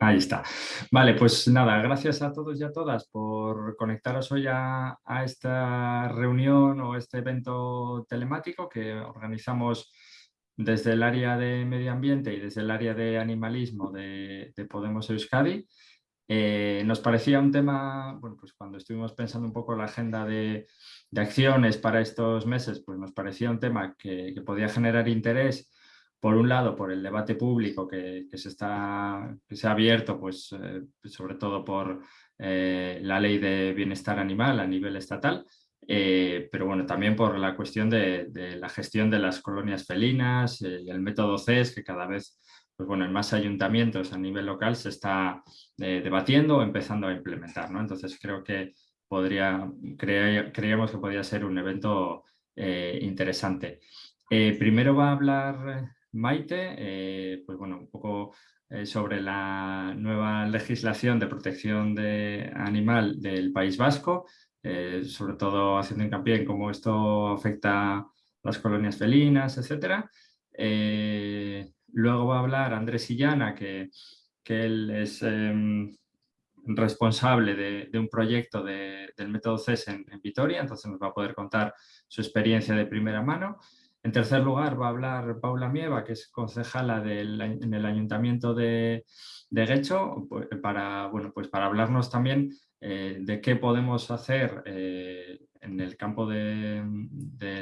Ahí está. Vale, pues nada, gracias a todos y a todas por conectaros hoy a, esta reunión o este evento telemático que organizamos desde el área de medio ambiente y desde el área de animalismo de, Podemos Euskadi. Eh, nos parecía un tema, bueno, pues cuando estuvimos pensando un poco la agenda de, acciones para estos meses, pues nos parecía un tema que, que podía generar interés por un lado, por el debate público que, se, está, que se ha abierto, pues, eh, sobre todo por eh, la ley de bienestar animal a nivel estatal, eh, pero bueno, también por la cuestión de, la gestión de las colonias felinas y el método CES, que cada vez pues bueno, en más ayuntamientos a nivel local se está debatiendo o empezando a implementar. ¿no? Entonces creo que podría, creíamos que podría ser un evento interesante. primero va a hablar Maite, eh, pues bueno, un poco eh, sobre la nueva legislación de protección de animal del País Vasco, eh, sobre todo haciendo hincapié en cómo esto afecta a las colonias felinas, etc. luego va a hablar Andrés Illana, que, él es em, responsable de, un proyecto del método CES en, en Vitoria, entonces nos va a poder contar su experiencia de primera mano. En tercer lugar va a hablar Paula Mieva, que es concejala en el Ayuntamiento de, de Guecho, para, bueno, pues para hablarnos también eh, de qué podemos hacer eh, en el campo de,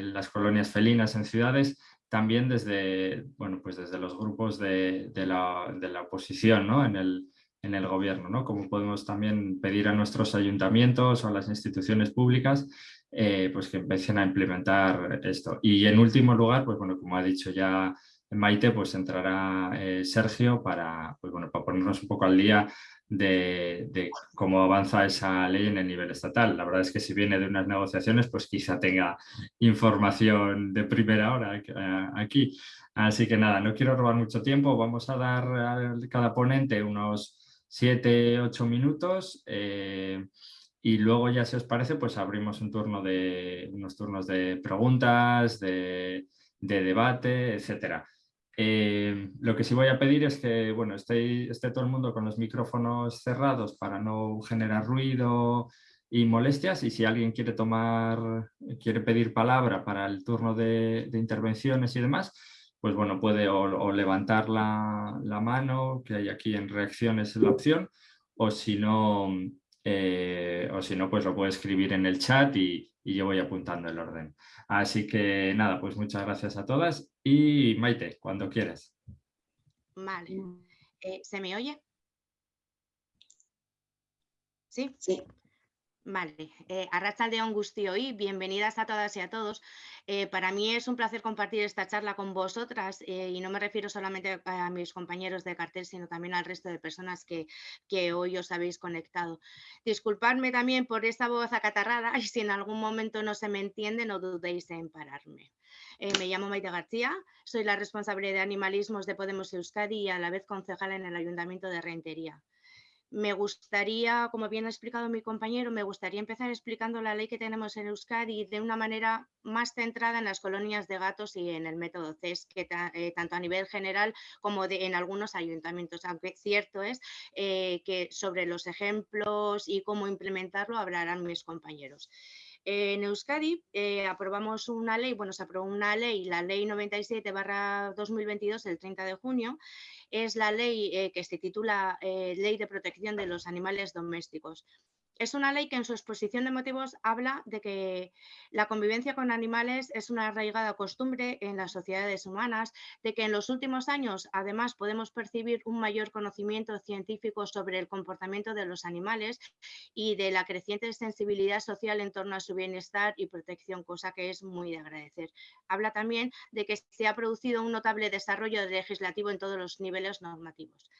las colonias felinas en ciudades, también desde, bueno, pues desde los grupos de, la, oposición ¿no? en, el, en el gobierno, ¿no? Como podemos también pedir a nuestros ayuntamientos o a las instituciones públicas eh, pues que empiecen a implementar esto. Y en último lugar, pues bueno, como ha dicho ya Maite, pues entrará eh, Sergio para, pues bueno, para ponernos un poco al día de, cómo avanza esa ley en el nivel estatal. La verdad es que si viene de unas negociaciones, pues quizá tenga información de primera hora eh, aquí. Así que nada, no quiero robar mucho tiempo, vamos a dar a cada ponente unos 7-8 minutos y luego ya si os parece pues abrimos un turno de, unos turnos de preguntas, de, debate, etc. Eh, lo que sí voy a pedir es que bueno, esté, esté, todo el mundo con los micrófonos cerrados para no generar ruido y molestias y si alguien quiere tomar, quiere pedir palabra para el turno de, intervenciones y demás, pues bueno, puede o, levantar la, la, mano, que hay aquí en reacciones la opción, o si no, eh, o si no, pues lo puedo escribir en el chat y, yo voy apuntando el orden. Así que nada, pues muchas gracias a todas y Maite, cuando quieras. Vale. Eh, ¿Se me oye? ¿Sí? Sí. Vale, eh, de Angustio y bienvenidas a todas y a todos. Eh, para mí es un placer compartir esta charla con vosotras eh, y no me refiero solamente a mis compañeros de cartel, sino también al resto de personas que, hoy os habéis conectado. Disculpadme también por esta voz acatarrada y si en algún momento no se me entiende, no dudéis en pararme. Eh, me llamo Maite García, soy la responsable de animalismos de Podemos Euskadi y a la vez concejala en el Ayuntamiento de Rentería me gustaría, como bien ha explicado mi compañero, me gustaría empezar explicando la ley que tenemos en Euskadi de una manera más centrada en las colonias de gatos y en el método CES, que eh, tanto a nivel general como en algunos ayuntamientos, aunque cierto es eh, que sobre los ejemplos y cómo implementarlo hablarán mis compañeros. En Euskadi eh, aprobamos una ley, bueno, se aprobó una ley, la ley 97 2022, el 30 de junio, es la ley eh, que se titula eh, Ley de Protección de los Animales Domésticos. Es una ley que en su exposición de motivos habla de que la convivencia con animales es una arraigada costumbre en las sociedades humanas, de que en los últimos años además podemos percibir un mayor conocimiento científico sobre el comportamiento de los animales y de la creciente sensibilidad social en torno a su bienestar y protección, cosa que es muy de agradecer. Habla también de que se ha producido un notable desarrollo legislativo en todos los niveles normativos.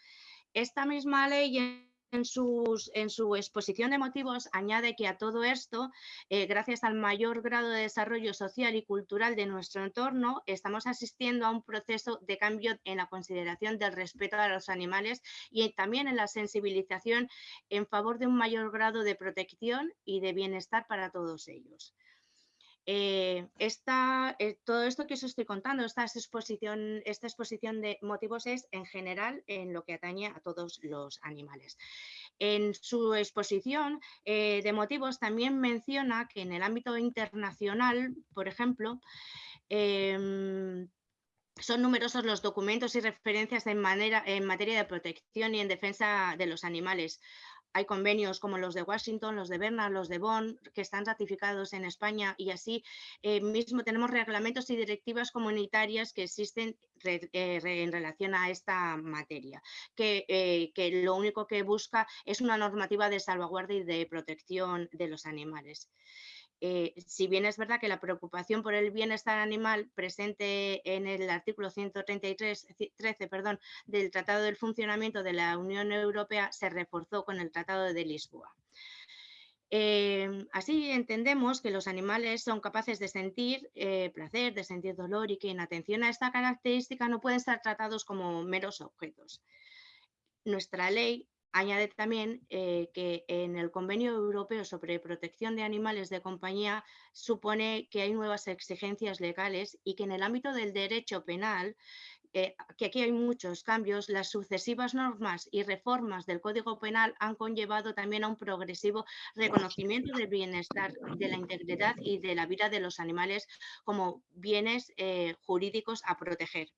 Esta misma ley en, su exposición de motivos añade que a todo esto, eh, gracias al mayor grado de desarrollo social y cultural de nuestro entorno, estamos asistiendo a un proceso de cambio en la consideración del respeto a los animales y también en la sensibilización en favor de un mayor grado de protección y de bienestar para todos ellos. Eh, eh, todo esto que os estoy contando, esta exposición, esta exposición de motivos es en general en lo que atañe a todos los animales. En su exposición eh, de motivos también menciona que en el ámbito internacional, por ejemplo, em, son numerosos los documentos y referencias en materia de protección y en defensa de los animales hay convenios como los de Washington, los de Berna, los de Bonn, que están ratificados en España y así eh, mismo tenemos reglamentos y directivas comunitarias que existen eh, en relación a esta materia, que, eh, que lo único que busca es una normativa de salvaguardia y de protección de los animales. Eh, si bien es verdad que la preocupación por el bienestar animal presente en el artículo 133 13, perdón, del Tratado del Funcionamiento de la Unión Europea se reforzó con el Tratado de Lisboa. Eh, así entendemos que los animales son capaces de sentir eh, placer, de sentir dolor y que en atención a esta característica no pueden ser tratados como meros objetos. Nuestra ley Añade también eh, que en el Convenio Europeo sobre Protección de Animales de Compañía supone que hay nuevas exigencias legales y que en el ámbito del derecho penal, eh, que aquí hay muchos cambios, las sucesivas normas y reformas del Código Penal han conllevado también a un progresivo reconocimiento del bienestar, de la integridad y de la vida de los animales como bienes eh, jurídicos a proteger.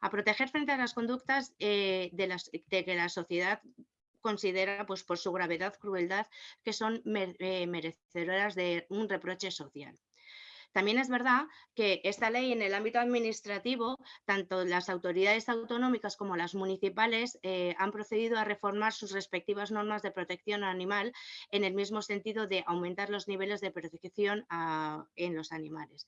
A proteger frente a las conductas de, las, de, que la sociedad considera pues, por su gravedad, crueldad, que son eh, merecedoras de un reproche social. También es verdad que esta ley en el ámbito administrativo, tanto las autoridades autonómicas como las municipales eh, han procedido a reformar sus respectivas normas de protección animal en el mismo sentido de aumentar los niveles de protección en los animales.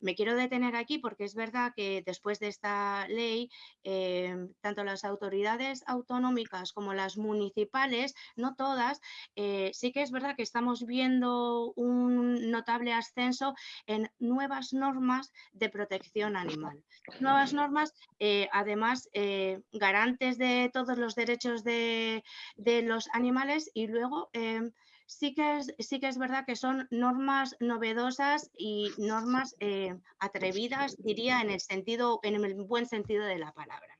Me quiero detener aquí porque es verdad que después de esta ley, em, tanto las autoridades autonómicas como las municipales, no todas, eh, sí que es verdad que estamos viendo un notable ascenso en nuevas normas de protección animal. Nuevas normas, eh, además, eh, garantes de todos los derechos de, de los animales y luego em, sí que es, sí que es verdad que son normas novedosas y normas eh, atrevidas, diría, en el, sentido, en el buen sentido de la palabra.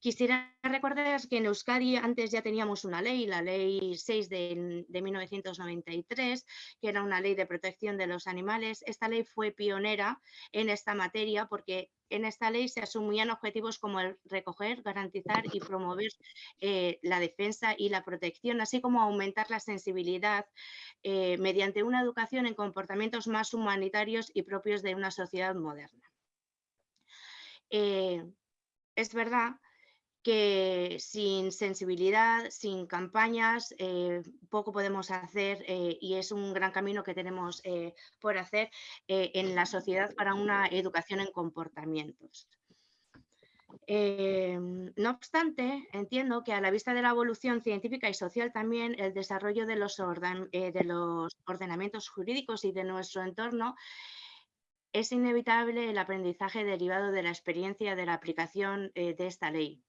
Quisiera recordar que en Euskadi antes ya teníamos una ley, la ley 6 de, 1993, que era una ley de protección de los animales. Esta ley fue pionera en esta materia porque en esta ley se asumían objetivos como el recoger, garantizar y promover eh, la defensa y la protección, así como aumentar la sensibilidad eh, mediante una educación en comportamientos más humanitarios y propios de una sociedad moderna. Eh, es verdad que sin sensibilidad, sin campañas, eh, poco podemos hacer eh, y es un gran camino que tenemos eh, por hacer en la sociedad para una educación en comportamientos. no obstante, entiendo que a la vista de la evolución científica y social también el desarrollo de los, de los ordenamientos jurídicos y de nuestro entorno es inevitable el aprendizaje derivado de la experiencia de la aplicación de esta ley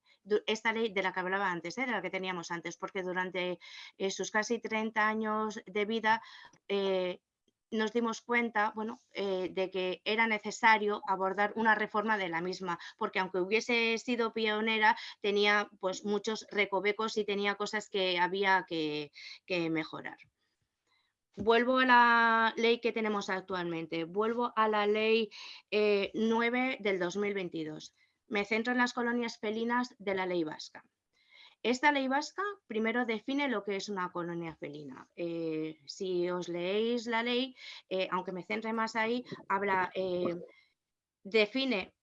esta ley de la que hablaba antes, ¿eh? de la que teníamos antes, porque durante eh, sus casi 30 años de vida eh, nos dimos cuenta bueno, de que era necesario abordar una reforma de la misma, porque aunque hubiese sido pionera, tenía pues, muchos recovecos y tenía cosas que había que, mejorar. Vuelvo a la ley que tenemos actualmente, vuelvo a la ley 9 del 2022 me centro en las colonias felinas de la ley vasca. Esta ley vasca primero define lo que es una colonia felina. Eh, si os leéis la ley, eh, aunque me centre más ahí, habla, eh, define,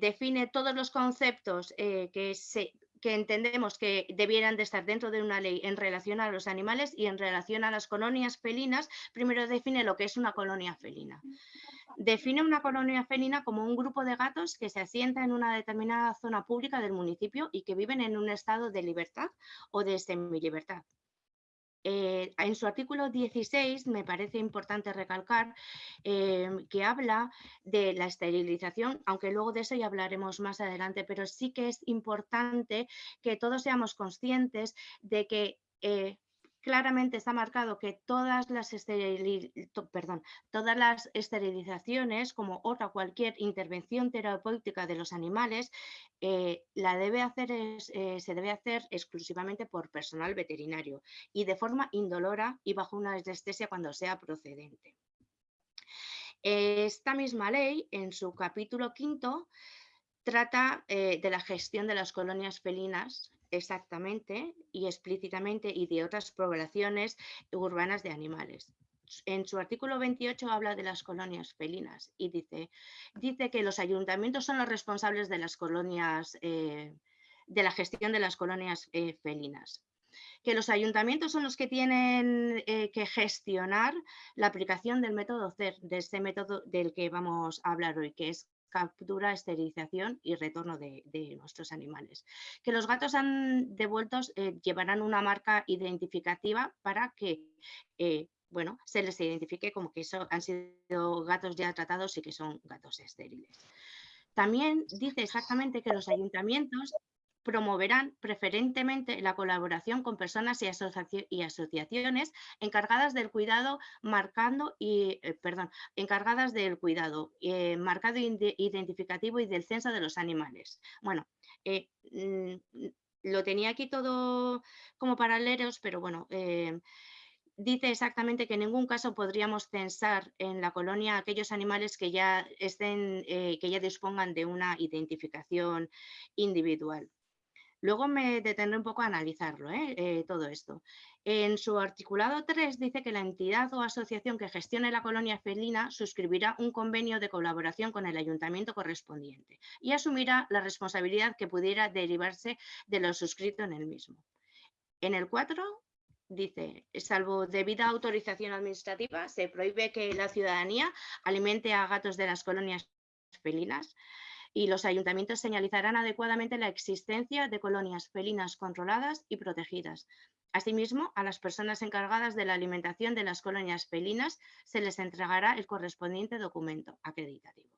define todos los conceptos que, que entendemos que debieran de estar dentro de una ley en relación a los animales y en relación a las colonias felinas, primero define lo que es una colonia felina define una colonia felina como un grupo de gatos que se asienta en una determinada zona pública del municipio y que viven en un estado de libertad o de semilibertad. Eh, en su artículo 16 me parece importante recalcar eh, que habla de la esterilización, aunque luego de eso ya hablaremos más adelante, pero sí que es importante que todos seamos conscientes de que eh, claramente está marcado que todas las, todas las esterilizaciones, como otra cualquier intervención terapéutica de los animales, eh, la debe hacer eh, se debe hacer exclusivamente por personal veterinario y de forma indolora y bajo una anestesia cuando sea procedente. Esta misma ley, en su capítulo quinto, trata eh, de la gestión de las colonias felinas exactamente y explícitamente y de otras poblaciones urbanas de animales. En su artículo 28 habla de las colonias felinas y dice, dice que los ayuntamientos son los responsables de las colonias, eh, de la gestión de las colonias eh, felinas que los ayuntamientos son los que tienen eh, que gestionar la aplicación del método CER, de este método del que vamos a hablar hoy, que es captura, esterilización y retorno de, nuestros animales. Que los gatos han devueltos eh, llevarán una marca identificativa para que eh, bueno, se les identifique como que eso han sido gatos ya tratados y que son gatos estériles. También dice exactamente que los ayuntamientos promoverán preferentemente la colaboración con personas y, asociaciones encargadas del cuidado marcando y eh, perdón, encargadas del cuidado eh, marcado identificativo y del censo de los animales. Bueno, eh, mm, lo tenía aquí todo como paralelos, pero bueno, dice exactamente que en ningún caso podríamos censar en la colonia aquellos animales que ya estén, que ya dispongan de una identificación individual. Luego me detendré un poco a analizarlo, ¿eh? Eh, todo esto. En su articulado 3 dice que la entidad o asociación que gestione la colonia felina suscribirá un convenio de colaboración con el ayuntamiento correspondiente y asumirá la responsabilidad que pudiera derivarse de lo suscrito en el mismo. En el 4 dice, salvo debida autorización administrativa, se prohíbe que la ciudadanía alimente a gatos de las colonias felinas y los ayuntamientos señalizarán adecuadamente la existencia de colonias felinas controladas y protegidas. Asimismo, a las personas encargadas de la alimentación de las colonias felinas se les entregará el correspondiente documento acreditativo.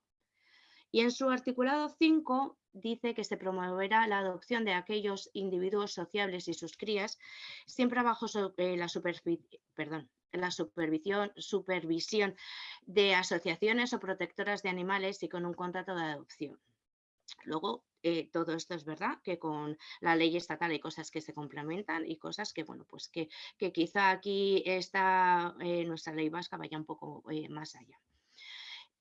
Y en su articulado 5 dice que se promoverá la adopción de aquellos individuos sociables y sus crías, siempre bajo eh, la, perdón, la supervisión, supervisión de asociaciones o protectoras de animales y con un contrato de adopción. Luego, eh, todo esto es verdad que con la ley estatal hay cosas que se complementan y cosas que, bueno, pues que, quizá aquí está eh, nuestra ley vasca vaya un poco eh, más allá.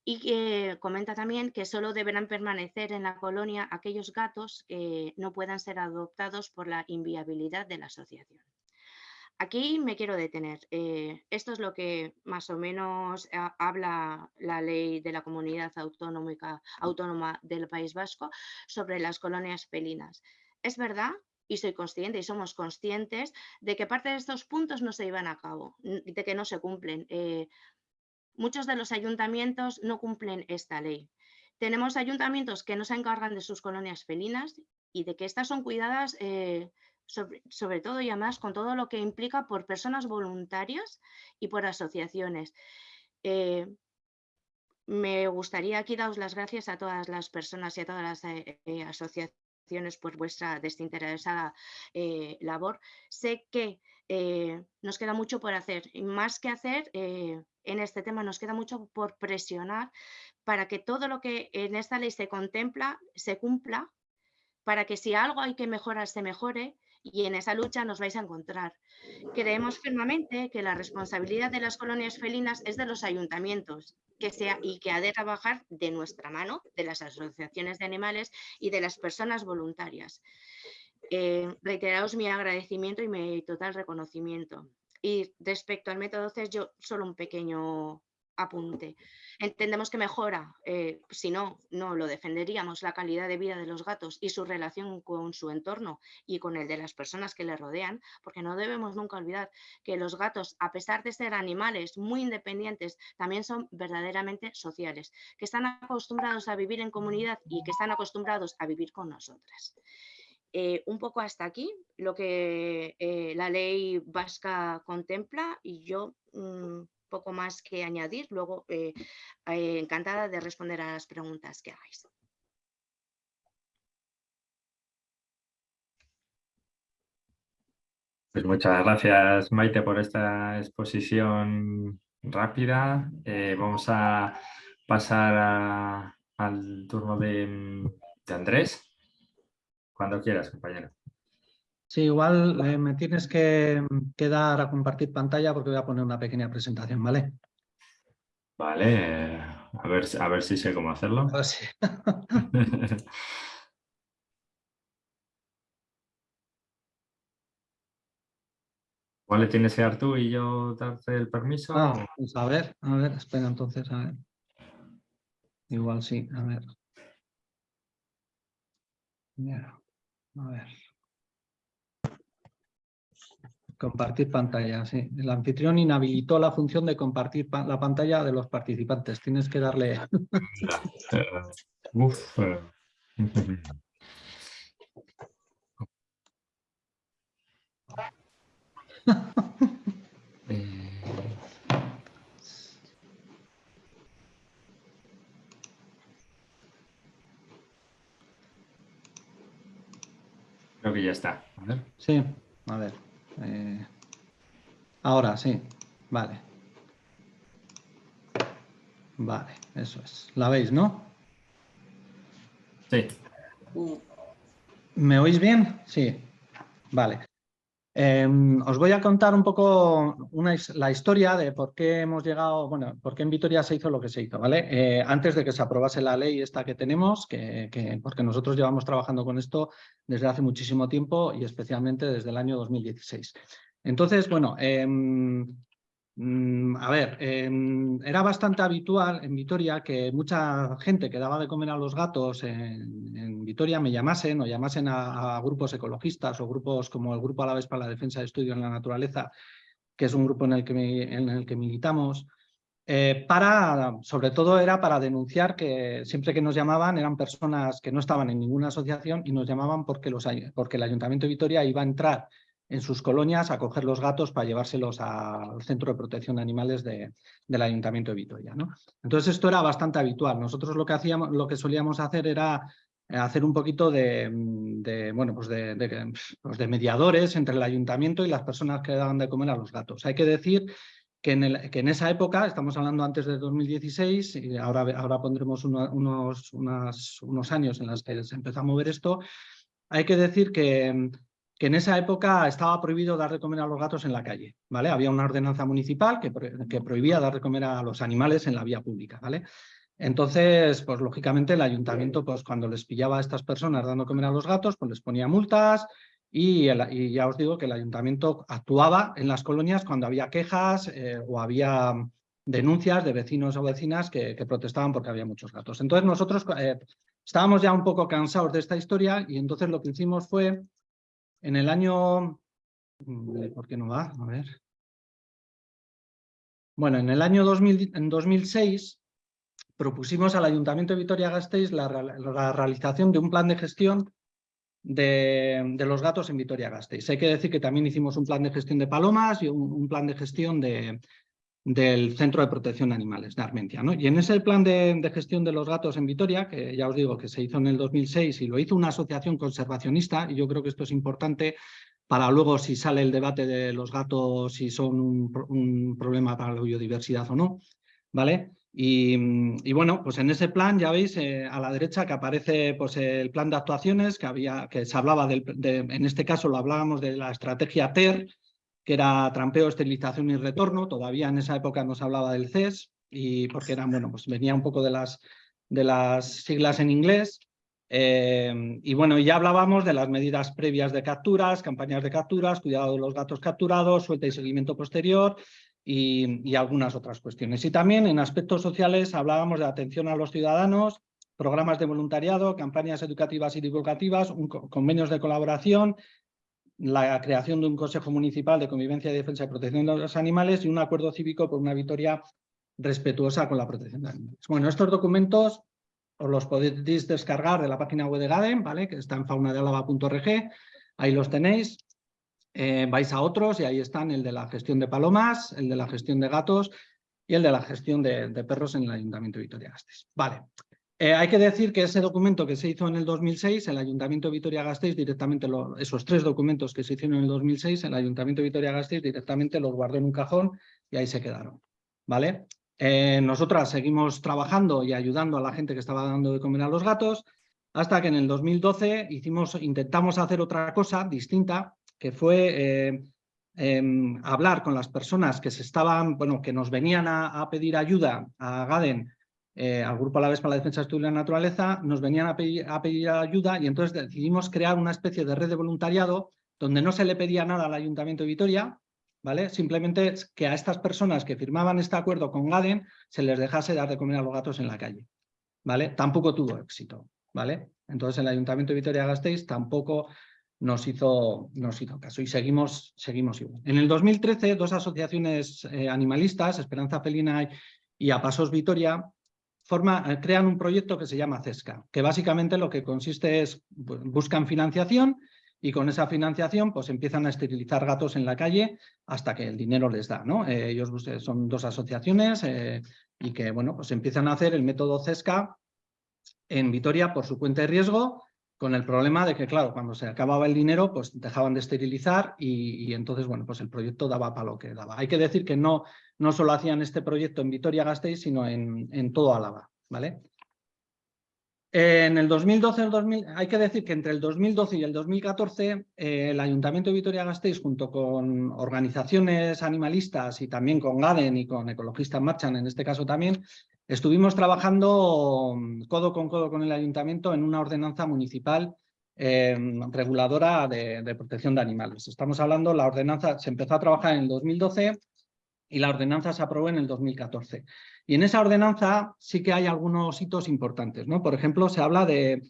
Y comenta también que solo deberán permanecer en la colonia aquellos gatos que no puedan ser adoptados por la inviabilidad de la asociación. Aquí me quiero detener. Eh, esto es lo que más o menos habla la ley de la comunidad autónoma del País Vasco sobre las colonias felinas. Es verdad y soy consciente y somos conscientes de que parte de estos puntos no se llevan a cabo, de que no se cumplen. Eh, muchos de los ayuntamientos no cumplen esta ley. Tenemos ayuntamientos que no se encargan de sus colonias felinas y de que estas son cuidadas eh, sobre, todo y además con todo lo que implica por personas voluntarias y por asociaciones. Eh, me gustaría aquí daros las gracias a todas las personas y a todas las eh, eh, asociaciones por vuestra desinteresada labor. Sé que nos queda mucho por hacer y más que hacer en este tema nos queda mucho por presionar para que todo lo que en esta ley se contempla se cumpla, para que si algo hay que mejorar se mejore y en esa lucha nos vais a encontrar. Creemos firmemente que la responsabilidad de las colonias felinas es de los ayuntamientos que sea, y que ha de trabajar de nuestra mano, de las asociaciones de animales y de las personas voluntarias. Eh, reiteraos mi agradecimiento y mi total reconocimiento. Y respecto al método CES, yo solo un pequeño apunte. Entendemos que mejora, eh, si no, no lo defenderíamos, la calidad de vida de los gatos y su relación con su entorno y con el de las personas que le rodean, porque no debemos nunca olvidar que los gatos, a pesar de ser animales muy independientes, también son verdaderamente sociales, que están acostumbrados a vivir en comunidad y que están acostumbrados a vivir con nosotras. Eh, un poco hasta aquí lo que eh, la ley vasca contempla y yo mm, poco más que añadir. Luego, eh, eh, encantada de responder a las preguntas que hagáis. Pues muchas gracias, Maite, por esta exposición rápida. Eh, vamos a pasar al turno de, Andrés. Cuando quieras, compañero. Sí, igual eh, me tienes que, dar a compartir pantalla porque voy a poner una pequeña presentación, ¿vale? Vale, a ver, a ver si sé cómo hacerlo. ¿Cuál le tienes que dar tú y yo darte el permiso? Ah, pues a ver, a ver, espera entonces, a ver. Igual sí, a ver. a ver. Compartir pantalla, sí. El anfitrión inhabilitó la función de compartir la pantalla de los participantes. Tienes que darle... Uf. Eh. Creo que ya está. Sí, a ver. Eh, ahora sí, vale. Vale, eso es. ¿La veis, no? Sí. ¿Me oís bien? Sí. Vale. Em, os voy a contar un poco la historia de por qué hemos llegado, bueno, por qué en Vitoria se hizo lo que se hizo, ¿vale? Eh, antes de que se aprobase la ley esta que tenemos, que, porque nosotros llevamos trabajando con esto desde hace muchísimo tiempo y especialmente desde el año 2016. Entonces, bueno, em, a ver, em, era bastante habitual en Vitoria que mucha gente que daba de comer a los gatos en, Vitoria me llamasen o llamasen a, grupos ecologistas o grupos como el Grupo Alaves para la Defensa de Estudio en la Naturaleza, que es un grupo en el que, en el que militamos, eh, para, sobre todo era para denunciar que siempre que nos llamaban eran personas que no estaban en ninguna asociación y nos llamaban porque, los, porque el Ayuntamiento de Vitoria iba a entrar en sus colonias a coger los gatos para llevárselos al Centro de Protección de Animales del Ayuntamiento de Vitoria. ¿no? Entonces esto era bastante habitual. Nosotros lo que, hacíamos, lo que solíamos hacer era eh, hacer un poquito de, bueno, pues de, pues de, mediadores entre el ayuntamiento y las personas que daban de comer a los gatos. Hay que decir que en, el, que en esa época, estamos hablando antes de 2016, y ahora, ahora pondremos unos, unos años en los que se empezó a mover esto, hay que decir que que en esa época estaba prohibido dar de comer a los gatos en la calle, ¿vale? Había una ordenanza municipal que, que prohibía dar de comer a los animales en la vía pública, ¿vale? Entonces, pues lógicamente el ayuntamiento, pues cuando les pillaba a estas personas dando comer a los gatos, pues les ponía multas y, ya os digo que el ayuntamiento actuaba en las colonias cuando había quejas eh, o había denuncias de vecinos o vecinas que, protestaban porque había muchos gatos. Entonces nosotros eh, estábamos ya un poco cansados de esta historia y entonces lo que hicimos fue en el año... Mm, ¿Por qué no va? A ver. Bueno, en el año 2000, en 2006 propusimos al Ayuntamiento de Vitoria-Gasteiz la, realización de un plan de gestión de, los gatos en Vitoria-Gasteiz. Hay que decir que también hicimos un plan de gestión de palomas y un, plan de gestión de, del Centro de Protección de Animales de Armentia. ¿no? Y en ese plan de, gestión de los gatos en Vitoria, que ya os digo que se hizo en el 2006 y lo hizo una asociación conservacionista, y yo creo que esto es importante para luego si sale el debate de los gatos, si son un, problema para la biodiversidad o no, ¿vale? Y, bueno, pues en ese plan ya veis eh, a la derecha que aparece pues, el plan de actuaciones, que, había, que se hablaba, del, de, en este caso lo hablábamos de la estrategia TER, que era trampeo, esterilización y retorno. Todavía en esa época nos hablaba del CES, y porque era, bueno, pues venía un poco de las, de las siglas en inglés. Eh, y bueno, ya hablábamos de las medidas previas de capturas, campañas de capturas, cuidado de los gatos capturados, suelta y seguimiento posterior y, algunas otras cuestiones. Y también en aspectos sociales hablábamos de atención a los ciudadanos, programas de voluntariado, campañas educativas y divulgativas, convenios de colaboración, la creación de un Consejo Municipal de Convivencia, Defensa y Protección de los Animales y un acuerdo cívico por una victoria respetuosa con la protección de animales. Bueno, estos documentos os los podéis descargar de la página web de GADEN, ¿vale? que está en faunadealaba.org, ahí los tenéis. Eh, vais a otros y ahí están el de la gestión de palomas, el de la gestión de gatos y el de la gestión de, perros en el Ayuntamiento de Vitoria-Gasteiz. Vale. Eh, hay que decir que ese documento que se hizo en el 2006, el Ayuntamiento de Vitoria-Gasteiz directamente, esos tres documentos que se hicieron en el 2006, el Ayuntamiento de Vitoria-Gasteiz directamente los guardó en un cajón y ahí se quedaron. ¿vale? Eh, nosotras seguimos trabajando y ayudando a la gente que estaba dando de comer a los gatos, hasta que en el 2012 hicimos, intentamos hacer otra cosa distinta, que fue eh, em, hablar con las personas que se estaban, bueno, que nos venían a, pedir ayuda a Gaden, eh, al Grupo vez para la Defensa de la Naturaleza, nos venían a pedir, ayuda y entonces decidimos crear una especie de red de voluntariado donde no se le pedía nada al Ayuntamiento de Vitoria, ¿vale? Simplemente que a estas personas que firmaban este acuerdo con Gaden se les dejase dar de comer a los gatos en la calle, ¿vale? Tampoco tuvo éxito, ¿vale? Entonces el Ayuntamiento de Vitoria-Gasteiz tampoco nos hizo, nos hizo caso y seguimos, seguimos igual. En el 2013, dos asociaciones eh, animalistas, Esperanza Felina y A Pasos Vitoria, eh, crean un proyecto que se llama CESCA, que básicamente lo que consiste es, buscan financiación y con esa financiación pues empiezan a esterilizar gatos en la calle hasta que el dinero les da. ¿no? Eh, ellos son dos asociaciones y que bueno, pues empiezan a hacer el método CESCA en Vitoria por su cuenta de riesgo, con el problema de que, claro, cuando se acababa el dinero, pues dejaban de esterilizar y, entonces, bueno, pues el proyecto daba para lo que daba. Hay que decir que no, no solo hacían este proyecto en Vitoria-Gasteiz, sino en, en todo Álava, ¿vale? En el 2012, el 2000, hay que decir que entre el 2012 y el 2014 eh, el Ayuntamiento de Vitoria-Gasteiz junto con organizaciones animalistas y también con GADEN y con Ecologistas Marchan en este caso también, estuvimos trabajando mm, codo con codo con el Ayuntamiento en una ordenanza municipal em, reguladora de, protección de animales. Estamos hablando, la ordenanza se empezó a trabajar en el 2012 y la ordenanza se aprobó en el 2014. Y en esa ordenanza sí que hay algunos hitos importantes. ¿no? Por ejemplo, se habla de,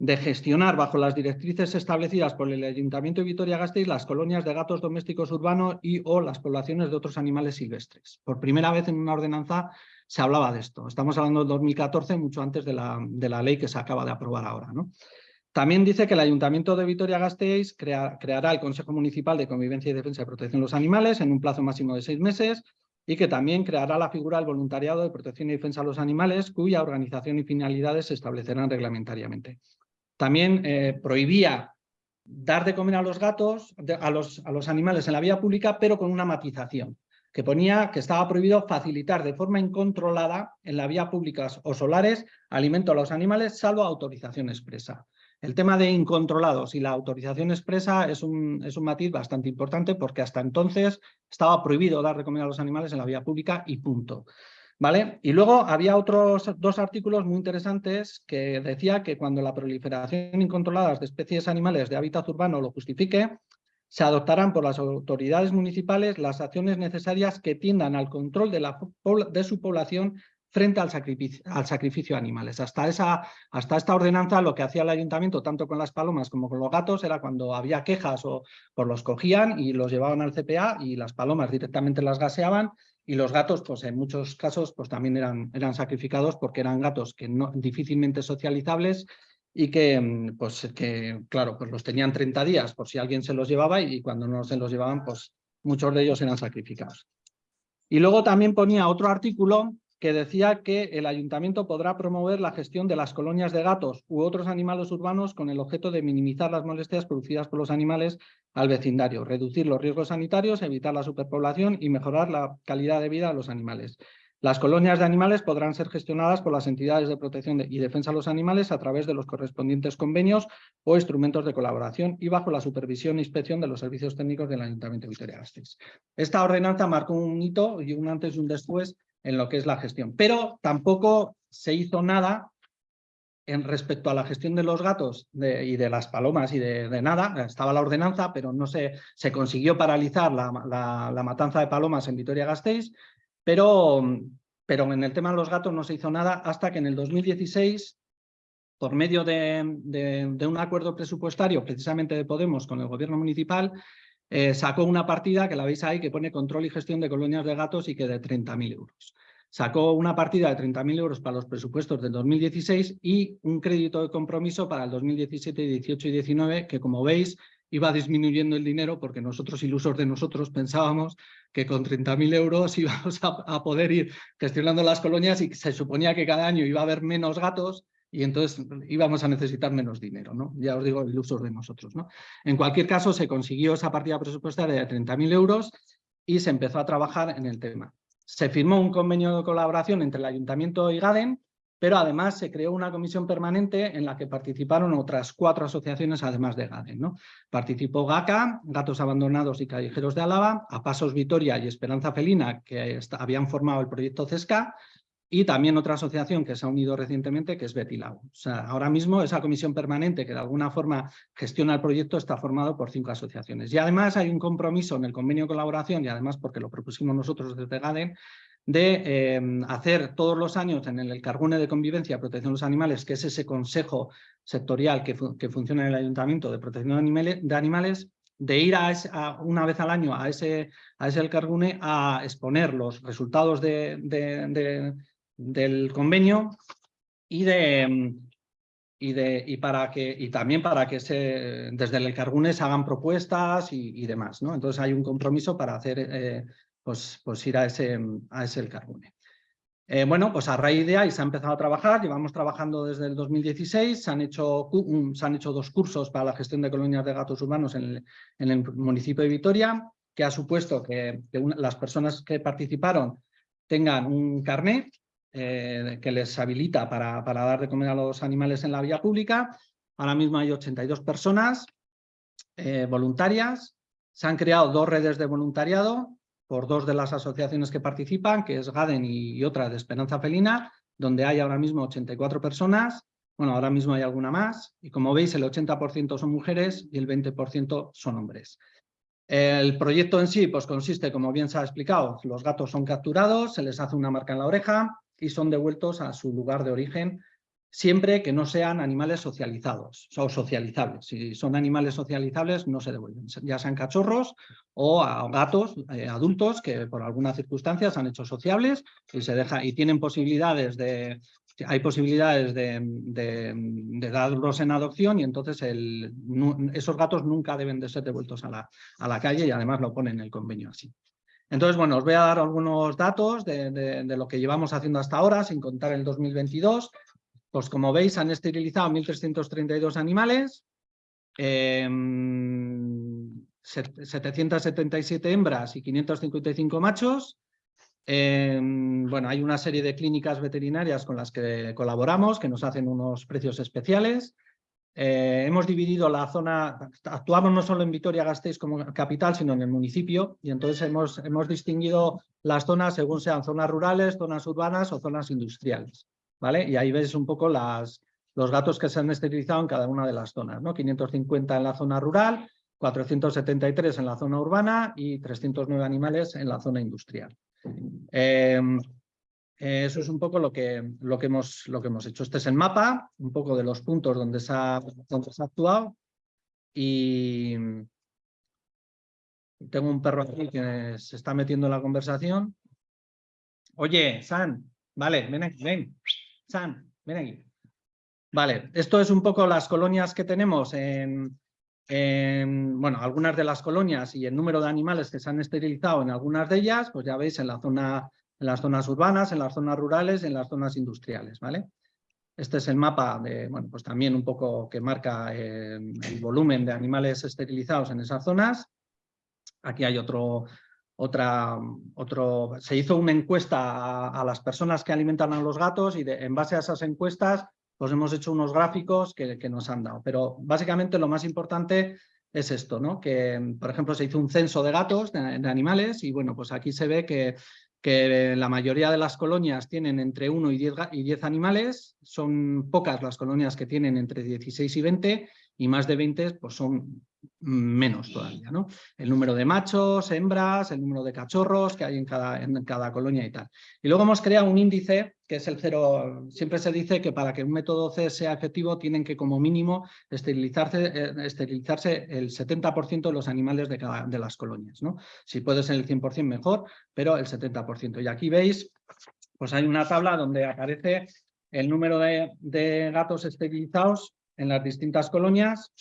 gestionar bajo las directrices establecidas por el Ayuntamiento de Vitoria-Gasteiz las colonias de gatos domésticos urbanos y o las poblaciones de otros animales silvestres. Por primera vez en una ordenanza se hablaba de esto. Estamos hablando del 2014, mucho antes de la, de la ley que se acaba de aprobar ahora. ¿no? También dice que el Ayuntamiento de Vitoria-Gasteiz creará el Consejo Municipal de Convivencia y Defensa y Protección de los Animales en un plazo máximo de seis meses y que también creará la figura del voluntariado de protección y defensa de los animales, cuya organización y finalidades se establecerán reglamentariamente. También eh, prohibía dar de comer a los gatos, a, los, a los animales en la vía pública, pero con una matización, que ponía que estaba prohibido facilitar de forma incontrolada en la vía pública o solares alimento a los animales, salvo autorización expresa. El tema de incontrolados y la autorización expresa es un, matiz bastante importante porque hasta entonces estaba prohibido dar de a los animales en la vía pública y punto. ¿Vale? Y luego había otros dos artículos muy interesantes que decía que cuando la proliferación incontrolada de especies animales de hábitat urbano lo justifique, se adoptarán por las autoridades municipales las acciones necesarias que tiendan al control de su población frente al sacrificio, de animales. Hasta, esa, hasta esta ordenanza lo que hacía el ayuntamiento, tanto con las palomas como con los gatos, era cuando había quejas o los cogían y los llevaban al CPA y las palomas directamente las gaseaban y los gatos, pues en muchos casos, pues también eran, eran sacrificados porque eran gatos que no, difícilmente socializables y que, pues, que, claro, pues los tenían 30 días por si alguien se los llevaba y cuando no se los llevaban, pues muchos de ellos eran sacrificados. Y luego también ponía otro artículo que decía que el ayuntamiento podrá promover la gestión de las colonias de gatos u otros animales urbanos con el objeto de minimizar las molestias producidas por los animales al vecindario, reducir los riesgos sanitarios, evitar la superpoblación y mejorar la calidad de vida de los animales. Las colonias de animales podrán ser gestionadas por las entidades de protección y defensa de los animales a través de los correspondientes convenios o instrumentos de colaboración y bajo la supervisión e inspección de los servicios técnicos del Ayuntamiento de Vitoria-Gasteiz. Esta ordenanza marcó un hito y un antes y un después en lo que es la gestión. Pero tampoco se hizo nada en respecto a la gestión de los gatos y de las palomas y de, nada. Estaba la ordenanza, pero no se, se consiguió paralizar la, matanza de palomas en Vitoria-Gasteiz, pero, pero en el tema de los gatos no se hizo nada hasta que en el 2016 por medio de, de, un acuerdo presupuestario precisamente de Podemos con el gobierno municipal, eh, sacó una partida que la veis ahí que pone control y gestión de colonias de gatos y que de 30.000 euros. Sacó una partida de 30.000 euros para los presupuestos del 2016 y un crédito de compromiso para el 2017, 18 y 19 que como veis iba disminuyendo el dinero porque nosotros, ilusos de nosotros, pensábamos que con 30.000 euros íbamos a, poder ir gestionando las colonias y se suponía que cada año iba a haber menos gatos y entonces íbamos a necesitar menos dinero, ¿no? Ya os digo, ilusos de nosotros, ¿no? En cualquier caso, se consiguió esa partida presupuestaria de 30.000 euros y se empezó a trabajar en el tema. Se firmó un convenio de colaboración entre el Ayuntamiento y GADEN pero además se creó una comisión permanente en la que participaron otras cuatro asociaciones además de GADEN. ¿no? Participó GACA, Gatos Abandonados y Callejeros de Álava, A Pasos Vitoria y Esperanza Felina, que habían formado el proyecto CESCA, y también otra asociación que se ha unido recientemente, que es Betilau. O sea, ahora mismo esa comisión permanente que de alguna forma gestiona el proyecto está formado por cinco asociaciones. Y además hay un compromiso en el convenio de colaboración, y además porque lo propusimos nosotros desde GADEN, de em, hacer todos los años en el Cargune de Convivencia Protección de los Animales, que es ese consejo sectorial que, funciona en el Ayuntamiento de Protección de Animales, de ir a, una vez al año a ese, a ese a exponer los resultados de, del convenio y de, em, y, de, y, para que, y también para que se, desde el Cargune se hagan propuestas y, demás. ¿no? Entonces hay un compromiso para hacer eh, pues, pues ir a ese, a ese el carbone. Eh, bueno, pues a raíz de ahí se ha empezado a trabajar, llevamos trabajando desde el 2016, se han hecho, se han hecho dos cursos para la gestión de colonias de gatos urbanos en el, municipio de Vitoria, que ha supuesto que, las personas que participaron tengan un carnet eh, que les habilita para, para, dar de comer a los animales en la vía pública. Ahora mismo hay 82 personas eh, voluntarias, se han creado dos redes de voluntariado, por dos de las asociaciones que participan, que es GADEN y, otra de Esperanza Felina, donde hay ahora mismo 84 personas. Bueno, ahora mismo hay alguna más. Y como veis, el 80% son mujeres y el 20% son hombres. El proyecto en sí pues consiste, como bien se ha explicado, los gatos son capturados, se les hace una marca en la oreja y son devueltos a su lugar de origen siempre que no sean animales socializados o socializables. Si son animales socializables no se devuelven, ya sean cachorros o a gatos eh, adultos que por alguna circunstancia se han hecho sociables y, se deja, y tienen posibilidades de, hay posibilidades de, darlos en adopción y entonces esos gatos nunca deben de ser devueltos a la, a la calle y además lo ponen en el convenio así. Entonces, bueno, os voy a dar algunos datos de, lo que llevamos haciendo hasta ahora, sin contar el 2022. Pues como veis han esterilizado 1.332 animales, 777 em, hembras y 555 machos. Em, bueno, hay una serie de clínicas veterinarias con las que colaboramos, que nos hacen unos precios especiales. Eh, hemos dividido la zona, actuamos no solo en Vitoria-Gasteiz como capital, sino en el municipio, y entonces hemos, hemos distinguido las zonas según sean zonas rurales, zonas urbanas o zonas industriales. ¿vale? Y ahí ves un poco las, los gatos que se han esterilizado en cada una de las zonas, ¿no? 550 en la zona rural, 473 en la zona urbana y 309 animales en la zona industrial. Em, eso es un poco lo que, lo, que hemos, lo que hemos hecho. Este es el mapa, un poco de los puntos donde se ha, donde se ha actuado. Y tengo un perro aquí que se está metiendo en la conversación. Oye, San, vale, ven aquí, ven. San, ven aquí. Vale, esto es un poco las colonias que tenemos en, bueno, algunas de las colonias y el número de animales que se han esterilizado en algunas de ellas, pues ya veis en, la zona, en las zonas urbanas, en las zonas rurales, en las zonas industriales, ¿vale? Este es el mapa de, bueno, pues también un poco que marca eh, el volumen de animales esterilizados en esas zonas. Aquí hay otro, otra, otro, se hizo una encuesta a, las personas que alimentan a los gatos y en base a esas encuestas pues hemos hecho unos gráficos que, nos han dado. Pero básicamente lo más importante es esto, ¿no? que por ejemplo se hizo un censo de gatos, de, animales y bueno, pues aquí se ve que, que la mayoría de las colonias tienen entre 1 y 10, y 10 animales, son pocas las colonias que tienen entre 16 y 20 y más de 20 pues son menos todavía, ¿no? El número de machos, hembras, el número de cachorros que hay en cada, en cada colonia y tal. Y luego hemos creado un índice que es el cero, siempre se dice que para que un método C sea efectivo tienen que como mínimo esterilizarse, eh, esterilizarse el 70% de los animales de, cada, de las colonias, ¿no? Si puede ser el 100% mejor, pero el 70%. Y aquí veis, pues hay una tabla donde aparece el número de, de gatos esterilizados en las distintas colonias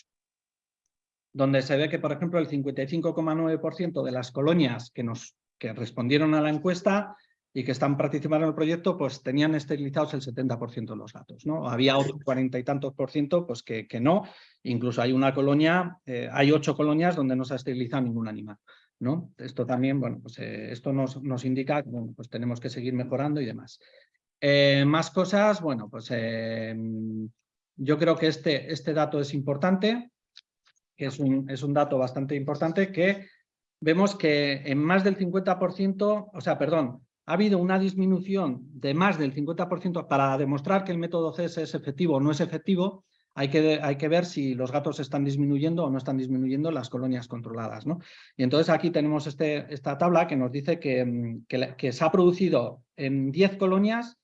donde se ve que, por ejemplo, el 55,9% de las colonias que, nos, que respondieron a la encuesta y que están participando en el proyecto, pues tenían esterilizados el 70% de los gatos. ¿no? Había otro cuarenta y tantos por ciento pues que, que no. Incluso hay una colonia, eh, hay ocho colonias donde no se ha esterilizado ningún animal. ¿no? Esto también, bueno, pues eh, esto nos, nos indica que bueno, pues tenemos que seguir mejorando y demás. Eh, más cosas, bueno, pues yo creo que este, este dato es importante, que es un, es un dato bastante importante, que vemos que en más del 50%, o sea, perdón, ha habido una disminución de más del 50% para demostrar que el método CS es efectivo o no es efectivo, hay que, hay que ver si los gatos están disminuyendo o no están disminuyendo las colonias controladas. ¿no? Y entonces aquí tenemos este, esta tabla que nos dice que, que, se ha producido en 10 colonias,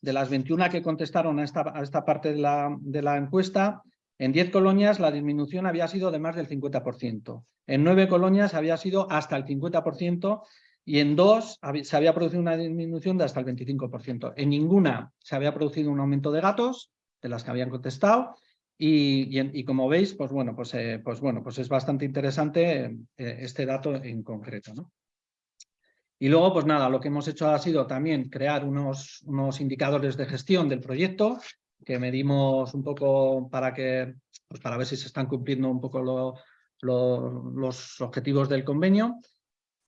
de las 21 que contestaron a esta, a esta parte de la, de la encuesta, en 10 colonias la disminución había sido de más del 50%. En 9 colonias había sido hasta el 50% y en dos se había producido una disminución de hasta el 25%. En ninguna se había producido un aumento de gatos, de las que habían contestado, y, como veis, pues bueno, pues, eh, pues bueno, pues es bastante interesante eh, este dato en concreto. ¿no? Y luego, pues nada, lo que hemos hecho ha sido también crear unos, unos indicadores de gestión del proyecto que medimos un poco para, que, pues para ver si se están cumpliendo un poco los objetivos del convenio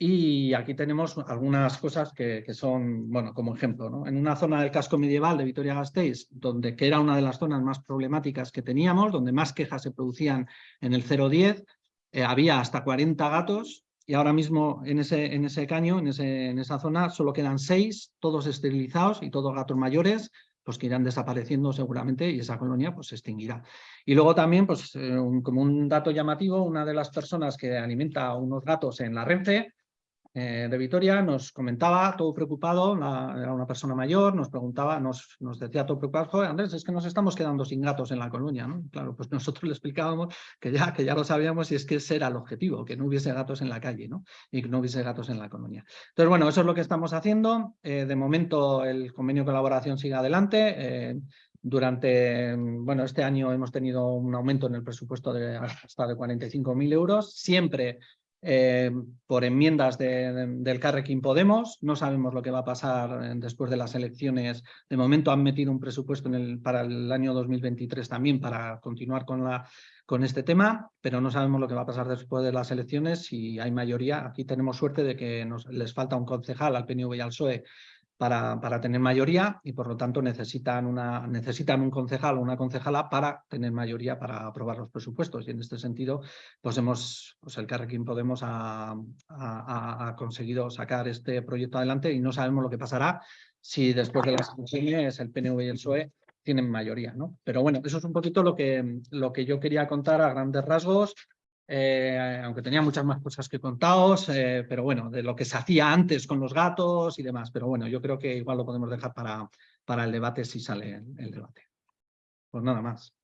y aquí tenemos algunas cosas que, son, bueno, como ejemplo, ¿no? en una zona del casco medieval de Vitoria-Gasteiz, donde, que era una de las zonas más problemáticas que teníamos, donde más quejas se producían en el 010, eh, había hasta 40 gatos y ahora mismo en ese, en ese caño, en, ese, en esa zona, solo quedan 6, todos esterilizados y todos gatos mayores, pues que irán desapareciendo seguramente y esa colonia pues se extinguirá. Y luego también, pues eh, como un dato llamativo, una de las personas que alimenta unos gatos en la Renfe, eh, de Vitoria nos comentaba, todo preocupado, era una persona mayor, nos preguntaba, nos, decía todo preocupado, Andrés, es que nos estamos quedando sin gatos en la colonia, ¿no? Claro, pues nosotros le explicábamos que ya, que ya lo sabíamos y es que ese era el objetivo, que no hubiese gatos en la calle, ¿no? Y que no hubiese gatos en la colonia. Entonces, bueno, eso es lo que estamos haciendo. Eh, de momento el convenio de colaboración sigue adelante. Eh, durante, bueno, este año hemos tenido un aumento en el presupuesto de hasta de 45.000 euros, siempre eh, por enmiendas del Carrequín Podemos. No sabemos lo que va a pasar eh, después de las elecciones. De momento han metido un presupuesto en el, para el año 2023 también para continuar con este tema, pero no sabemos lo que va a pasar después de las elecciones. Si hay mayoría, aquí tenemos suerte de que nos, les falta un concejal al PNV y al PSOE para, tener mayoría y por lo tanto necesitan, una, necesitan un concejal o una concejala para tener mayoría para aprobar los presupuestos y en este sentido pues hemos, pues el Carrequín Podemos ha, ha, conseguido sacar este proyecto adelante y no sabemos lo que pasará si después de las elecciones el PNV y el PSOE tienen mayoría, ¿no? Pero bueno, eso es un poquito lo que, lo que yo quería contar a grandes rasgos. Eh, aunque tenía muchas más cosas que contaros, eh, pero bueno, de lo que se hacía antes con los gatos y demás. Pero bueno, yo creo que igual lo podemos dejar para, para el debate si sale el, debate. Pues nada más.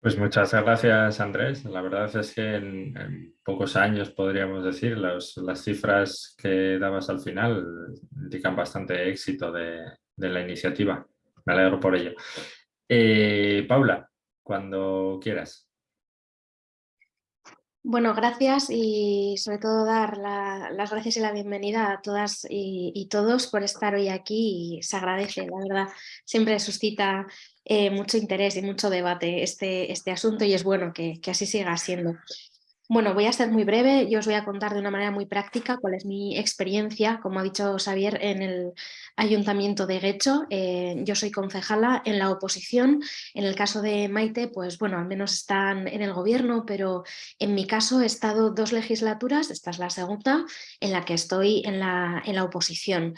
Pues muchas gracias, Andrés. La verdad es que en, pocos años, podríamos decir, las cifras que dabas al final indican bastante éxito de, la iniciativa. Me alegro por ello. Eh, Paula, cuando quieras. Bueno, gracias y sobre todo dar las gracias y la bienvenida a todas y, todos por estar hoy aquí y se agradece, la verdad, siempre suscita eh, mucho interés y mucho debate este, este asunto y es bueno que, que así siga siendo. Bueno, voy a ser muy breve, yo os voy a contar de una manera muy práctica cuál es mi experiencia, como ha dicho Xavier, en el Ayuntamiento de Guecho. Eh, yo soy concejala en la oposición, en el caso de Maite, pues bueno, al menos están en el gobierno, pero en mi caso he estado dos legislaturas, esta es la segunda, en la que estoy en la, en la oposición.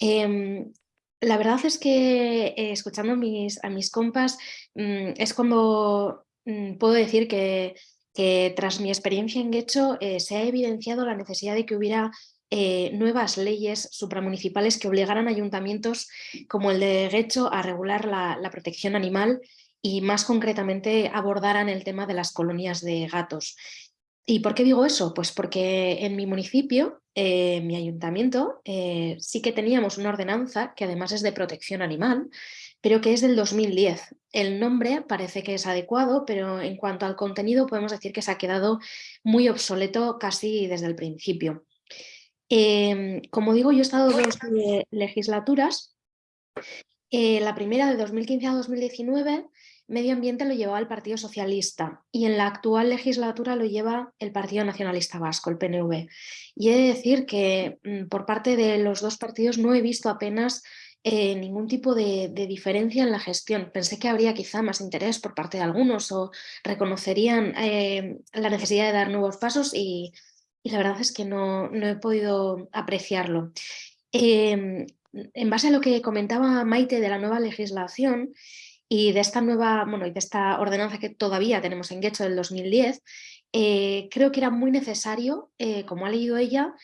Em, la verdad es que eh, escuchando a mis, a mis compas mm, es como mm, puedo decir que que tras mi experiencia en Guecho eh, se ha evidenciado la necesidad de que hubiera eh, nuevas leyes supramunicipales que obligaran ayuntamientos como el de Guecho a regular la, protección animal y más concretamente abordaran el tema de las colonias de gatos. ¿Y por qué digo eso? Pues porque en mi municipio, eh, mi ayuntamiento, sí que teníamos una ordenanza que además es de protección animal, pero que es del 2010. El nombre parece que es adecuado, pero en cuanto al contenido podemos decir que se ha quedado muy obsoleto casi desde el principio. Em, como digo, yo he estado dos legislaturas. Eh, la primera de 2015 a 2019, medio ambiente lo llevaba el Partido Socialista y en la actual legislatura lo lleva el Partido Nacionalista Vasco, el PNV. Y he de decir que mm, por parte de los dos partidos no he visto apenas eh, ningún tipo de, diferencia en la gestión. Pensé que habría quizá más interés por parte de algunos o reconocerían eh, la necesidad de dar nuevos pasos y la verdad es que no, he podido apreciarlo. Em, en base a lo que comentaba Maite de la nueva legislación y de esta nueva, bueno, y de esta ordenanza que todavía tenemos en Guecho del 2010, eh, creo que era muy necesario, eh, como ha leído ella,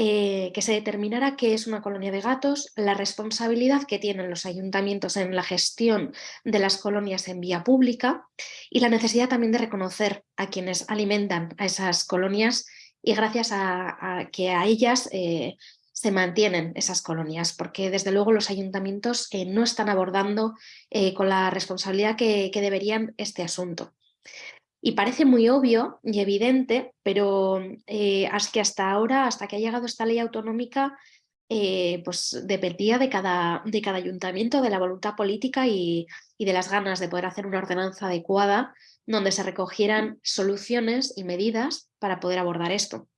eh, que se determinara qué es una colonia de gatos, la responsabilidad que tienen los ayuntamientos en la gestión de las colonias en vía pública y la necesidad también de reconocer a quienes alimentan a esas colonias y gracias a, que a ellas eh, se mantienen esas colonias, porque desde luego los ayuntamientos eh, no están abordando con la responsabilidad que, deberían este asunto. Y parece muy obvio y evidente, pero es que hasta ahora, hasta que ha llegado esta ley autonómica, pues dependía de cada, de cada ayuntamiento, de la voluntad política y, de las ganas de poder hacer una ordenanza adecuada donde se recogieran soluciones y medidas para poder abordar esto.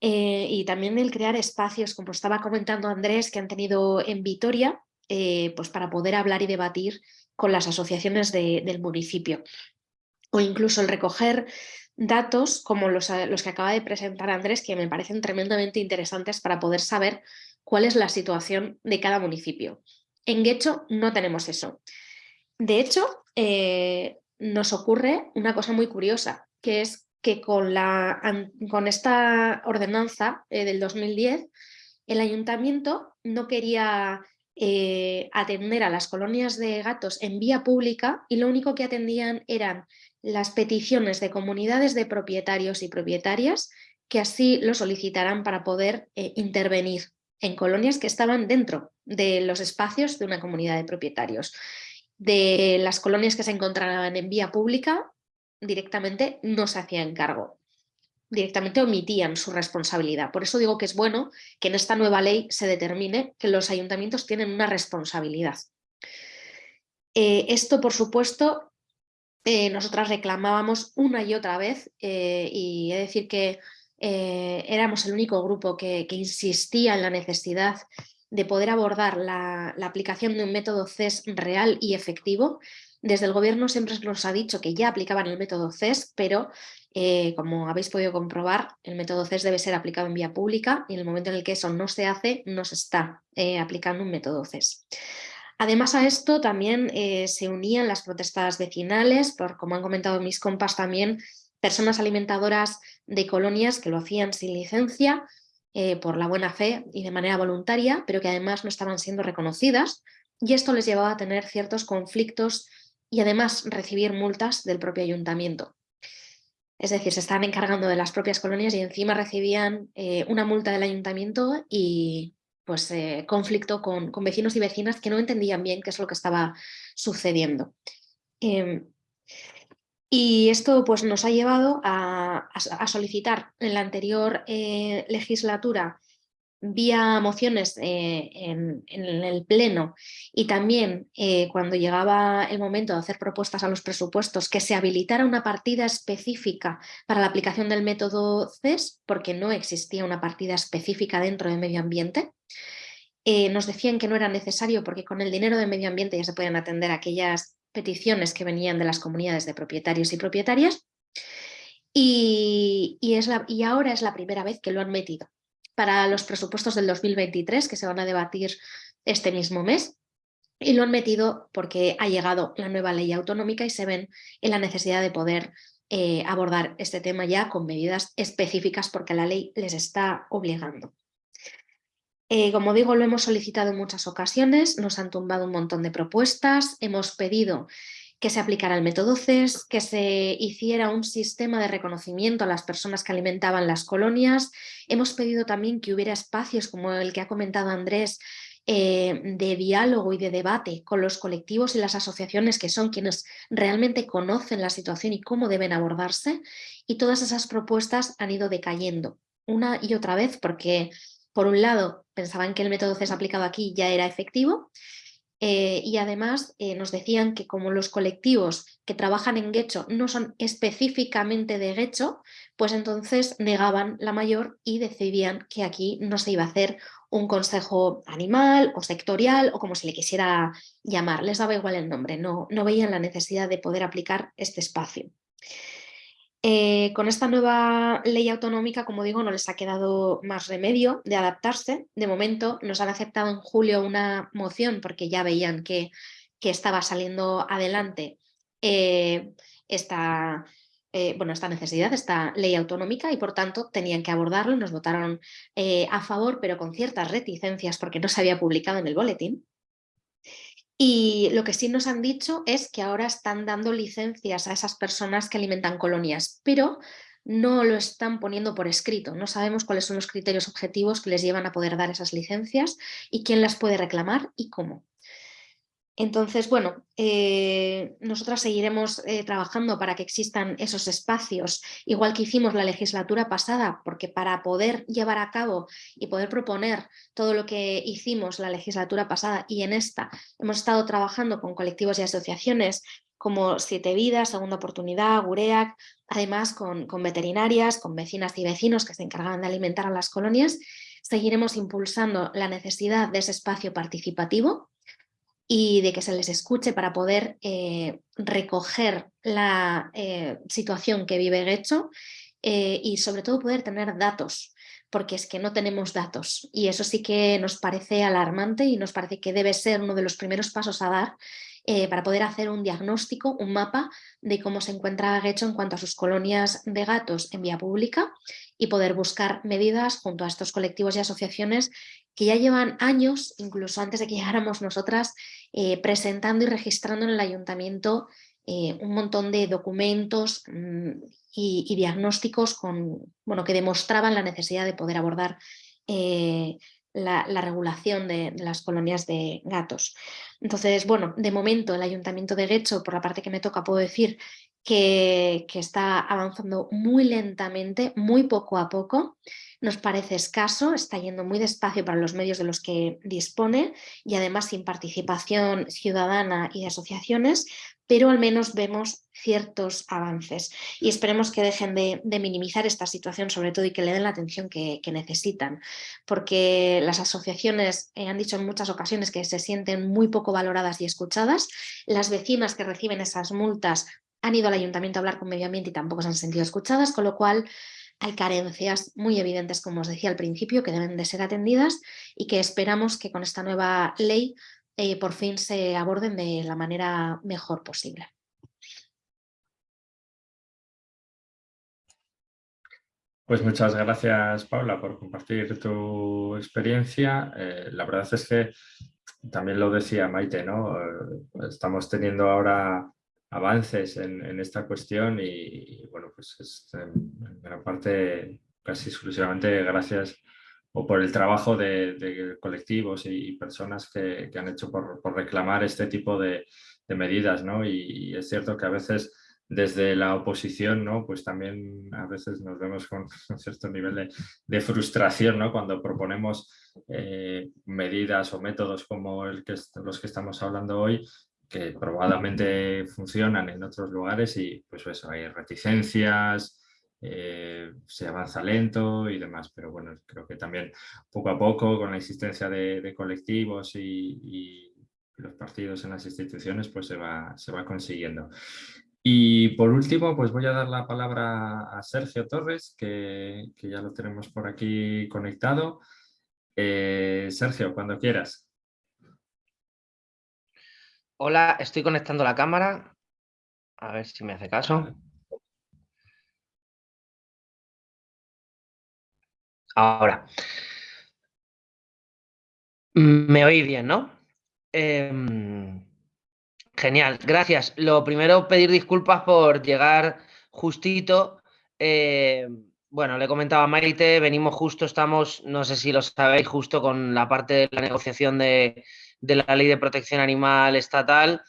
Eh, y también el crear espacios, como estaba comentando Andrés, que han tenido en Vitoria, eh, pues para poder hablar y debatir con las asociaciones del municipio. O incluso el recoger datos como los, los, que acaba de presentar Andrés, que me parecen tremendamente interesantes para poder saber cuál es la situación de cada municipio. En Guecho no tenemos eso. De hecho, eh, nos ocurre una cosa muy curiosa, que es que con, la, con esta ordenanza eh, del 2010, el ayuntamiento no quería eh, atender a las colonias de gatos en vía pública y lo único que atendían eran las peticiones de comunidades de propietarios y propietarias que así lo solicitaran para poder eh, intervenir en colonias que estaban dentro de los espacios de una comunidad de propietarios de las colonias que se encontraban en vía pública, directamente no se hacían cargo. Directamente omitían su responsabilidad. Por eso digo que es bueno que en esta nueva ley se determine que los ayuntamientos tienen una responsabilidad. Eh, esto, por supuesto, eh, nosotras reclamábamos una y otra vez eh, y he de decir que éramos el único grupo que, insistía en la necesidad de poder abordar la, aplicación de un método CES real y efectivo. Desde el gobierno siempre nos ha dicho que ya aplicaban el método CES, pero eh, como habéis podido comprobar, el método CES debe ser aplicado en vía pública y en el momento en el que eso no se hace, no se está eh, aplicando un método CES. Además a esto también eh, se unían las protestas vecinales, por como han comentado mis compas también, personas alimentadoras de colonias que lo hacían sin licencia, eh, por la buena fe y de manera voluntaria, pero que además no estaban siendo reconocidas y esto les llevaba a tener ciertos conflictos y además recibir multas del propio ayuntamiento. Es decir, se estaban encargando de las propias colonias y encima recibían eh, una multa del ayuntamiento y pues eh, conflicto con, con, vecinos y vecinas que no entendían bien qué es lo que estaba sucediendo. Em, y esto pues, nos ha llevado a, solicitar en la anterior eh, legislatura vía mociones eh, en, el Pleno y también eh, cuando llegaba el momento de hacer propuestas a los presupuestos que se habilitara una partida específica para la aplicación del método CES porque no existía una partida específica dentro de medio ambiente. nos decían que no era necesario porque con el dinero de medio ambiente ya se podían atender aquellas peticiones que venían de las comunidades de propietarios y propietarias y, es y ahora es la primera vez que lo han metido para los presupuestos del 2023 que se van a debatir este mismo mes y lo han metido porque ha llegado la nueva ley autonómica y se ven en la necesidad de poder eh, abordar este tema ya con medidas específicas porque la ley les está obligando. Eh, como digo, lo hemos solicitado en muchas ocasiones, nos han tumbado un montón de propuestas, hemos pedido que se aplicara el método CES, que se hiciera un sistema de reconocimiento a las personas que alimentaban las colonias. Hemos pedido también que hubiera espacios como el que ha comentado Andrés, eh, de diálogo y de debate con los colectivos y las asociaciones que son quienes realmente conocen la situación y cómo deben abordarse y todas esas propuestas han ido decayendo una y otra vez porque por un lado pensaban que el método CES aplicado aquí ya era efectivo eh, y además eh, nos decían que como los colectivos que trabajan en Guecho no son específicamente de Guecho, pues entonces negaban la mayor y decidían que aquí no se iba a hacer un consejo animal o sectorial o como se le quisiera llamar, les daba igual el nombre, no, no veían la necesidad de poder aplicar este espacio. Eh, con esta nueva ley autonómica, como digo, no les ha quedado más remedio de adaptarse. De momento nos han aceptado en julio una moción porque ya veían que, estaba saliendo adelante eh, esta, eh, bueno, esta necesidad, esta ley autonómica y por tanto tenían que abordarlo. Nos votaron a favor, pero con ciertas reticencias porque no se había publicado en el boletín. Y lo que sí nos han dicho es que ahora están dando licencias a esas personas que alimentan colonias, pero no lo están poniendo por escrito. No sabemos cuáles son los criterios objetivos que les llevan a poder dar esas licencias y quién las puede reclamar y cómo. Entonces, bueno, eh, nosotras seguiremos eh, trabajando para que existan esos espacios, igual que hicimos la legislatura pasada, porque para poder llevar a cabo y poder proponer todo lo que hicimos la legislatura pasada y en esta, hemos estado trabajando con colectivos y asociaciones como Siete Vidas, Segunda Oportunidad, Gureac, además con, con veterinarias, con vecinas y vecinos que se encargan de alimentar a las colonias, seguiremos impulsando la necesidad de ese espacio participativo y de que se les escuche para poder eh, recoger la eh, situación que vive Guecho eh, y sobre todo poder tener datos, porque es que no tenemos datos. Y eso sí que nos parece alarmante y nos parece que debe ser uno de los primeros pasos a dar para poder hacer un diagnóstico, un mapa de cómo se encuentra Guecho en cuanto a sus colonias de gatos en vía pública y poder buscar medidas junto a estos colectivos y asociaciones que ya llevan años, incluso antes de que llegáramos nosotras, eh, presentando y registrando en el ayuntamiento eh, un montón de documentos mm, y, diagnósticos con, bueno, que demostraban la necesidad de poder abordar eh, la, regulación de, las colonias de gatos. Entonces, bueno, de momento el Ayuntamiento de Guecho, por la parte que me toca, puedo decir que, que está avanzando muy lentamente, muy poco a poco, nos parece escaso, está yendo muy despacio para los medios de los que dispone y además sin participación ciudadana y de asociaciones, pero al menos vemos ciertos avances y esperemos que dejen de, minimizar esta situación sobre todo y que le den la atención que, necesitan, porque las asociaciones eh, han dicho en muchas ocasiones que se sienten muy poco valoradas y escuchadas, las vecinas que reciben esas multas han ido al ayuntamiento a hablar con medio ambiente y tampoco se han sentido escuchadas, con lo cual hay carencias muy evidentes, como os decía al principio, que deben de ser atendidas y que esperamos que con esta nueva ley eh, por fin se aborden de la manera mejor posible. Pues muchas gracias, Paula, por compartir tu experiencia. Eh, la verdad es que también lo decía Maite, ¿no? Eh, estamos teniendo ahora avances en, esta cuestión y, bueno, pues es en gran parte casi exclusivamente gracias o por el trabajo de, colectivos y, personas que, han hecho por, reclamar este tipo de, medidas, ¿no? Y, es cierto que a veces desde la oposición, ¿no? Pues también a veces nos vemos con un cierto nivel de, frustración, ¿no? Cuando proponemos eh, medidas o métodos como los que estamos hablando hoy, que probablemente funcionan en otros lugares y pues eso, hay reticencias, eh, se avanza lento y demás, pero bueno, creo que también poco a poco con la existencia de, colectivos y, los partidos en las instituciones pues se va, se va consiguiendo. Y por último, pues voy a dar la palabra a Sergio Torres, que, ya lo tenemos por aquí conectado. Eh, Sergio, cuando quieras. Hola, estoy conectando la cámara. A ver si me hace caso. Ahora. Me oí bien, ¿no? Em, genial, gracias. Lo primero, pedir disculpas por llegar justito. Em, Bueno, le comentaba a Maite, venimos justo, estamos, no sé si lo sabéis, justo con la parte de la negociación de, la ley de protección animal estatal.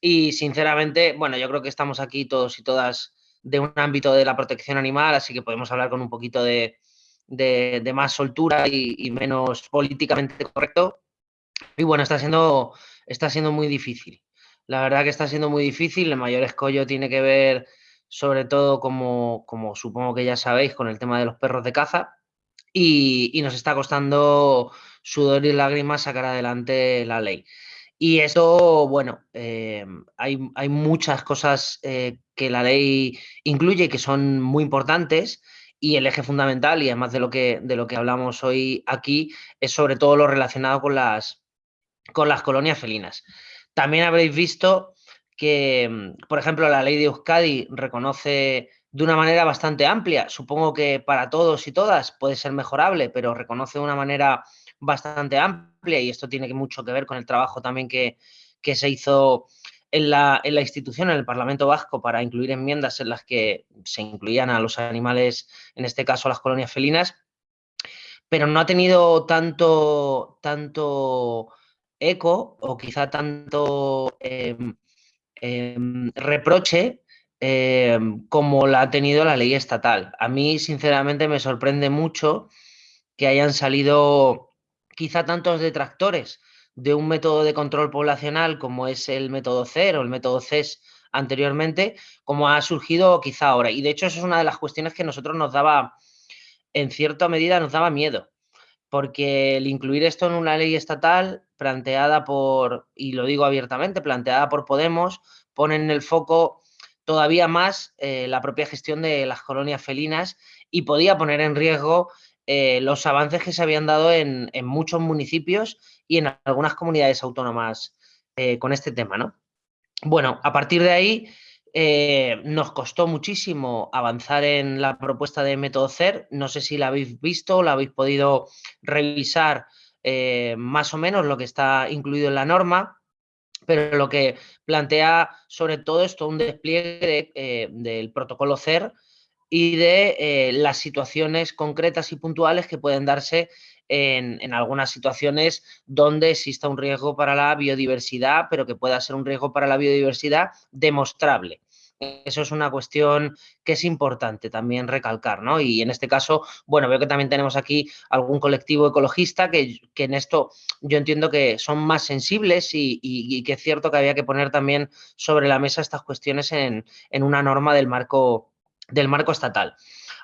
Y sinceramente, bueno, yo creo que estamos aquí todos y todas de un ámbito de la protección animal, así que podemos hablar con un poquito de, más soltura y, menos políticamente correcto. Y bueno, está siendo, está siendo muy difícil. La verdad que está siendo muy difícil. El mayor escollo tiene que ver sobre todo como, como supongo que ya sabéis, con el tema de los perros de caza. Y, nos está costando sudor y lágrimas sacar adelante la ley. Y eso, bueno, eh, hay, hay, muchas cosas eh, que la ley incluye que son muy importantes y el eje fundamental, y además de lo que, de lo que hablamos hoy aquí, es sobre todo lo relacionado con las, con las colonias felinas. También habréis visto que, mm, por ejemplo, la ley de Euskadi reconoce de una manera bastante amplia, supongo que para todos y todas puede ser mejorable, pero reconoce de una manera bastante amplia y esto tiene mucho que ver con el trabajo también que, se hizo en la, en la, institución, en el Parlamento Vasco, para incluir enmiendas en las que se incluían a los animales, en este caso a las colonias felinas, pero no ha tenido tanto, tanto eco o quizá tanto... Em, Em, reproche em, como la ha tenido la ley estatal. A mí, sinceramente, me sorprende mucho que hayan salido quizá tantos detractores de un método de control poblacional como es el método CER o el método CES anteriormente, como ha surgido quizá ahora. Y de hecho, eso es una de las cuestiones que nosotros nos daba, en cierta medida, nos daba miedo porque el incluir esto en una ley estatal planteada por, y lo digo abiertamente, planteada por Podemos, pone en el foco todavía más eh, la propia gestión de las colonias felinas y podía poner en riesgo eh, los avances que se habían dado en, muchos municipios y en algunas comunidades autónomas eh, con este tema, ¿no? Bueno, a partir de ahí eh, nos costó muchísimo avanzar en la propuesta de método CER. No sé si la habéis visto, la habéis podido revisar eh, más o menos lo que está incluido en la norma, pero lo que plantea sobre todo esto un despliegue del protocolo CER y de las situaciones concretas y puntuales que pueden darse en, en, algunas situaciones donde exista un riesgo para la biodiversidad, pero que pueda ser un riesgo para la biodiversidad demostrable. Eso es una cuestión que es importante también recalcar, ¿no? Y en este caso, bueno, veo que también tenemos aquí algún colectivo ecologista que, en esto yo entiendo que son más sensibles y, que es cierto que había que poner también sobre la mesa estas cuestiones en, una norma del marco, del marco estatal.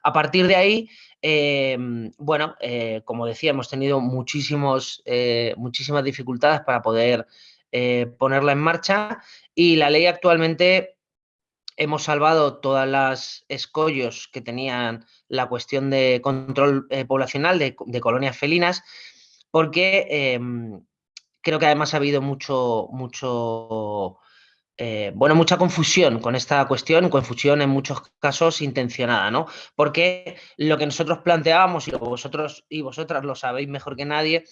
A partir de ahí, em, bueno, eh, como decía, hemos tenido muchísimos, eh, muchísimas dificultades para poder eh, ponerla en marcha y la ley actualmente hemos salvado todas las escollos que tenían la cuestión de control eh, poblacional de, colonias felinas, porque em, creo que además ha habido mucho, mucho, eh, bueno, mucha confusión con esta cuestión, confusión en muchos casos intencionada, ¿no? Porque lo que nosotros planteábamos, y vosotros y vosotras lo sabéis mejor que nadie,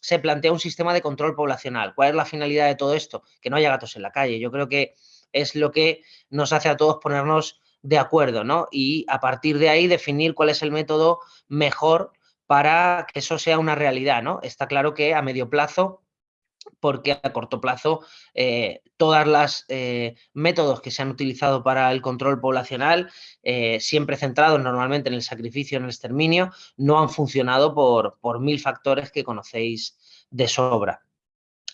se plantea un sistema de control poblacional. ¿Cuál es la finalidad de todo esto? Que no haya gatos en la calle. Yo creo que es lo que nos hace a todos ponernos de acuerdo, ¿no? Y a partir de ahí definir cuál es el método mejor para que eso sea una realidad, ¿no? Está claro que a medio plazo porque a corto plazo eh, todas las eh, métodos que se han utilizado para el control poblacional, eh, siempre centrados normalmente en el sacrificio, en el exterminio, no han funcionado por, por mil factores que conocéis de sobra.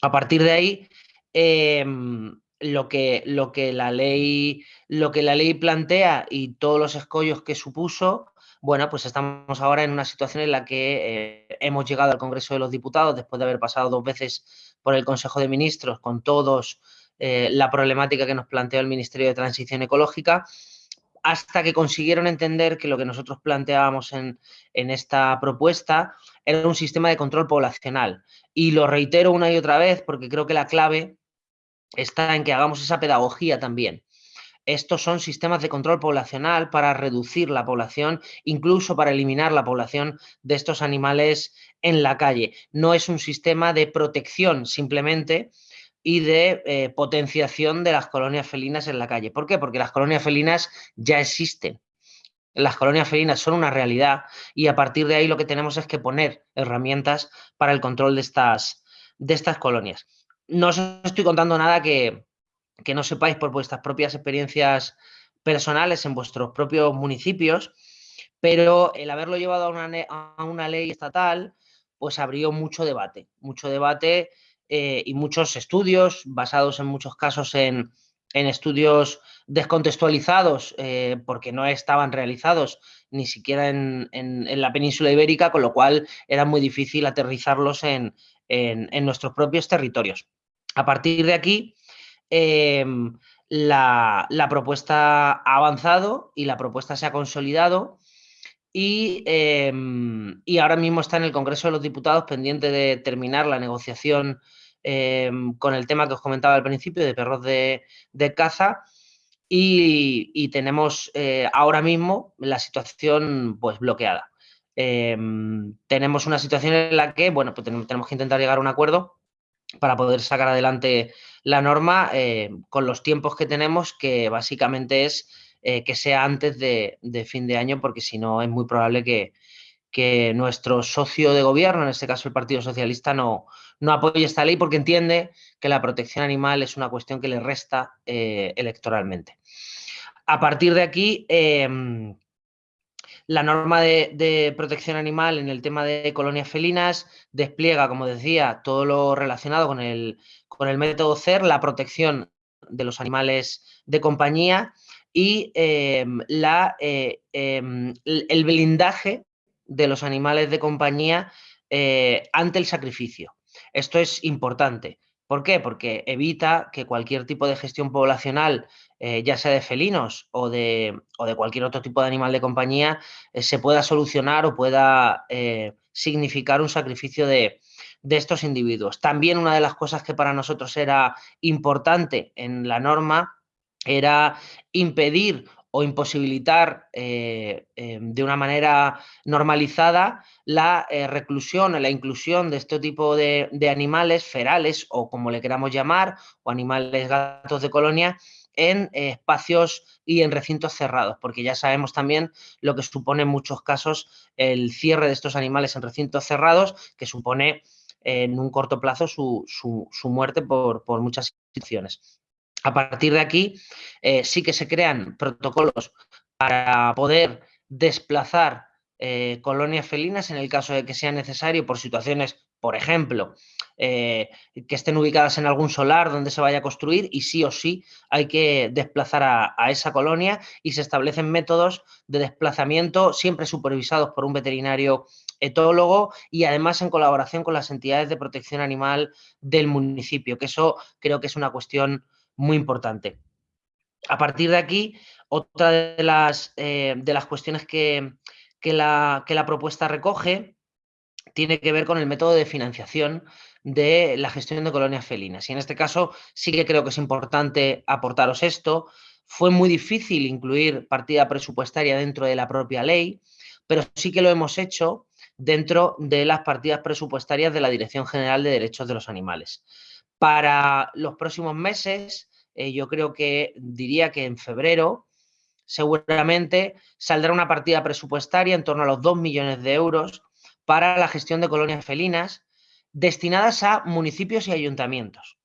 A partir de ahí, em, lo que, lo que, la ley, lo que la ley plantea y todos los escollos que supuso, bueno, pues estamos ahora en una situación en la que eh, hemos llegado al Congreso de los Diputados después de haber pasado dos veces por el Consejo de Ministros con todos eh, la problemática que nos planteó el Ministerio de Transición Ecológica, hasta que consiguieron entender que lo que nosotros planteábamos en, en esta propuesta era un sistema de control poblacional. Y lo reitero una y otra vez porque creo que la clave está en que hagamos esa pedagogía también. Estos son sistemas de control poblacional para reducir la población, incluso para eliminar la población de estos animales en la calle. No es un sistema de protección simplemente y de eh, potenciación de las colonias felinas en la calle. ¿Por qué? Porque las colonias felinas ya existen. las colonias felinas son una realidad y a partir de ahí lo que tenemos es que poner herramientas para el control de estas, de estas colonias. No os estoy contando nada que, no sepáis por vuestras propias experiencias personales en vuestros propios municipios, pero el haberlo llevado a una, a una ley estatal, pues abrió mucho debate, mucho debate eh, y muchos estudios basados en muchos casos en, estudios descontextualizados eh, porque no estaban realizados ni siquiera en, la península ibérica, con lo cual era muy difícil aterrizarlos en, nuestros propios territorios. A partir de aquí, em, la, propuesta ha avanzado y la propuesta se ha consolidado em, y, ahora mismo está en el Congreso de los Diputados pendiente de terminar la negociación em, con el tema que os comentaba al principio de perros de, caza y, tenemos eh, ahora mismo la situación pues bloqueada. tenemos una situación en la que, bueno, pues tenemos que intentar llegar a un acuerdo para poder sacar adelante la norma eh, con los tiempos que tenemos, que básicamente es eh, que sea antes de, fin de año, porque si no es muy probable que, nuestro socio de gobierno, en este caso el Partido Socialista, no, apoye esta ley porque entiende que la protección animal es una cuestión que le resta eh, electoralmente. A partir de aquí, em, la norma de, protección animal en el tema de colonias felinas despliega, como decía, todo lo relacionado con el, con el método CER, la protección de los animales de compañía y em, la, eh, em, el blindaje de los animales de compañía eh, ante el sacrificio. Esto es importante. ¿Por qué? Porque evita que cualquier tipo de gestión poblacional, eh, ya sea de felinos o de, de, cualquier otro tipo de animal de compañía, eh, se pueda solucionar o pueda eh, significar un sacrificio de, de estos individuos. También una de las cosas que para nosotros era importante en la norma era impedir o imposibilitar em, de una manera normalizada la reclusión o la inclusión de este tipo de, animales ferales o como le queramos llamar, o animales gatos de colonia, en espacios y en recintos cerrados, porque ya sabemos también lo que supone en muchos casos el cierre de estos animales en recintos cerrados, que supone en un corto plazo su, muerte por, por muchas situaciones. A partir de aquí, eh, sí que se crean protocolos para poder desplazar eh, colonias felinas en el caso de que sea necesario por situaciones, por ejemplo, eh, que estén ubicadas en algún solar donde se vaya a construir y sí o sí hay que desplazar a, esa colonia y se establecen métodos de desplazamiento siempre supervisados por un veterinario etólogo y además en colaboración con las entidades de protección animal del municipio, que eso creo que es una cuestión muy importante. A partir de aquí, otra de las, eh, de las cuestiones que, la, que la propuesta recoge tiene que ver con el método de financiación de la gestión de colonias felinas. Y en este caso sí que creo que es importante aportaros esto. Fue muy difícil incluir partida presupuestaria dentro de la propia ley, pero sí que lo hemos hecho dentro de las partidas presupuestarias de la Dirección General de Derechos de los Animales. Para los próximos meses eh, yo creo que diría que en febrero seguramente saldrá una partida presupuestaria en torno a los 2 millones de euros para la gestión de colonias felinas destinadas a municipios y ayuntamientos.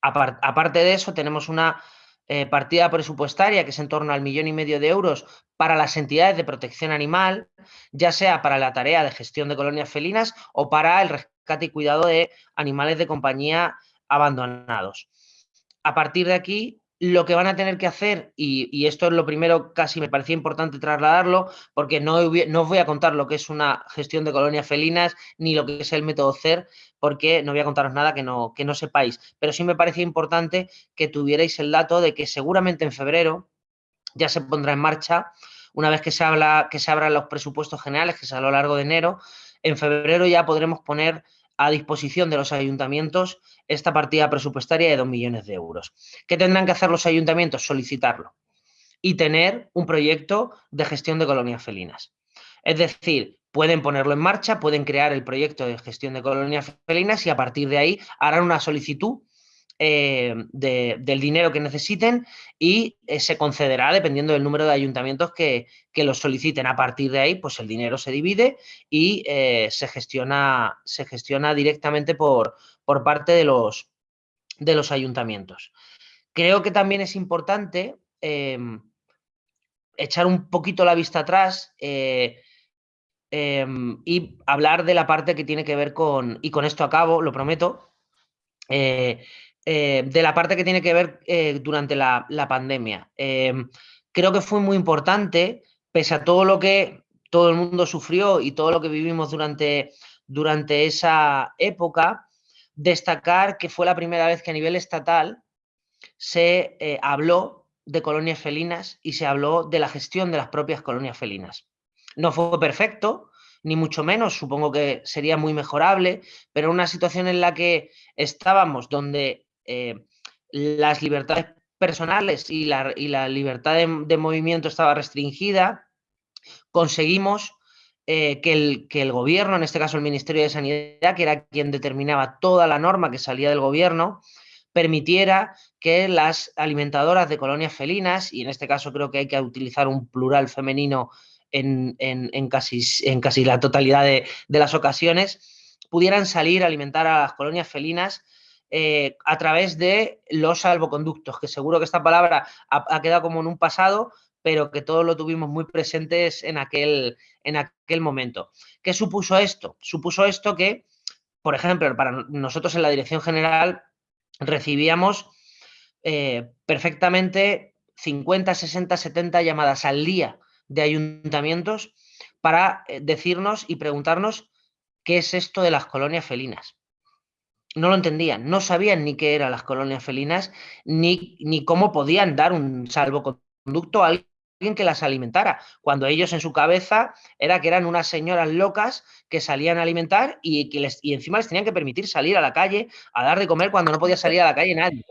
Aparte de eso, tenemos una eh, partida presupuestaria que es en torno al millón y medio de euros para las entidades de protección animal, ya sea para la tarea de gestión de colonias felinas o para el rescate y cuidado de animales de compañía abandonados a partir de aquí, lo que van a tener que hacer, y, esto es lo primero, casi me parecía importante trasladarlo, porque no, no, os voy a contar lo que es una gestión de colonias felinas, ni lo que es el método CER, porque no voy a contaros nada que no, que no sepáis. Pero sí me parecía importante que tuvierais el dato de que seguramente en febrero ya se pondrá en marcha, una vez que se, habla, que se abran los presupuestos generales, que es a lo largo de enero, en febrero ya podremos poner a disposición de los ayuntamientos esta partida presupuestaria de 2 millones de euros. ¿Qué tendrán que hacer los ayuntamientos? Solicitarlo y tener un proyecto de gestión de colonias felinas. Es decir, pueden ponerlo en marcha, pueden crear el proyecto de gestión de colonias felinas y a partir de ahí harán una solicitud eh, del dinero que necesiten y eh, se concederá dependiendo del número de ayuntamientos que, que lo soliciten. A partir de ahí, pues el dinero se divide y se, gestiona, se gestiona directamente por, por parte de los, de los ayuntamientos. Creo que también es importante em, echar un poquito la vista atrás eh, em, y hablar de la parte que tiene que ver con, y con esto acabo, lo prometo, eh, eh, de la parte que tiene que ver durante la, pandemia. Em, creo que fue muy importante, pese a todo lo que todo el mundo sufrió y todo lo que vivimos durante, durante esa época, destacar que fue la primera vez que a nivel estatal se habló de colonias felinas y se habló de la gestión de las propias colonias felinas. No fue perfecto, ni mucho menos, supongo que sería muy mejorable, pero una situación en la que estábamos donde eh, las libertades personales y la, libertad de, movimiento estaba restringida, conseguimos eh, que, el, que el gobierno, en este caso el Ministerio de Sanidad, que era quien determinaba toda la norma que salía del gobierno, permitiera que las alimentadoras de colonias felinas, y en este caso creo que hay que utilizar un plural femenino en, casi, en casi, la totalidad de, las ocasiones, pudieran salir a alimentar a las colonias felinas eh, a través de los salvoconductos, que seguro que esta palabra ha, quedado como en un pasado, pero que todos lo tuvimos muy presentes en aquel, en aquel momento. ¿Qué supuso esto? Supuso esto que, por ejemplo, para nosotros en la Dirección General recibíamos eh, perfectamente 50, 60, 70 llamadas al día de ayuntamientos para eh, decirnos y preguntarnos qué es esto de las colonias felinas. No lo entendían, no sabían ni qué eran las colonias felinas, ni, ni cómo podían dar un salvoconducto a que las alimentara, cuando ellos en su cabeza era que eran unas señoras locas que salían a alimentar y, que les, y encima les tenían que permitir salir a la calle a dar de comer cuando no podía salir a la calle nadie.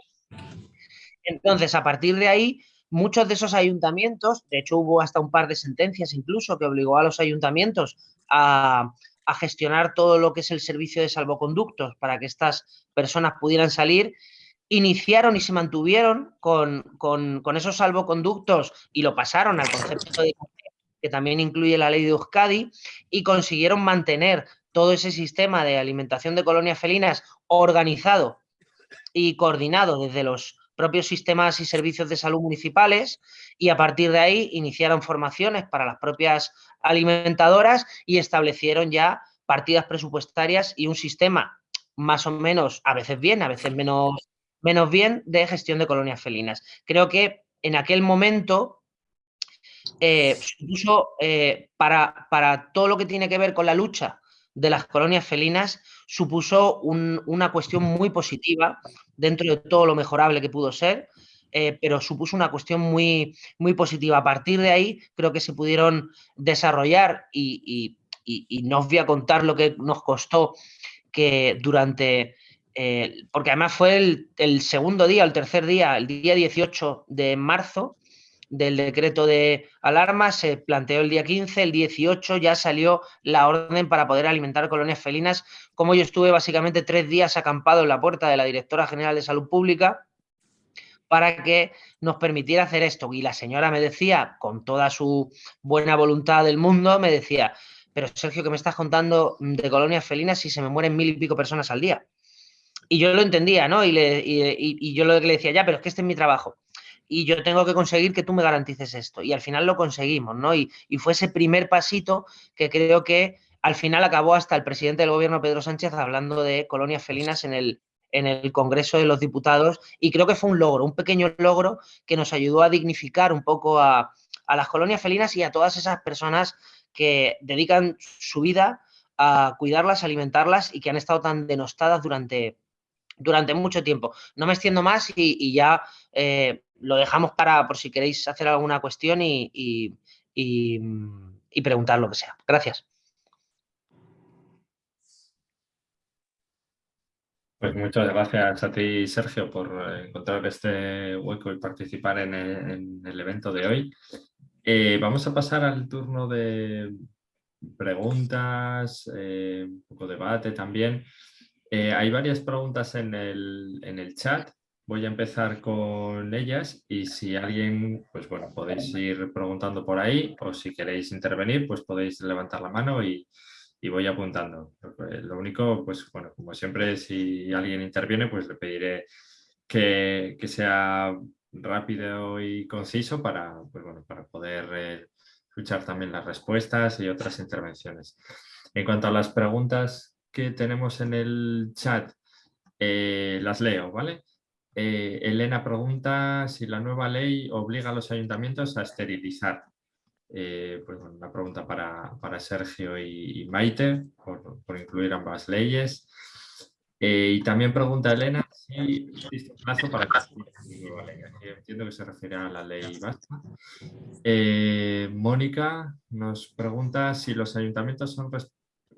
Entonces, a partir de ahí, muchos de esos ayuntamientos, de hecho hubo hasta un par de sentencias incluso que obligó a los ayuntamientos a, a gestionar todo lo que es el servicio de salvoconductos para que estas personas pudieran salir iniciaron y se mantuvieron con, esos salvoconductos y lo pasaron al concepto de que también incluye la ley de Euskadi y consiguieron mantener todo ese sistema de alimentación de colonias felinas organizado y coordinado desde los propios sistemas y servicios de salud municipales y a partir de ahí iniciaron formaciones para las propias alimentadoras y establecieron ya partidas presupuestarias y un sistema más o menos, a veces bien, a veces menos menos bien de gestión de colonias felinas. Creo que en aquel momento eh, supuso eh, para, para, todo lo que tiene que ver con la lucha de las colonias felinas, supuso una cuestión muy positiva dentro de todo lo mejorable que pudo ser, eh, pero supuso una cuestión muy, muy positiva. A partir de ahí creo que se pudieron desarrollar y, no os voy a contar lo que nos costó que durante eh, porque además fue el, segundo día, el tercer día, el día 18 de marzo del decreto de alarma, se planteó el día 15, el 18 ya salió la orden para poder alimentar colonias felinas, como yo estuve básicamente tres días acampado en la puerta de la Directora General de Salud Pública para que nos permitiera hacer esto. Y la señora me decía, con toda su buena voluntad del mundo, me decía, pero Sergio, ¿qué me estás contando de colonias felinas si se me mueren mil y pico personas al día? Y yo lo entendía, ¿no? Y, le, y, yo lo que le decía, ya, pero es que este es mi trabajo. Y yo tengo que conseguir que tú me garantices esto. Y al final lo conseguimos, ¿no? Y, fue ese primer pasito que creo que al final acabó hasta el presidente del gobierno, Pedro Sánchez, hablando de colonias felinas en el, en el Congreso de los Diputados. Y creo que fue un logro, un pequeño logro que nos ayudó a dignificar un poco a, a las colonias felinas y a todas esas personas que dedican su vida a cuidarlas, alimentarlas y que han estado tan denostadas durante, durante mucho tiempo. No me extiendo más y, ya eh, lo dejamos para por si queréis hacer alguna cuestión y, preguntar lo que sea. Gracias. Pues muchas gracias a ti, Sergio, por encontrar este hueco y participar en el, evento de hoy. Eh, vamos a pasar al turno de preguntas, eh, un poco debate también. Eh, hay varias preguntas en el, chat voy a empezar con ellas y si alguien, pues bueno, podéis ir preguntando por ahí o si queréis intervenir, pues podéis levantar la mano y, voy apuntando. Lo único, pues bueno, como siempre, si alguien interviene, pues le pediré que, sea rápido y conciso para, pues bueno, para poder eh, escuchar también las respuestas y otras intervenciones. En cuanto a las preguntas que tenemos en el chat, eh, las leo, ¿vale? Eh, Elena pregunta si la nueva ley obliga a los ayuntamientos a esterilizar. Eh, pues una pregunta para, Sergio y, Maite, por, incluir ambas leyes. y también pregunta Elena si existe un plazo para que ley. entiendo que se refiere a la ley basta. Mónica nos pregunta si los ayuntamientos son,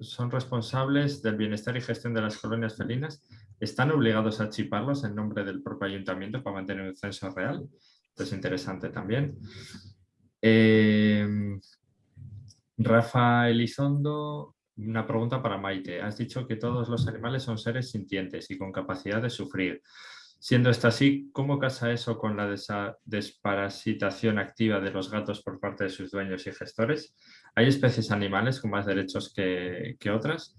son responsables del bienestar y gestión de las colonias felinas ¿Están obligados a chiparlos en nombre del propio ayuntamiento para mantener un censo real? Esto es interesante también. Eh, Rafa Elizondo, una pregunta para Maite. Has dicho que todos los animales son seres sintientes y con capacidad de sufrir. Siendo esto así, ¿cómo casa eso con la desparasitación activa de los gatos por parte de sus dueños y gestores? ¿Hay especies animales con más derechos que, que otras?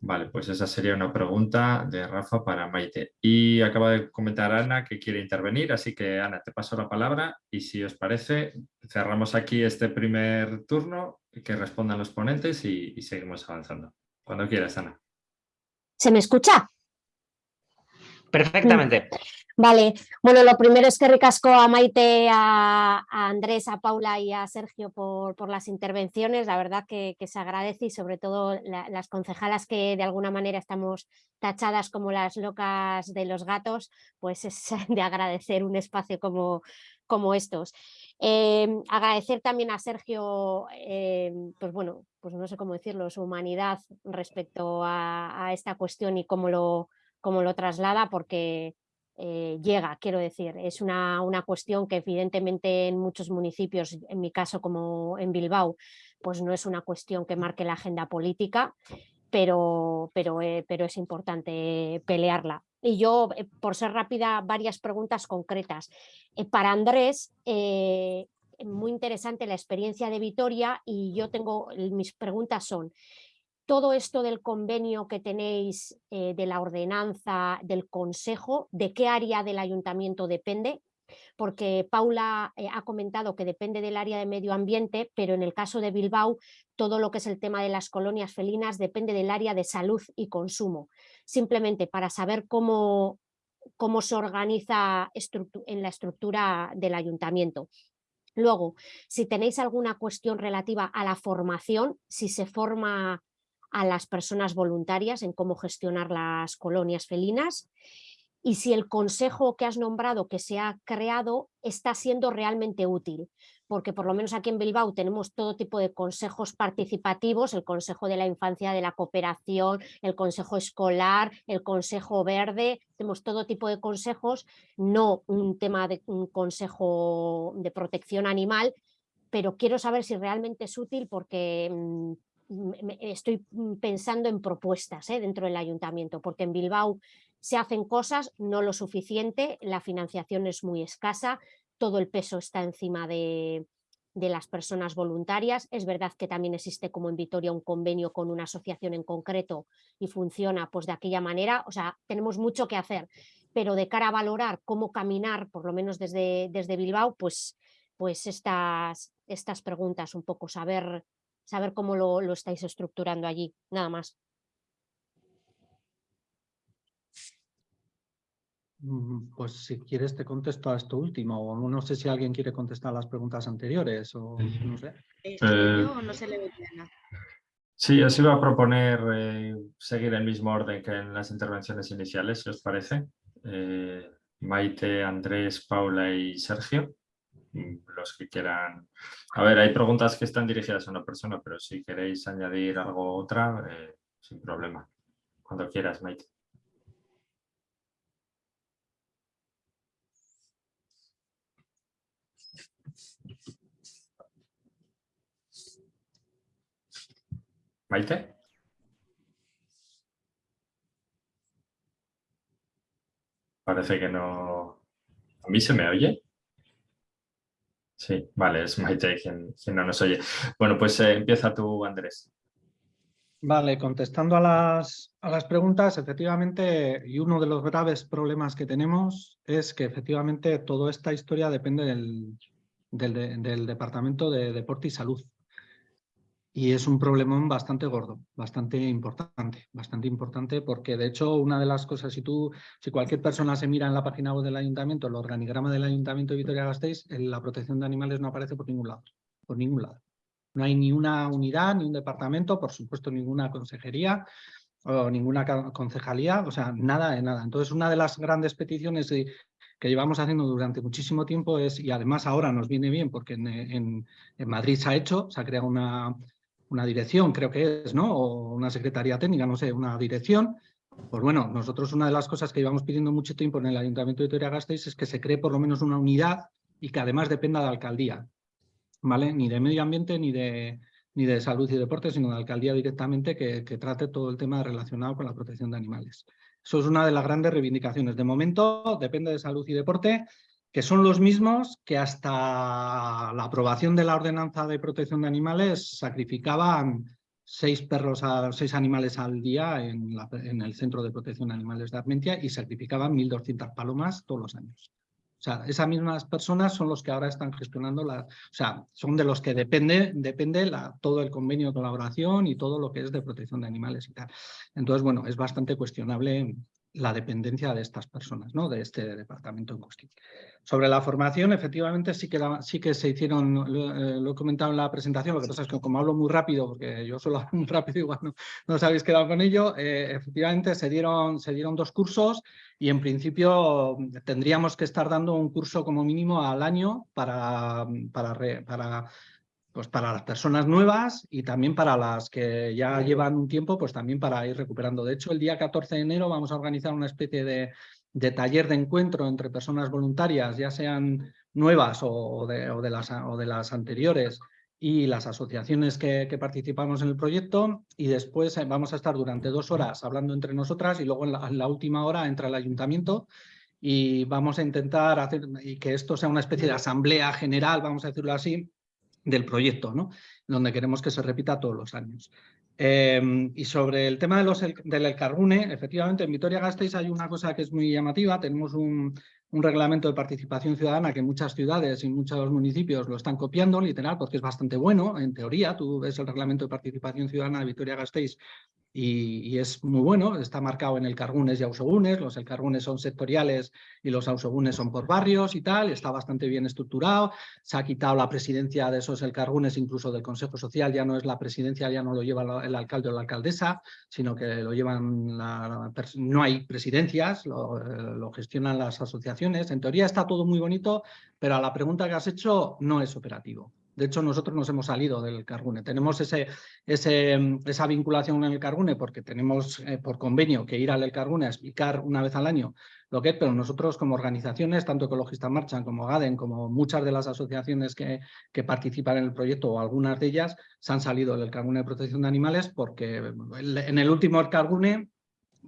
Vale, pues esa sería una pregunta de Rafa para Maite. Y acaba de comentar Ana que quiere intervenir, así que Ana, te paso la palabra y si os parece, cerramos aquí este primer turno, que respondan los ponentes y, y seguimos avanzando. Cuando quieras, Ana. ¿Se me escucha? Perfectamente. Vale, bueno, lo primero es que ricasco a Maite, a, Andrés, a Paula y a Sergio por, las intervenciones, la verdad que, se agradece y sobre todo las concejalas que de alguna manera estamos tachadas como las locas de los gatos, pues es de agradecer un espacio como, como estos. Em, agradecer también a Sergio, em, pues bueno, pues no sé cómo decirlo, su humanidad respecto a, esta cuestión y cómo lo, cómo lo traslada, porque eh, llega, quiero decir. Es una, una, cuestión que evidentemente en muchos municipios, en mi caso como en Bilbao, pues no es una cuestión que marque la agenda política, pero, pero, eh, pero es importante pelearla. Y yo, eh, por ser rápida, varias preguntas concretas. para Andrés, muy interesante la experiencia de Vitoria y yo tengo, mis preguntas son, todo esto del convenio que tenéis eh, de la ordenanza del consejo, ¿de qué área del ayuntamiento depende? Porque Paula eh, ha comentado que depende del área de medio ambiente, pero en el caso de Bilbao todo lo que es el tema de las colonias felinas depende del área de salud y consumo. Simplemente para saber cómo, cómo se organiza en la estructura del ayuntamiento. Luego, si tenéis alguna cuestión relativa a la formación, si se forma a las personas voluntarias en cómo gestionar las colonias felinas y si el consejo que has nombrado que se ha creado está siendo realmente útil, porque por lo menos aquí en Bilbao tenemos todo tipo de consejos participativos, el consejo de la infancia de la cooperación, el consejo escolar, el consejo verde, tenemos todo tipo de consejos, no un tema de un consejo de protección animal, pero quiero saber si realmente es útil porque mm, estoy mm, pensando en propuestas ¿eh? dentro del ayuntamiento, porque en Bilbao se hacen cosas, no lo suficiente, la financiación es muy escasa, todo el peso está encima de, las personas voluntarias. Es verdad que también existe como en Vitoria un convenio con una asociación en concreto y funciona pues de aquella manera, o sea, tenemos mucho que hacer, pero de cara a valorar cómo caminar, por lo menos desde, desde Bilbao, pues, pues estas, estas preguntas, un poco saber saber cómo lo, estáis estructurando allí, nada más. Mm, pues si quieres te contesto a esto último, o no sé si alguien quiere contestar las preguntas anteriores, o no sé. Eh, no se le Sí, os iba a proponer eh, seguir el mismo orden que en las intervenciones iniciales, si os parece. Eh, Maite, Andrés, Paula y Sergio. Los que quieran. A ver, hay preguntas que están dirigidas a una persona, pero si queréis añadir algo otra, eh, sin problema. Cuando quieras, Maite. Maite. parece que no... ¿A mí se me oye? Sí, vale, es Maite quien, no nos oye. Bueno, pues eh, empieza tú, Andrés. Vale, contestando a las, a las preguntas, efectivamente, y uno de los graves problemas que tenemos es que efectivamente toda esta historia depende del, del Departamento de Deporte y Salud. Y es un problemón bastante gordo, bastante importante, bastante importante porque de hecho una de las cosas, si tú, si cualquier persona se mira en la página web del ayuntamiento, el organigrama del ayuntamiento de Vitoria-Gasteiz, la protección de animales no aparece por ningún lado, por ningún lado. No hay ni una unidad, ni un departamento, por supuesto ninguna consejería o ninguna concejalía, o sea, nada de nada. Entonces una de las grandes peticiones que llevamos haciendo durante muchísimo tiempo es, y además ahora nos viene bien porque en Madrid se ha hecho, se ha creado una una dirección, creo que es, ¿no? O una secretaría técnica, no sé, una dirección. Pues bueno, nosotros una de las cosas que íbamos pidiendo mucho tiempo en el Ayuntamiento de Vitoria-Gasteiz es que se cree por lo menos una unidad y que además dependa de alcaldía, ¿vale? Ni de medio ambiente ni de, ni de salud y deporte, sino de alcaldía directamente que, que trate todo el tema relacionado con la protección de animales. Eso es una de las grandes reivindicaciones. De momento depende de salud y deporte que son los mismos que hasta la aprobación de la ordenanza de protección de animales sacrificaban seis perros a seis animales al día en, el Centro de Protección de Animales de Armentia y sacrificaban 1.200 palomas todos los años. O sea, esas mismas personas son los que ahora están gestionando la, o sea, son de los que depende, depende todo el convenio de colaboración y todo lo que es de protección de animales y tal. Entonces, bueno, es bastante cuestionable la dependencia de estas personas, ¿no? de este departamento en cuestión. Sobre la formación, efectivamente sí que, sí que se hicieron, eh, lo, he comentado en la presentación, lo que pasa es que como hablo muy rápido, porque yo solo hablo muy rápido, igual no, no os habéis quedado con ello, eh, efectivamente se dieron, se dieron dos cursos y en principio tendríamos que estar dando un curso como mínimo al año para, para pues para las personas nuevas y también para las que ya llevan un tiempo, pues también para ir recuperando. De hecho, el día 14 de enero vamos a organizar una especie de, taller de encuentro entre personas voluntarias, ya sean nuevas o de, las, o de las anteriores, y las asociaciones que, participamos en el proyecto y después eh, vamos a estar durante dos horas hablando entre nosotras y luego en la, en la última hora entra el ayuntamiento y vamos a intentar hacer y que esto sea una especie de asamblea general, vamos a decirlo así, del proyecto, ¿no? donde queremos que se repita todos los años. Em, y sobre el tema de los, del Elcarbune, efectivamente en Vitoria-Gasteiz hay una cosa que es muy llamativa, tenemos un, un reglamento de participación ciudadana que muchas ciudades y muchos municipios lo están copiando, literal, porque es bastante bueno, en teoría, tú ves el reglamento de participación ciudadana de Vitoria-Gasteiz y, es muy bueno, está marcado en el Cargunes y Ausogunes, los Cargunes son sectoriales y los Ausogunes son por barrios y tal, está bastante bien estructurado, se ha quitado la presidencia de esos Cargunes, incluso del Consejo Social, ya no es la presidencia, ya no lo lleva el alcalde o la alcaldesa, sino que lo llevan, la, no hay presidencias, lo, lo gestionan las asociaciones, en teoría está todo muy bonito, pero a la pregunta que has hecho no es operativo. De hecho, nosotros nos hemos salido del Cargune. Tenemos esa vinculación en el Cargune porque tenemos eh, por convenio que ir al Cargune a explicar una vez al año lo que es, pero nosotros como organizaciones, tanto Ecologistas Marchan como GADEN, como muchas de las asociaciones que, que, participan en el proyecto o algunas de ellas, se han salido del Cargune de Protección de Animales porque en el último Cargune,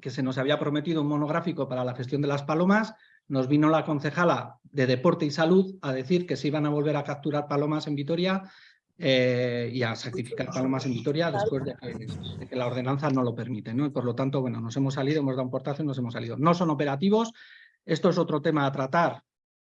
que se nos había prometido un monográfico para la gestión de las palomas, nos vino la concejala de Deporte y Salud a decir que se iban a volver a capturar palomas en Vitoria eh, y a sacrificar palomas en Vitoria después de que, la ordenanza no lo permite. ¿no? Y por lo tanto, bueno, nos hemos salido, hemos dado un portazo y nos hemos salido. No son operativos, esto es otro tema a tratar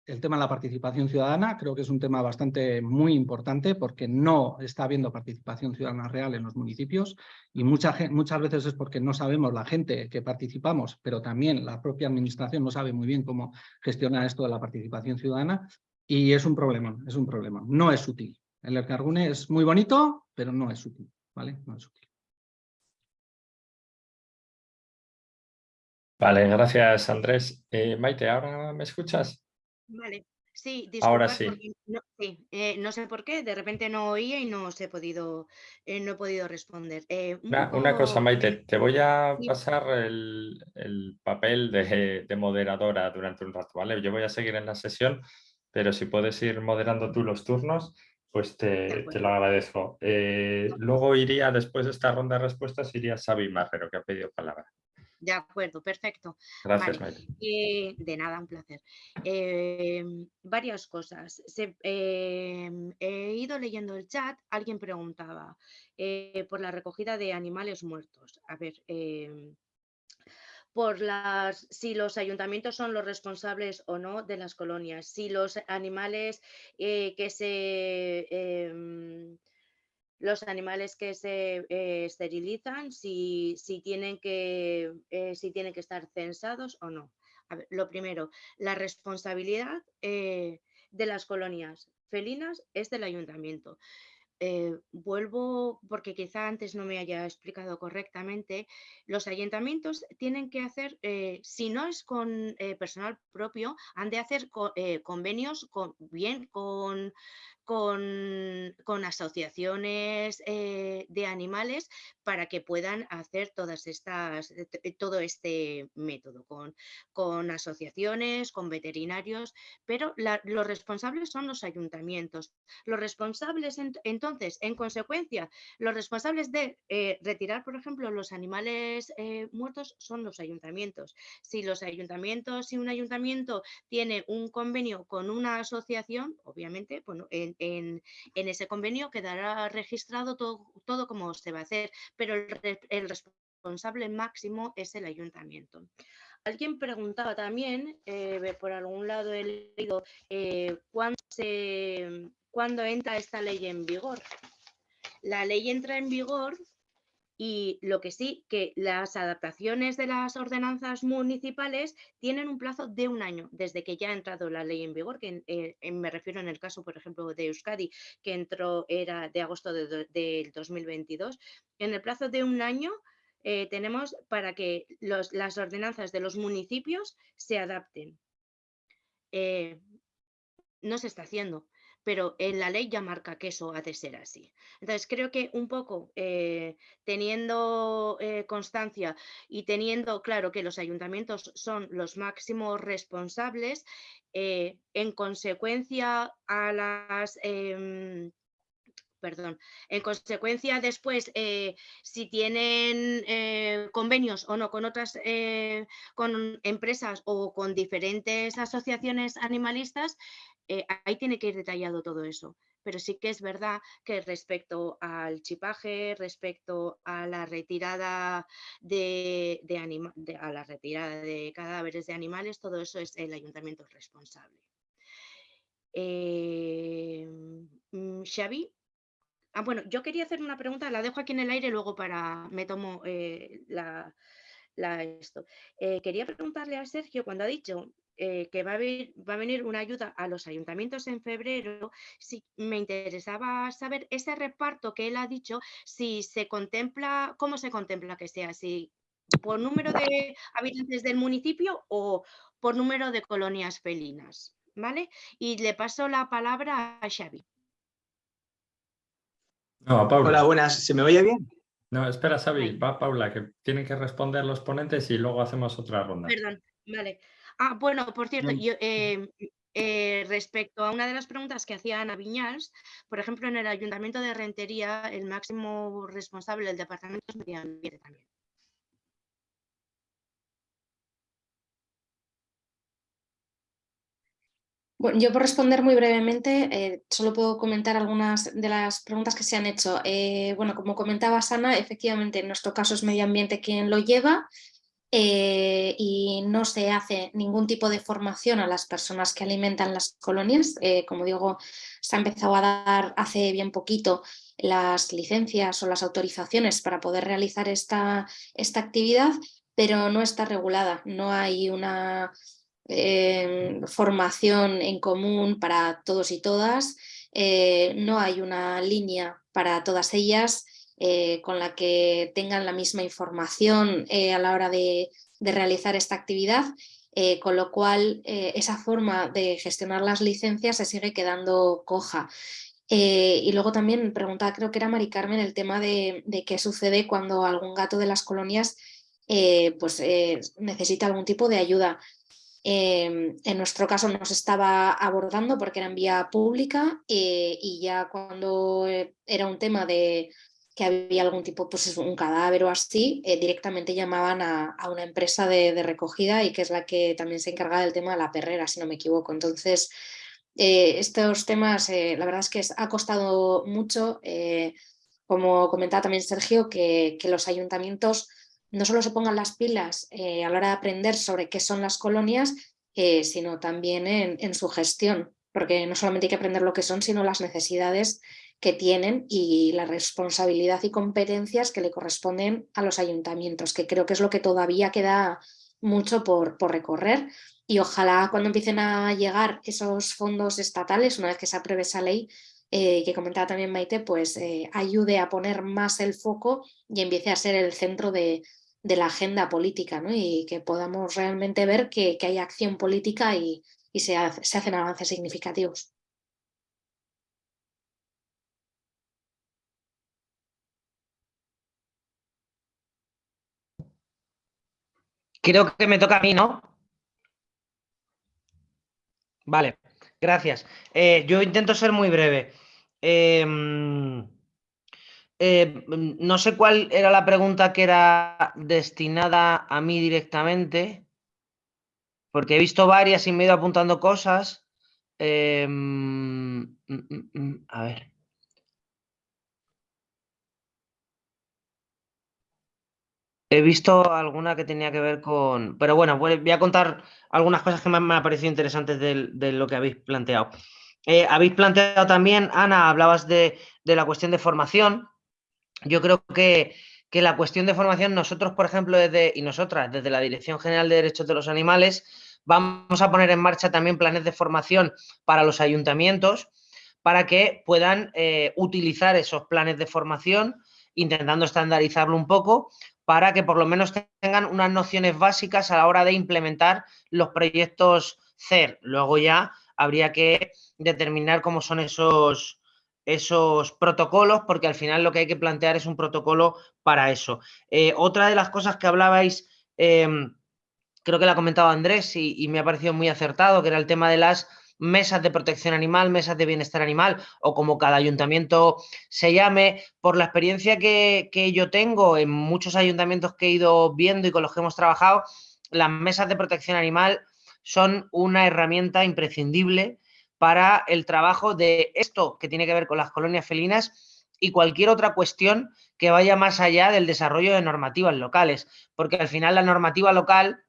el tema de la participación ciudadana creo que es un tema bastante muy importante porque no está habiendo participación ciudadana real en los municipios y mucha, muchas veces es porque no sabemos la gente que participamos, pero también la propia administración no sabe muy bien cómo gestionar esto de la participación ciudadana y es un problema, es un problema. No es útil. El Cargune es muy bonito, pero no es útil, ¿vale? No es útil. Vale, gracias Andrés. Eh, Maite, ¿ahora me escuchas? Vale, sí, Ahora sí. no, eh, no sé por qué, de repente no oía y no he podido, eh, no he podido responder. Eh, una, cosa, Maite, te voy a pasar el, papel de, moderadora durante un rato, ¿vale? Yo voy a seguir en la sesión, pero si puedes ir moderando tú los turnos, pues te, lo agradezco. luego iría, después de esta ronda de respuestas, iría Xavi Marrero, que ha pedido palabra. De acuerdo, perfecto. Gracias, Vale. Eh, de nada, un placer. Em, varias cosas. Se- em, he ido leyendo el chat, alguien preguntaba eh, por la recogida de animales muertos. A ver, em, por las, si los ayuntamientos son los responsables o no de las colonias, si los animales eh, que se... los animales que se eh, esterilizan, si, si tienen que, eh, si tienen que estar censados o no. Lo primero, la responsabilidad eh, de las colonias felinas es del ayuntamiento. Vuelvo, porque quizá antes no me haya explicado correctamente, los ayuntamientos tienen que hacer, si no es con personal propio, han de hacer co- convenios con, bien con, con, con asociaciones eh, de animales para que puedan hacer todas estas, eh, eh, todo este método, con, con asociaciones, con veterinarios, pero los responsables son los ayuntamientos. Los responsables, ent- entonces, en consecuencia, los responsables de retirar, por ejemplo, los animales muertos son los ayuntamientos. Si los ayuntamientos, si un ayuntamiento tiene un convenio con una asociación, obviamente, bueno, en, en- ese convenio quedará registrado todo, todo como se va a hacer, pero el responsable máximo es el ayuntamiento. Alguien preguntaba también, eh, por algún lado he leído, eh, ¿cuándo, se- cuándo entra esta ley en vigor? La ley entra en vigor y lo que sí, que las adaptaciones de las ordenanzas municipales tienen un plazo de un año desde que ya ha entrado la ley en vigor, que eh, me refiero en el caso, por ejemplo, de Euskadi, que entró, era de agosto de del 2022. En el plazo de un año eh, tenemos para que las ordenanzas de los municipios se adapten. Eh, no se está haciendo, pero en la ley ya marca que eso ha de ser así. Entonces, creo que un poco eh, teniendo eh, constancia y teniendo claro que los ayuntamientos son los máximos responsables, eh, en consecuencia a las... em, Perdón. En consecuencia, después, si tienen convenios o no con otras con empresas o con diferentes asociaciones animalistas, eh, ahí tiene que ir detallado todo eso. Pero sí que es verdad que respecto al chipaje, respecto a la retirada de, de anima- a la retirada de cadáveres de animales, todo eso es el ayuntamiento responsable. Eh, mm, Xavi, Ah, bueno, yo quería hacer una pregunta, la dejo aquí en el aire luego para, me tomo eh, la, la esto. Eh, quería preguntarle a Sergio cuando ha dicho eh, que va a, va a venir una ayuda a los ayuntamientos en febrero, si me interesaba saber ese reparto que él ha dicho, si se contempla, cómo se contempla que sea, si por número de habitantes del municipio o por número de colonias felinas, ¿vale? Y le paso la palabra a Xavi. No, a Paula. Hola, buenas. ¿Se me oye bien? No, espera, Xavi, va Paula, que tienen que responder los ponentes y luego hacemos otra ronda. Perdón, vale. Ah, bueno, por cierto, yo, eh, eh, respecto a una de las preguntas que hacía Ana Viñals, por ejemplo, en el Ayuntamiento de Rentería, el máximo responsable del Departamento es Medio Ambiente también. Bueno, yo por responder muy brevemente, eh, solo puedo comentar algunas de las preguntas que se han hecho. Eh, bueno, como comentaba Sana, efectivamente en nuestro caso es medio ambiente quien lo lleva eh, y no se hace ningún tipo de formación a las personas que alimentan las colonias. Eh, como digo, se ha empezado a dar hace bien poquito las licencias o las autorizaciones para poder realizar esta, esta actividad, pero no está regulada, no hay una eh, formación en común para todos y todas, no hay una línea para todas ellas eh, con la que tengan la misma información eh, a la hora de, realizar esta actividad, eh, con lo cual esa forma de gestionar las licencias se sigue quedando coja. Y luego también preguntaba, creo que era Mari Carmen, el tema de, qué sucede cuando algún gato de las colonias pues, necesita algún tipo de ayuda. En nuestro caso no se estaba abordando porque era en vía pública y ya cuando era un tema de, que había algún tipo, pues un cadáver o así, eh, directamente llamaban a, una empresa de, recogida y que es la que también se encarga del tema de la perrera, si no me equivoco. Entonces, eh, estos temas, eh, la verdad es que ha costado mucho, como comentaba también Sergio, que, los ayuntamientos no solo se pongan las pilas a la hora de aprender sobre qué son las colonias, sino también en, en su gestión, porque no solamente hay que aprender lo que son, sino las necesidades que tienen y la responsabilidad y competencias que le corresponden a los ayuntamientos, que creo que es lo que todavía queda mucho por, por recorrer y ojalá cuando empiecen a llegar esos fondos estatales, una vez que se apruebe esa ley, eh, que comentaba también Maite, pues eh, ayude a poner más el foco y empiece a ser el centro de, la agenda política ¿no? y que podamos realmente ver que, hay acción política y, se, se hacen avances significativos. Creo que me toca a mí, ¿no? Vale, gracias. Eh, yo intento ser muy breve. Em, eh, no sé cuál era la pregunta que era destinada a mí directamente, porque he visto varias y me he ido apuntando cosas. Em, mm, mm, mm, a ver. He visto alguna que tenía que ver con... Pero bueno, voy a contar algunas cosas que me han parecido interesantes de, lo que habéis planteado. Eh, habéis planteado también, Ana, hablabas de, la cuestión de formación. Yo creo que, la cuestión de formación, nosotros, por ejemplo, desde, y nosotras, desde la Dirección General de Derechos de los Animales, vamos a poner en marcha también planes de formación para los ayuntamientos para que puedan eh, utilizar esos planes de formación, intentando estandarizarlo un poco, para que por lo menos tengan unas nociones básicas a la hora de implementar los proyectos CER. Luego ya habría que determinar cómo son esos, esos protocolos, porque al final lo que hay que plantear es un protocolo para eso. Eh, otra de las cosas que hablabais, em, creo que la ha comentado Andrés y me ha parecido muy acertado, que era el tema de las mesas de protección animal, mesas de bienestar animal o como cada ayuntamiento se llame, por la experiencia que, yo tengo en muchos ayuntamientos que he ido viendo y con los que hemos trabajado, las mesas de protección animal son una herramienta imprescindible para el trabajo de esto que tiene que ver con las colonias felinas y cualquier otra cuestión que vaya más allá del desarrollo de normativas locales, porque al final la normativa local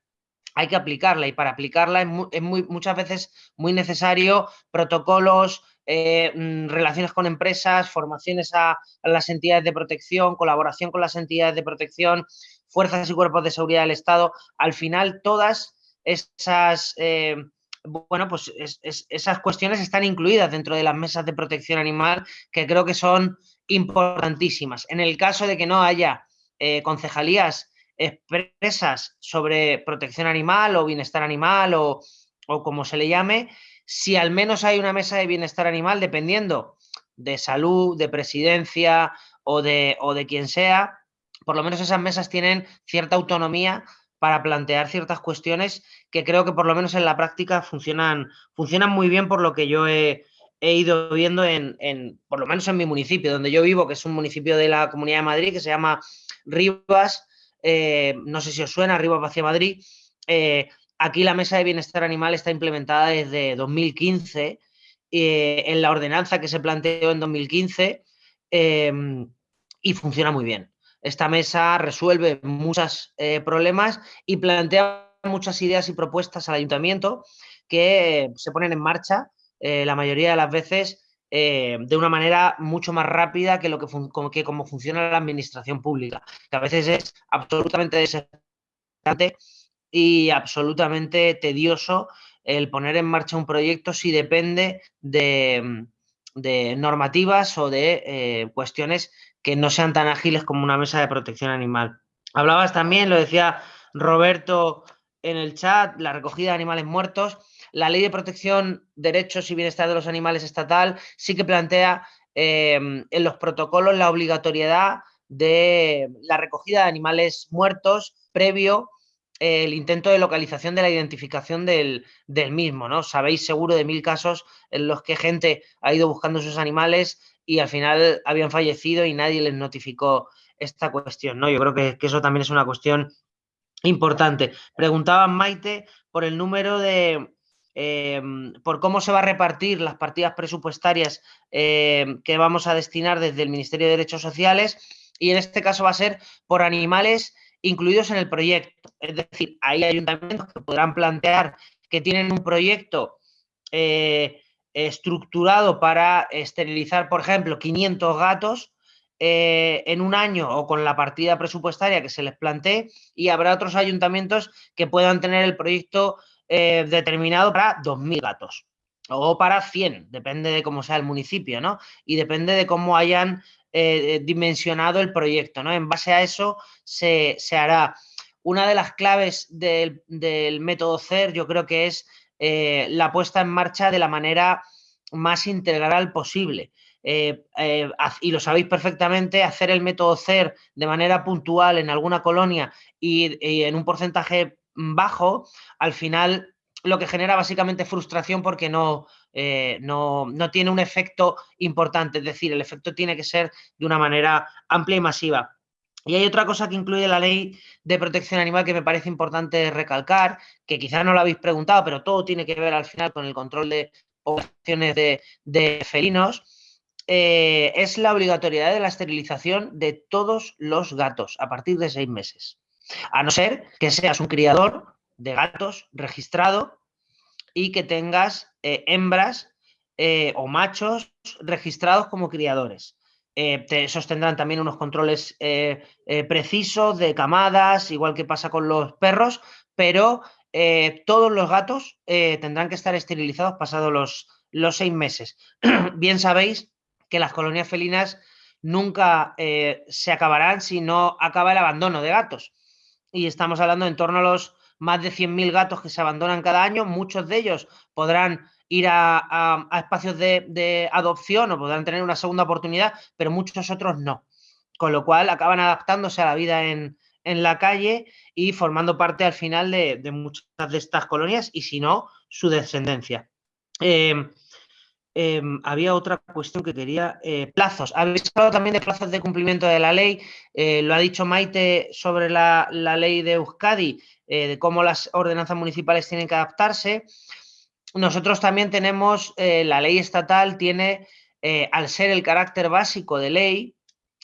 hay que aplicarla y para aplicarla es, muy, muchas veces muy necesario protocolos, eh, mm, relaciones con empresas, formaciones a, las entidades de protección, colaboración con las entidades de protección, fuerzas y cuerpos de seguridad del Estado. Al final, todas esas, eh, bueno, pues esas cuestiones están incluidas dentro de las mesas de protección animal, que creo que son importantísimas. En el caso de que no haya eh, concejalías expresas sobre protección animal o bienestar animal o, como se le llame, si al menos hay una mesa de bienestar animal, dependiendo de salud, de presidencia o de, o de quien sea, por lo menos esas mesas tienen cierta autonomía para plantear ciertas cuestiones que creo que por lo menos en la práctica funcionan, funcionan muy bien por lo que yo he, ido viendo en, en, por lo menos en mi municipio, donde yo vivo, que es un municipio de la Comunidad de Madrid que se llama Rivas, eh, no sé si os suena, arriba hacia Madrid. Eh, aquí la Mesa de Bienestar Animal está implementada desde 2015 eh, en la ordenanza que se planteó en 2015 em, y funciona muy bien. Esta mesa resuelve muchos problemas y plantea muchas ideas y propuestas al ayuntamiento que se ponen en marcha la mayoría de las veces eh, de una manera mucho más rápida que lo que, como, que como funciona la administración pública, que a veces es absolutamente desesperante y absolutamente tedioso el poner en marcha un proyecto si depende de, normativas o de eh, cuestiones que no sean tan ágiles como una mesa de protección animal. Hablabas también, lo decía Roberto en el chat, la recogida de animales muertos. La ley de protección, derechos y bienestar de los animales estatal sí que plantea em, en los protocolos la obligatoriedad de la recogida de animales muertos previo eh, el intento de localización de la identificación del, mismo, ¿no? Sabéis seguro de mil casos en los que gente ha ido buscando sus animales y al final habían fallecido y nadie les notificó esta cuestión, ¿no? Yo creo que, eso también es una cuestión importante. Preguntaba Maite por el número de, em, por cómo se va a repartir las partidas presupuestarias em, que vamos a destinar desde el Ministerio de Derechos Sociales y en este caso va a ser por animales incluidos en el proyecto. Es decir, hay ayuntamientos que podrán plantear que tienen un proyecto eh, estructurado para esterilizar, por ejemplo, 500 gatos eh, en un año o con la partida presupuestaria que se les plantee y habrá otros ayuntamientos que puedan tener el proyecto eh, determinado para 2.000 gatos o para 100, depende de cómo sea el municipio, ¿no? Y depende de cómo hayan eh, dimensionado el proyecto, ¿no? En base a eso se, hará. Una de las claves del, del, método CER yo creo que es la puesta en marcha de la manera más integral posible. Eh, eh, y lo sabéis perfectamente, hacer el método CER de manera puntual en alguna colonia y, en un porcentaje bajo, al final lo que genera básicamente frustración porque no, eh, no, no, tiene un efecto importante, es decir, el efecto tiene que ser de una manera amplia y masiva. Y hay otra cosa que incluye la ley de protección animal que me parece importante recalcar, que quizás no lo habéis preguntado, pero todo tiene que ver al final con el control de poblaciones de, felinos, eh, es la obligatoriedad de la esterilización de todos los gatos a partir de seis meses. A no ser que seas un criador de gatos registrado y que tengas eh, hembras eh, o machos registrados como criadores. te sostendrán también unos controles precisos de camadas, igual que pasa con los perros, pero todos los gatos tendrán que estar esterilizados pasados los, los seis meses. Bien sabéis que las colonias felinas nunca eh, se acabarán si no acaba el abandono de gatos. Y estamos hablando en torno a los más de 100.000 gatos que se abandonan cada año. Muchos de ellos podrán ir a, espacios de, adopción o podrán tener una segunda oportunidad, pero muchos otros no. Con lo cual acaban adaptándose a la vida en, la calle y formando parte al final de, muchas de estas colonias y si no, su descendencia. Eh, Em, había otra cuestión que quería, eh, plazos. Habéis hablado también de plazos de cumplimiento de la ley, eh, lo ha dicho Maite sobre la, ley de Euskadi, eh, de cómo las ordenanzas municipales tienen que adaptarse. Nosotros también tenemos, la ley estatal tiene, al ser el carácter básico de ley,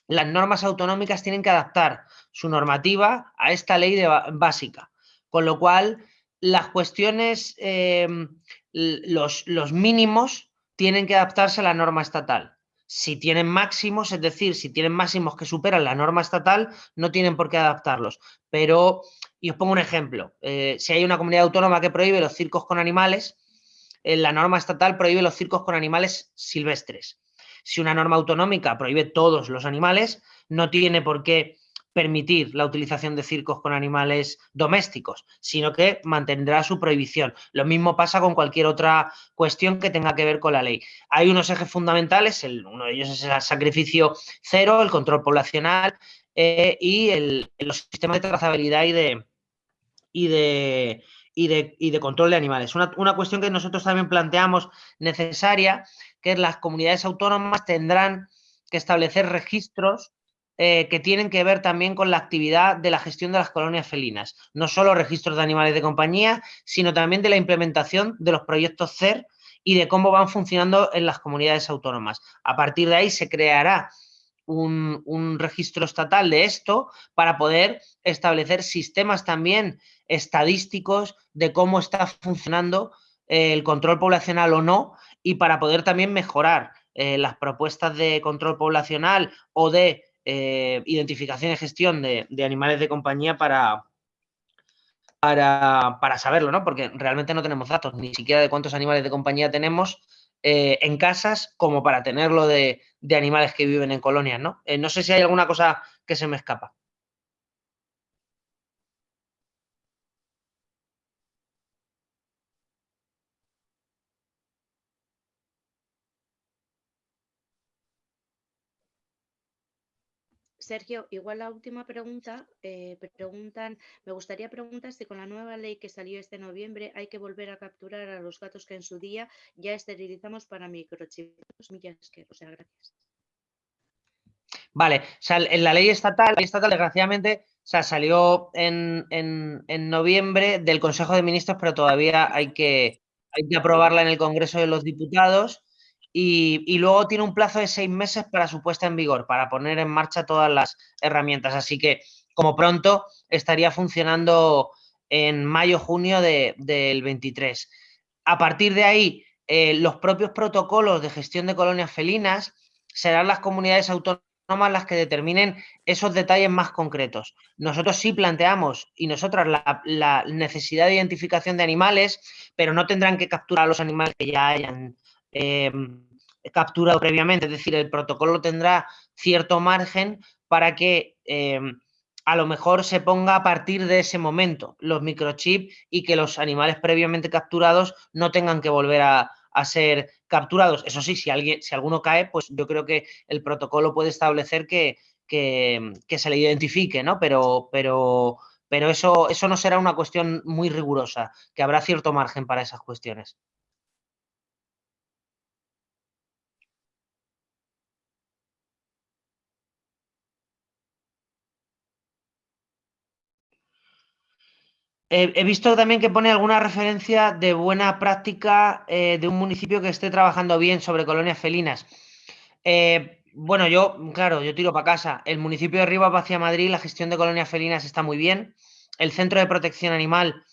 las normas autonómicas tienen que adaptar su normativa a esta ley básica, con lo cual las cuestiones, em, los, los mínimos tienen que adaptarse a la norma estatal. Si tienen máximos, es decir, si tienen máximos que superan la norma estatal, no tienen por qué adaptarlos. Pero, y os pongo un ejemplo, eh, si hay una comunidad autónoma que prohíbe los circos con animales, eh, la norma estatal prohíbe los circos con animales silvestres. Si una norma autonómica prohíbe todos los animales, no tiene por qué permitir la utilización de circos con animales domésticos, sino que mantendrá su prohibición. Lo mismo pasa con cualquier otra cuestión que tenga que ver con la ley. Hay unos ejes fundamentales, uno de ellos es el sacrificio cero, el control poblacional eh, y el, los sistemas de trazabilidad y de, y de, control de animales. Una, una cuestión que nosotros también planteamos necesaria, que las comunidades autónomas tendrán que establecer registros eh, que tienen que ver también con la actividad de la gestión de las colonias felinas. No solo registros de animales de compañía, sino también de la implementación de los proyectos CER y de cómo van funcionando en las comunidades autónomas. A partir de ahí se creará un, registro estatal de esto para poder establecer sistemas también estadísticos de cómo está funcionando eh, el control poblacional o no y para poder también mejorar eh, las propuestas de control poblacional o de eh, identificación y gestión de, animales de compañía para, para, saberlo, ¿no? Porque realmente no tenemos datos ni siquiera de cuántos animales de compañía tenemos eh, en casas como para tenerlo de, animales que viven en colonias, ¿no? Eh, no sé si hay alguna cosa que se me escapa. Sergio, igual la última pregunta, eh, preguntan, me gustaría preguntar si con la nueva ley que salió este noviembre hay que volver a capturar a los gatos que en su día ya esterilizamos para microchips. O sea, gracias. Vale, en la ley estatal, estatal desgraciadamente salió en, noviembre del Consejo de Ministros, pero todavía hay que aprobarla en el Congreso de los Diputados y, luego tiene un plazo de seis meses para su puesta en vigor, para poner en marcha todas las herramientas. Así que, como pronto, estaría funcionando en mayo-junio del 23. A partir de ahí, eh, los propios protocolos de gestión de colonias felinas serán las comunidades autónomas las que determinen esos detalles más concretos. Nosotros sí planteamos y nosotras la, necesidad de identificación de animales, pero no tendrán que capturar a los animales que ya hayan em, capturado previamente. Es decir, el protocolo tendrá cierto margen para que em, a lo mejor se ponga a partir de ese momento los microchips y que los animales previamente capturados no tengan que volver a, ser capturados. Eso sí, si, alguien, si alguno cae, pues yo creo que el protocolo puede establecer que, que, se le identifique, ¿no? Pero, pero, pero eso, eso no será una cuestión muy rigurosa, que habrá cierto margen para esas cuestiones. He visto también que pone alguna referencia de buena práctica eh, de un municipio que esté trabajando bien sobre colonias felinas. Eh, bueno, yo, claro, yo tiro para casa. El municipio de Rivas hacia Madrid, la gestión de colonias felinas está muy bien. El centro de protección animal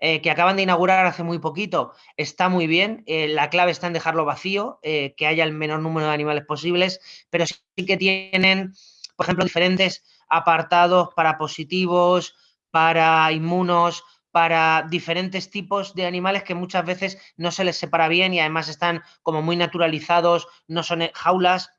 eh, que acaban de inaugurar hace muy poquito está muy bien. la clave está en dejarlo vacío, que haya el menor número de animales posibles, pero sí que tienen, por ejemplo, diferentes apartados para positivos, para inmunos, para diferentes tipos de animales que muchas veces no se les separa bien y además están como muy naturalizados, no son jaulas.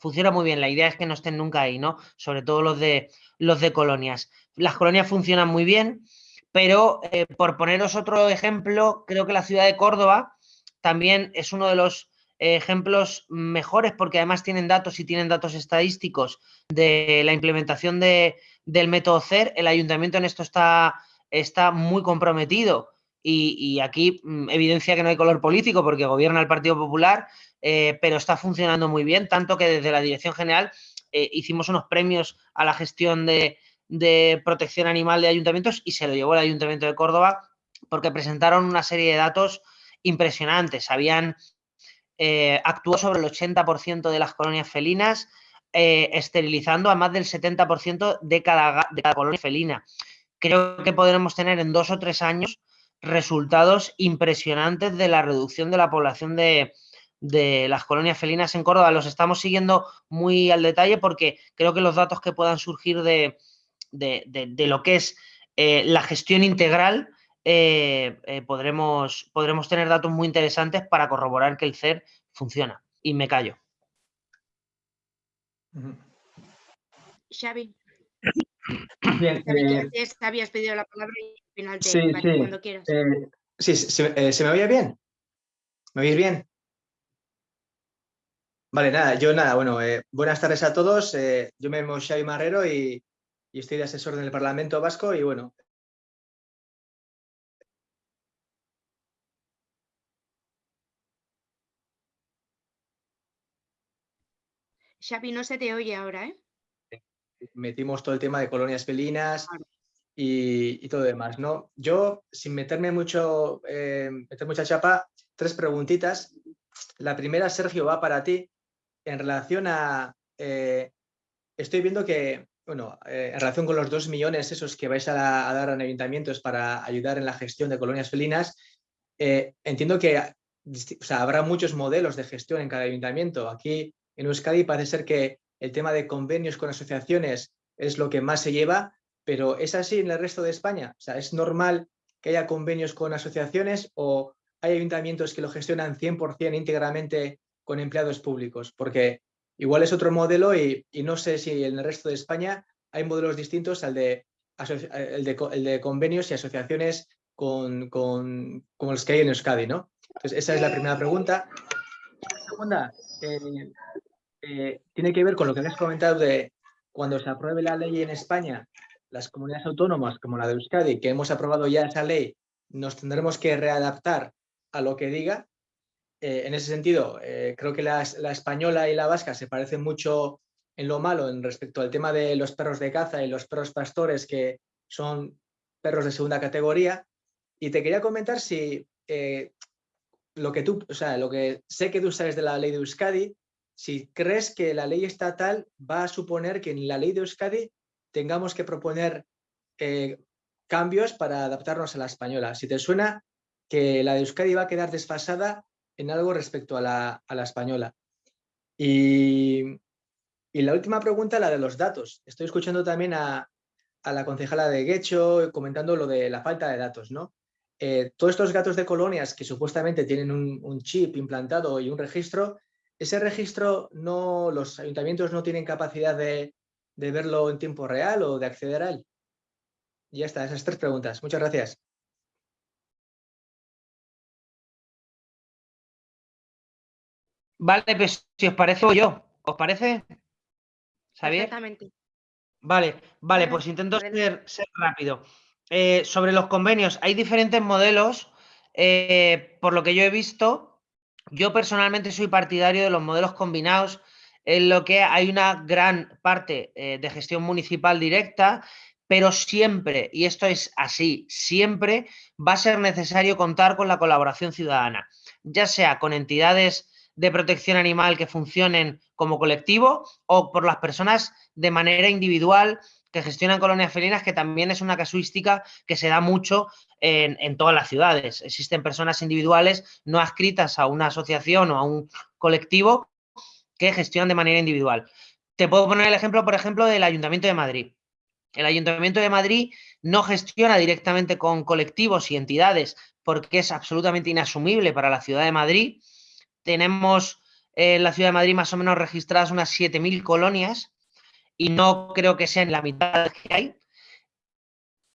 Funciona muy bien, la idea es que no estén nunca ahí, ¿no? Sobre todo los de, los de colonias. Las colonias funcionan muy bien, pero eh, por poneros otro ejemplo, creo que la ciudad de Córdoba también es uno de los ejemplos mejores porque además tienen datos y tienen datos estadísticos de la implementación de, del método CER. El ayuntamiento en esto está, está muy comprometido y, aquí mm, evidencia que no hay color político porque gobierna el Partido Popular, eh, pero está funcionando muy bien, tanto que desde la Dirección General eh, hicimos unos premios a la gestión de, de protección animal de ayuntamientos y se lo llevó el Ayuntamiento de Córdoba porque presentaron una serie de datos impresionantes. Habían eh, actuó sobre el 80% de las colonias felinas, eh, esterilizando a más del 70% de cada, de cada colonia felina. Creo que podremos tener en dos o tres años resultados impresionantes de la reducción de la población de, las colonias felinas en Córdoba. Los estamos siguiendo muy al detalle porque creo que los datos que puedan surgir de, lo que es eh, la gestión integral eh, podremos, podremos tener datos muy interesantes para corroborar que el CER funciona. Y me callo. Xavi. Bien, eh, habías pedido la palabra y al final te sí, sí. cuando quieras. sí, ¿se, me oye bien? ¿Me oís bien? Vale, nada, yo nada, bueno, buenas tardes a todos. yo me llamo Xavi Marrero y, y, estoy de asesor del Parlamento Vasco y bueno, Xavi, no se te oye ahora, ¿eh? Metimos todo el tema de colonias felinas y, todo demás, ¿no? Yo, sin meterme mucho, eh, meter mucha chapa, tres preguntitas. La primera, Sergio, va para ti. En relación a... Eh, estoy viendo que, bueno, eh, en relación con los dos millones esos que vais a, dar a ayuntamientos para ayudar en la gestión de colonias felinas, entiendo que habrá muchos modelos de gestión en cada ayuntamiento. Aquí en Euskadi parece ser que el tema de convenios con asociaciones es lo que más se lleva, pero ¿es así en el resto de España? O sea, ¿es normal que haya convenios con asociaciones o hay ayuntamientos que lo gestionan 100% íntegramente con empleados públicos? Porque igual es otro modelo y, no sé si en el resto de España hay modelos distintos al de, el de, convenios y asociaciones con, los que hay en Euskadi, ¿no? Entonces, esa es la primera pregunta. La segunda, eh, eh, tiene que ver con lo que has comentado de cuando se apruebe la ley en España, las comunidades autónomas como la de Euskadi, que hemos aprobado ya esa ley, nos tendremos que readaptar a lo que diga. Eh, en ese sentido, eh, creo que la, española y la vasca se parecen mucho en lo malo en respecto al tema de los perros de caza y los perros pastores que son perros de segunda categoría. Y te quería comentar si eh, lo que tú, o sea, lo que sé que tú sabes de la ley de Euskadi, si crees que la ley estatal va a suponer que en la ley de Euskadi tengamos que proponer eh, cambios para adaptarnos a la española. Si te suena que la de Euskadi va a quedar desfasada en algo respecto a la, española. Y, la última pregunta, la de los datos. Estoy escuchando también a, la concejala de Guecho comentando lo de la falta de datos, ¿no? Eh, todos estos gatos de colonias que supuestamente tienen un, chip implantado y un registro, ese registro no, los ayuntamientos no tienen capacidad de, de verlo en tiempo real o de acceder a él. Y ya está, esas tres preguntas. Muchas gracias. Vale, pues si os parece yo, ¿os parece? ¿Xavier? Exactamente. Vale, vale, pues intento ser, rápido. Eh, sobre los convenios, hay diferentes modelos. Eh, por lo que yo he visto, yo personalmente soy partidario de los modelos combinados, en lo que hay una gran parte eh, de gestión municipal directa, pero siempre, y esto es así, siempre va a ser necesario contar con la colaboración ciudadana, ya sea con entidades de protección animal que funcionen como colectivo o por las personas de manera individual que gestionan colonias felinas, que también es una casuística que se da mucho en, todas las ciudades. Existen personas individuales no adscritas a una asociación o a un colectivo que gestionan de manera individual. Te puedo poner el ejemplo, por ejemplo, del Ayuntamiento de Madrid. El Ayuntamiento de Madrid no gestiona directamente con colectivos y entidades porque es absolutamente inasumible para la ciudad de Madrid tenemos en la ciudad de Madrid más o menos registradas unas 7.000 colonias y no creo que sean la mitad que hay.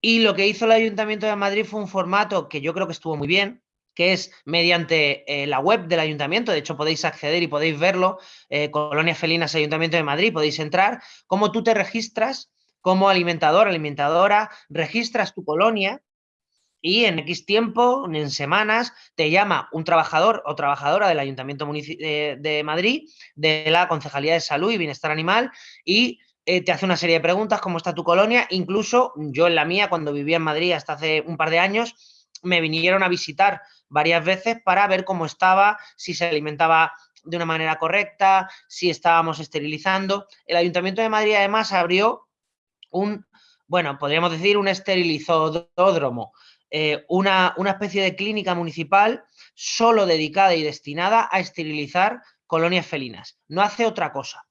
Y lo que hizo el Ayuntamiento de Madrid fue un formato que yo creo que estuvo muy bien, que es mediante eh, la web del ayuntamiento, de hecho podéis acceder y podéis verlo, eh, Colonias Felinas Ayuntamiento de Madrid, podéis entrar, cómo tú te registras como alimentador, alimentadora, registras tu colonia y en X tiempo, en semanas, te llama un trabajador o trabajadora del Ayuntamiento de, Madrid, de la Concejalía de Salud y Bienestar Animal, y eh, te hace una serie de preguntas, cómo está tu colonia, incluso yo en la mía, cuando vivía en Madrid hasta hace un par de años, me vinieron a visitar varias veces para ver cómo estaba, si se alimentaba de una manera correcta, si estábamos esterilizando. El Ayuntamiento de Madrid además abrió un, bueno, podríamos decir un esterilizódromo, eh, una, especie de clínica municipal solo dedicada y destinada a esterilizar colonias felinas. No hace otra cosa.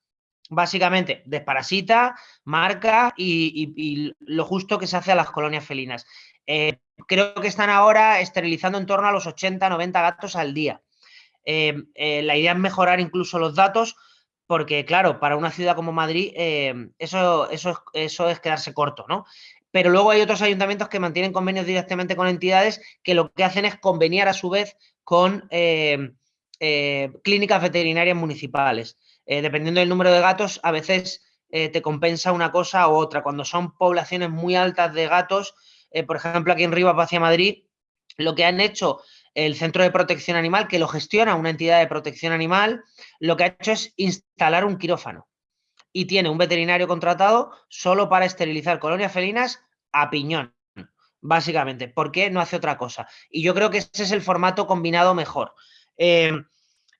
Básicamente, desparasita, marca y, lo justo que se hace a las colonias felinas. Eh, creo que están ahora esterilizando en torno a los 80, 90 gatos al día. Eh, la idea es mejorar incluso los datos porque, claro, para una ciudad como Madrid eso, eso, eso es quedarse corto, ¿no? pero luego hay otros ayuntamientos que mantienen convenios directamente con entidades que lo que hacen es conveniar a su vez con eh, eh, clínicas veterinarias municipales. Eh, dependiendo del número de gatos, a veces te compensa una cosa u otra. Cuando son poblaciones muy altas de gatos, por ejemplo, aquí en Rivas hacia Madrid, lo que han hecho el Centro de Protección Animal, que lo gestiona una entidad de protección animal, lo que ha hecho es instalar un quirófano y tiene un veterinario contratado solo para esterilizar colonias felinas a piñón, básicamente, porque no hace otra cosa. Y yo creo que ese es el formato combinado mejor. Eh,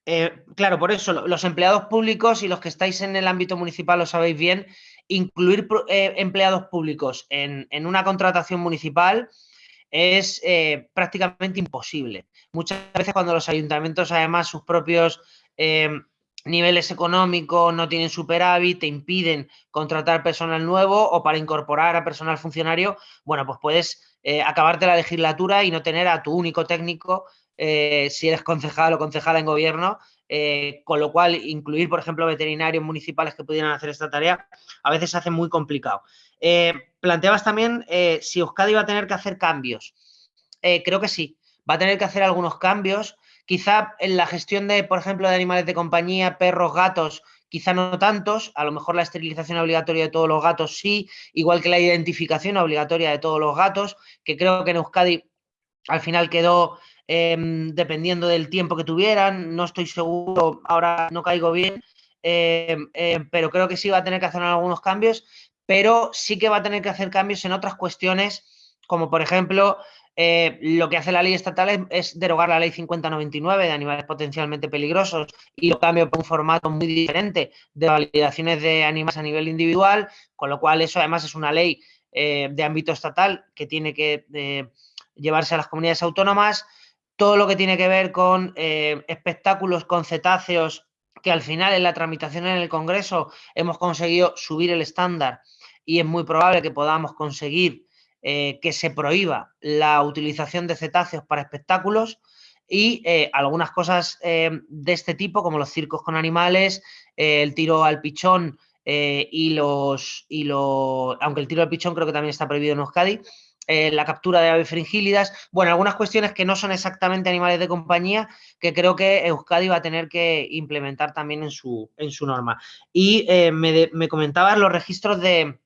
eh, claro, por eso los empleados públicos y los que estáis en el ámbito municipal lo sabéis bien, incluir eh, empleados públicos en, una contratación municipal es prácticamente imposible. Muchas veces cuando los ayuntamientos, además, sus propios niveles económicos no tienen superávit, te impiden contratar personal nuevo o para incorporar a personal funcionario, bueno, pues puedes eh, acabarte la legislatura y no tener a tu único técnico eh, si eres concejal o concejala en gobierno, eh, con lo cual incluir, por ejemplo, veterinarios municipales que pudieran hacer esta tarea, a veces se hace muy complicado. planteabas también si Euskadi va a tener que hacer cambios. creo que sí, va a tener que hacer algunos cambios Quizá en la gestión de, por ejemplo, de animales de compañía, perros, gatos, quizá no tantos, a lo mejor la esterilización obligatoria de todos los gatos sí, igual que la identificación obligatoria de todos los gatos, que creo que en Euskadi al final quedó em, dependiendo del tiempo que tuvieran, no estoy seguro, ahora no caigo bien, pero creo que sí va a tener que hacer algunos cambios, pero sí que va a tener que hacer cambios en otras cuestiones, como por ejemplo eh, lo que hace la ley estatal es, derogar la ley 5099 de animales potencialmente peligrosos y lo cambia por un formato muy diferente de validaciones de animales a nivel individual, con lo cual eso además es una ley eh, de ámbito estatal que tiene que eh, llevarse a las comunidades autónomas. Todo lo que tiene que ver con espectáculos con cetáceos, que al final en la tramitación en el Congreso hemos conseguido subir el estándar y es muy probable que podamos conseguir eh, que se prohíba la utilización de cetáceos para espectáculos y eh, algunas cosas eh, de este tipo, como los circos con animales, el tiro al pichón y los, y los... Aunque el tiro al pichón creo que también está prohibido en Euskadi, la captura de aves fringílidas, bueno, algunas cuestiones que no son exactamente animales de compañía, que creo que Euskadi va a tener que implementar también en su, en su norma. Y me, me comentabas los registros de,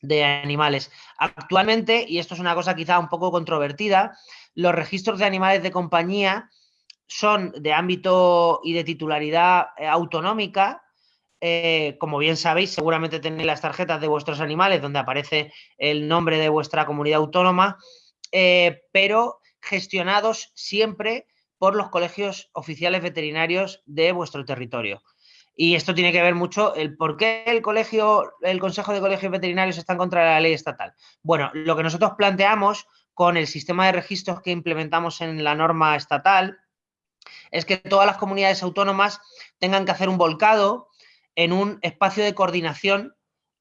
de animales. Actualmente, y esto es una cosa quizá un poco controvertida, los registros de animales de compañía son de ámbito y de titularidad eh, autonómica. Eh, como bien sabéis, seguramente tenéis las tarjetas de vuestros animales donde aparece el nombre de vuestra comunidad autónoma, eh, pero gestionados siempre por los colegios oficiales veterinarios de vuestro territorio. Y esto tiene que ver mucho el por qué el colegio, el Consejo de Colegios Veterinarios está en contra de la ley estatal. Bueno, lo que nosotros planteamos con el sistema de registros que implementamos en la norma estatal es que todas las comunidades autónomas tengan que hacer un volcado en un espacio de coordinación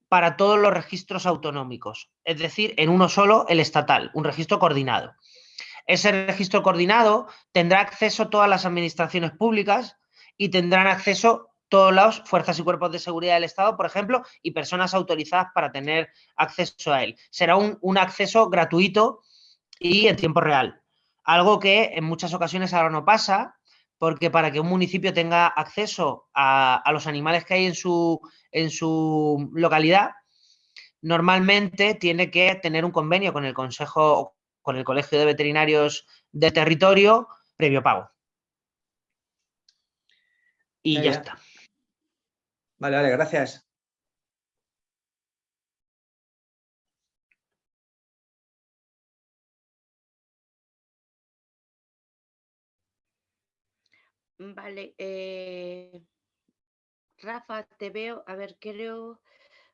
para todos los registros autonómicos, es decir, en uno solo, el estatal, un registro coordinado. Ese registro coordinado tendrá acceso todas las administraciones públicas y tendrán acceso todos los fuerzas y cuerpos de seguridad del Estado, por ejemplo, y personas autorizadas para tener acceso a él. Será un, acceso gratuito y en tiempo real. Algo que en muchas ocasiones ahora no pasa, porque para que un municipio tenga acceso a, los animales que hay en su, en su localidad, normalmente tiene que tener un convenio con el Consejo, con el Colegio de Veterinarios del territorio, previo pago. Y ya está. Vale, vale, gracias. Vale, eh, Rafa, te veo, a ver, creo,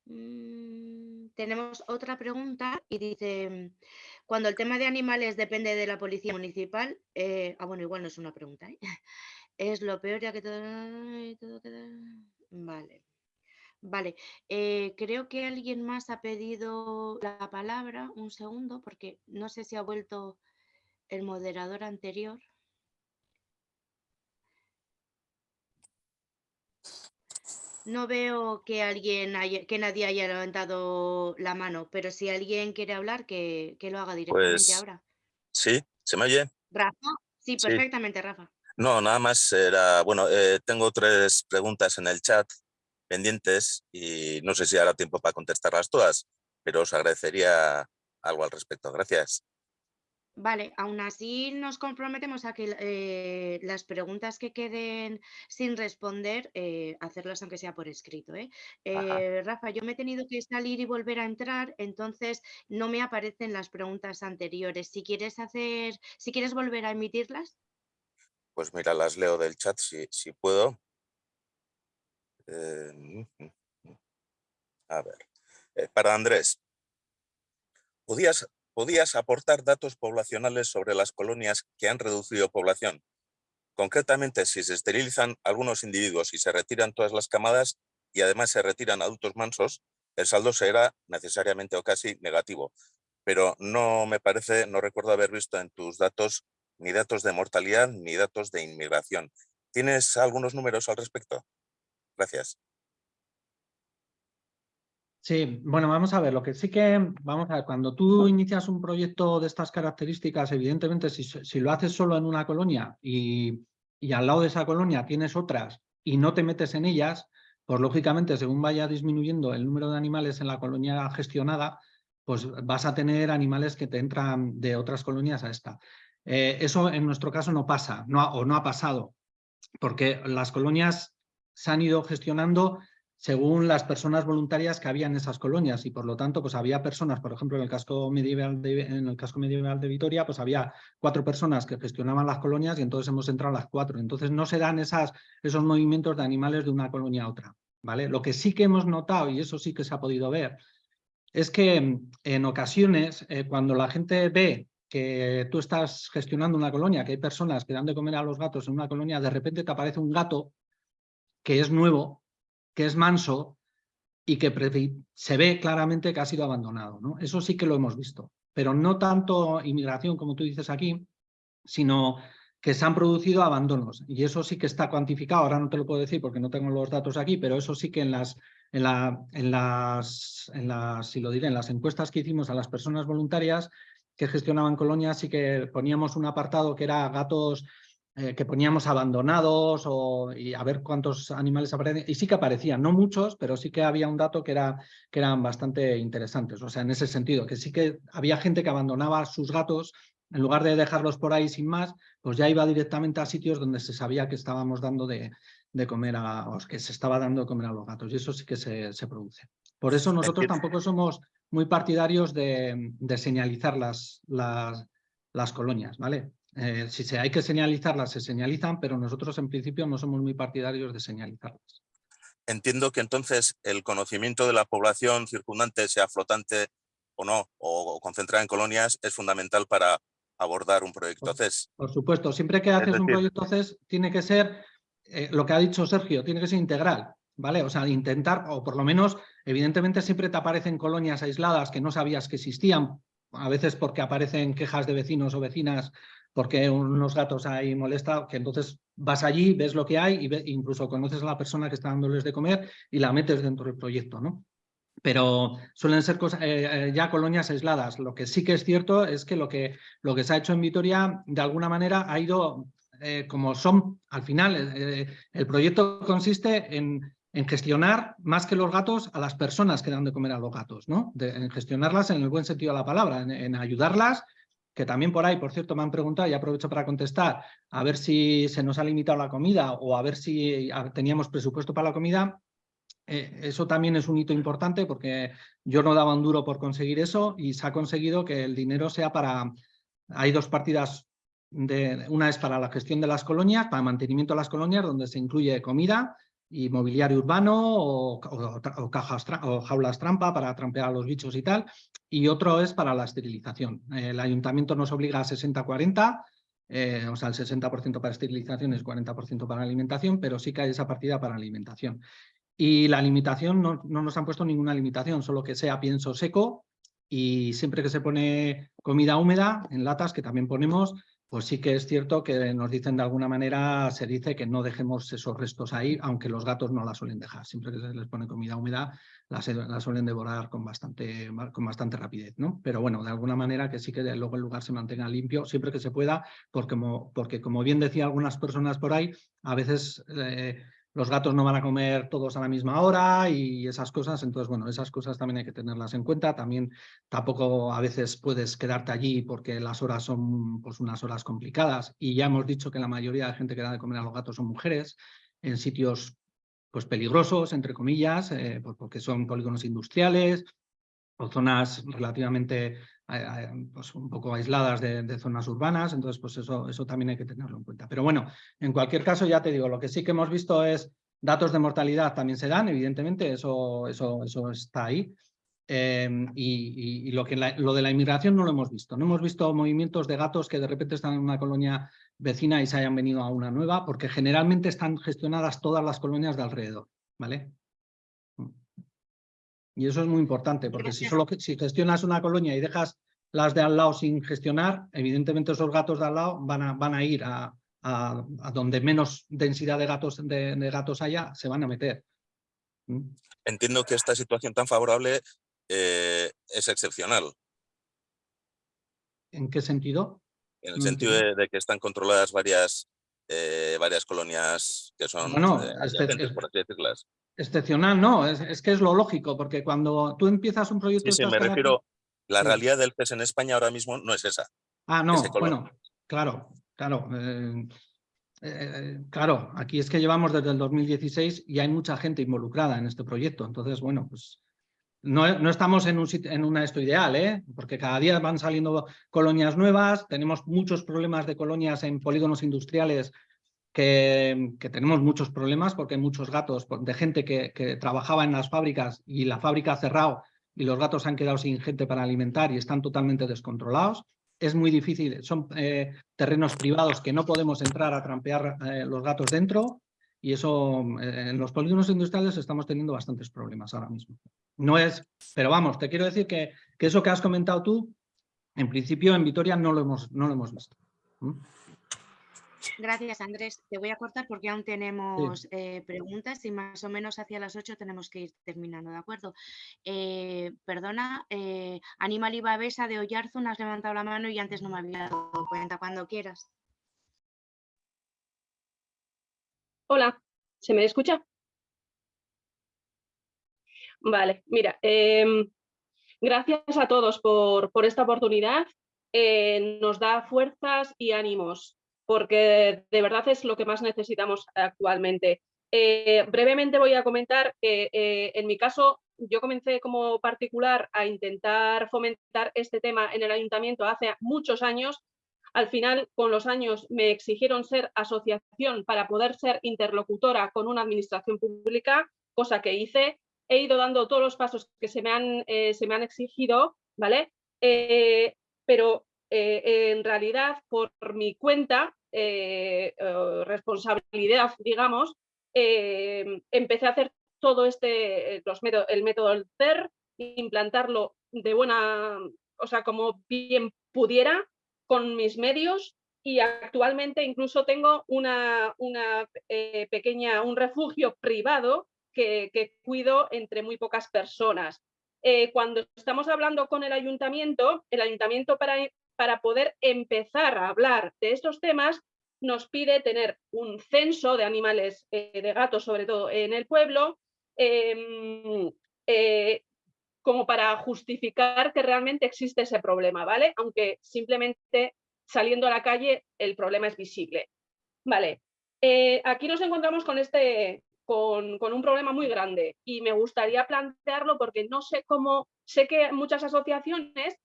mm, tenemos otra pregunta y dice, cuando el tema de animales depende de la policía municipal, eh, ah, bueno, igual no es una pregunta, ¿eh? es lo peor ya que todo. Vale. Vale, eh, creo que alguien más ha pedido la palabra. Un segundo, porque no sé si ha vuelto el moderador anterior. No veo que alguien que nadie haya levantado la mano, pero si alguien quiere hablar, que, lo haga directamente pues, ahora. Sí, ¿se me oye? Rafa, sí, perfectamente, Rafa. No, nada más era, bueno, eh, tengo tres preguntas en el chat pendientes y no sé si hará tiempo para contestarlas todas, pero os agradecería algo al respecto. Gracias. Vale, aún así nos comprometemos a que eh, las preguntas que queden sin responder, eh, hacerlas aunque sea por escrito. Rafa, yo me he tenido que salir y volver a entrar, entonces no me aparecen las preguntas anteriores. Si quieres hacer, si quieres volver a emitirlas. Pues mira, las leo del chat si, si puedo. Eh, a ver, eh, para Andrés. ¿Podías, ¿Podías aportar datos poblacionales sobre las colonias que han reducido población? Concretamente, si se esterilizan algunos individuos y se retiran todas las camadas y además se retiran adultos mansos, el saldo será necesariamente o casi negativo. Pero no me parece, no recuerdo haber visto en tus datos ni datos de mortalidad ni datos de inmigración. ¿Tienes algunos números al respecto? Gracias. Sí, bueno, vamos a ver, lo que sí que, vamos a ver, cuando tú inicias un proyecto de estas características, evidentemente si, lo haces solo en una colonia y, y, al lado de esa colonia tienes otras y no te metes en ellas, pues lógicamente según vaya disminuyendo el número de animales en la colonia gestionada, pues vas a tener animales que te entran de otras colonias a esta. Eh, eso en nuestro caso no pasa, no o no ha pasado, porque las colonias se han ido gestionando según las personas voluntarias que había en esas colonias y por lo tanto pues había personas, por ejemplo en el casco medieval de, en el casco medieval de Vitoria pues había cuatro personas que gestionaban las colonias y entonces hemos entrado las cuatro, entonces no se dan esas, esos movimientos de animales de una colonia a otra, ¿vale? Lo que sí que hemos notado y eso sí que se ha podido ver es que en ocasiones eh, cuando la gente ve que tú estás gestionando una colonia, que hay personas que dan de comer a los gatos en una colonia, de repente te aparece un gato que es nuevo, que es manso y que se ve claramente que ha sido abandonado. ¿no? Eso sí que lo hemos visto, pero no tanto inmigración como tú dices aquí, sino que se han producido abandonos y eso sí que está cuantificado, ahora no te lo puedo decir porque no tengo los datos aquí, pero eso sí que en las, en, la, en las, en las, si lo diré, en las encuestas que hicimos a las personas voluntarias que gestionaban colonias sí que poníamos un apartado que era gatos eh, que poníamos abandonados o, y a ver cuántos animales aparecen. Y sí que aparecían, no muchos, pero sí que había un dato que, era, que eran bastante interesantes. O sea, en ese sentido, que sí que había gente que abandonaba sus gatos en lugar de dejarlos por ahí sin más, pues ya iba directamente a sitios donde se sabía que estábamos dando de, de comer a, o que se estaba dando de comer a los gatos. Y eso sí que se, se produce. Por eso nosotros tampoco somos muy partidarios de, de señalizar las, las, las colonias, ¿vale? Eh, si se hay que señalizarlas, se señalizan, pero nosotros en principio no somos muy partidarios de señalizarlas. Entiendo que entonces el conocimiento de la población circundante, sea flotante o no, o concentrada en colonias, es fundamental para abordar un proyecto CES. Por supuesto, siempre que haces un proyecto CES tiene que ser, eh, lo que ha dicho Sergio, tiene que ser integral, ¿vale? O sea, intentar, o por lo menos, evidentemente siempre te aparecen colonias aisladas que no sabías que existían, a veces porque aparecen quejas de vecinos o vecinas porque unos gatos ahí molesta, que entonces vas allí, ves lo que hay y incluso conoces a la persona que está dándoles de comer y la metes dentro del proyecto, ¿no? Pero suelen ser cosas, eh, eh, ya colonias aisladas. Lo que sí que es cierto es que lo que, lo que se ha hecho en Vitoria, de alguna manera, ha ido, eh, como son, al final, el proyecto consiste en, en, gestionar, más que los gatos, a las personas que dan de comer a los gatos, ¿no? en gestionarlas en el buen sentido de la palabra, en ayudarlas que también por ahí, por cierto, me han preguntado y aprovecho para contestar, a ver si se nos ha limitado la comida o a ver si teníamos presupuesto para la comida. Eh, eso también es un hito importante porque yo no daba un duro por conseguir eso y se ha conseguido que el dinero sea para... Hay dos partidas, de, una es para la gestión de las colonias, para mantenimiento de las colonias, donde se incluye comida y mobiliario urbano o, cajas, o jaulas trampa para trampear a los bichos y tal, y otro es para la esterilización. El ayuntamiento nos obliga a 60-40, eh, o sea, el 60% para esterilización es 40% para alimentación, pero sí que hay esa partida para alimentación. Y la limitación, no, no nos han puesto ninguna limitación, solo que sea pienso seco y siempre que se pone comida húmeda en latas, que también ponemos, pues sí que es cierto que nos dicen de alguna manera, se dice que no dejemos esos restos ahí, aunque los gatos no la suelen dejar. Siempre que se les pone comida húmeda, la, suelen devorar con bastante, con bastante rapidez. ¿no? Pero bueno, de alguna manera que sí que luego el lugar se mantenga limpio siempre que se pueda, porque como, porque como bien decía algunas personas por ahí, a veces eh, los gatos no van a comer todos a la misma hora y esas cosas, entonces bueno, esas cosas también hay que tenerlas en cuenta, también tampoco a veces puedes quedarte allí porque las horas son pues unas horas complicadas. Y ya hemos dicho que la mayoría de gente que da de comer a los gatos son mujeres en sitios pues peligrosos, entre comillas, eh, porque son polígonos industriales o zonas relativamente pues un poco aisladas de, zonas urbanas, entonces pues eso, eso también hay que tenerlo en cuenta. Pero bueno, en cualquier caso ya te digo, lo que sí que hemos visto es datos de mortalidad también se dan, evidentemente, eso, eso, eso está ahí. Em, y, lo, que lo de la inmigración no lo hemos visto. No hemos visto movimientos de gatos que de repente están en una colonia vecina y se hayan venido a una nueva, porque generalmente están gestionadas todas las colonias de alrededor. ¿vale? Y eso es muy importante, porque si solo si gestionas una colonia y dejas las de al lado sin gestionar, evidentemente esos gatos de al lado van a, van a ir a, donde menos densidad de gatos, de, gatos haya, se van a meter. ¿Mm? Entiendo que esta situación tan favorable eh, es excepcional. ¿En qué sentido? En el sentido de, que están controladas varias, eh, varias colonias que son bueno, eh, por así decirlas excepcional, no, es, que es lo lógico, porque cuando tú empiezas un proyecto... Sí, sí, me refiero, la realidad del PES en España ahora mismo no es esa. Ah, no, bueno, claro, claro. Eh, eh, claro, aquí es que llevamos desde el 2016 y hay mucha gente involucrada en este proyecto. Entonces, bueno, pues no, estamos en, un, una esto ideal, ¿eh? porque cada día van saliendo colonias nuevas, tenemos muchos problemas de colonias en polígonos industriales que, tenemos muchos problemas porque hay muchos gatos de gente que, que, trabajaba en las fábricas y la fábrica ha cerrado y los gatos han quedado sin gente para alimentar y están totalmente descontrolados es muy difícil, son eh, terrenos privados que no podemos entrar a trampear eh, los gatos dentro y eso eh, en los polígonos industriales estamos teniendo bastantes problemas ahora mismo. No es, pero vamos, te quiero decir que, que eso que has comentado tú, en principio en Vitoria no lo hemos, no lo hemos visto. Gracias, Andrés. Te voy a cortar porque aún tenemos eh, preguntas y más o menos hacia las 8 tenemos que ir terminando, ¿de acuerdo? Eh, perdona, eh, Aníbal Ibabesa de Oyarzun, has levantado la mano y antes no me había dado cuenta. Cuando quieras. Hola, ¿se me escucha? Vale, mira, em, gracias a todos por, por esta oportunidad. nos da fuerzas y ánimos porque de verdad es lo que más necesitamos actualmente. Eh, brevemente voy a comentar que eh, en mi caso yo comencé como particular a intentar fomentar este tema en el ayuntamiento hace muchos años. Al final, con los años, me exigieron ser asociación para poder ser interlocutora con una administración pública, cosa que hice. He ido dando todos los pasos que se me han, eh, se me han exigido, ¿vale? pero eh, en realidad por mi cuenta, eh, responsabilidad, digamos, eh, empecé a hacer todo este, los el método CER, implantarlo de buena, o sea, como bien pudiera con mis medios y actualmente incluso tengo una, una pequeña, un refugio privado que, cuido entre muy pocas personas. cuando estamos hablando con el ayuntamiento, el ayuntamiento para, para poder empezar a hablar de estos temas, nos pide tener un censo de animales, eh, de gatos sobre todo, en el pueblo, em, eh, como para justificar que realmente existe ese problema, ¿vale? Aunque simplemente saliendo a la calle el problema es visible. Vale, eh, aquí nos encontramos con, este, con, un problema muy grande y me gustaría plantearlo porque no sé cómo, sé que muchas asociaciones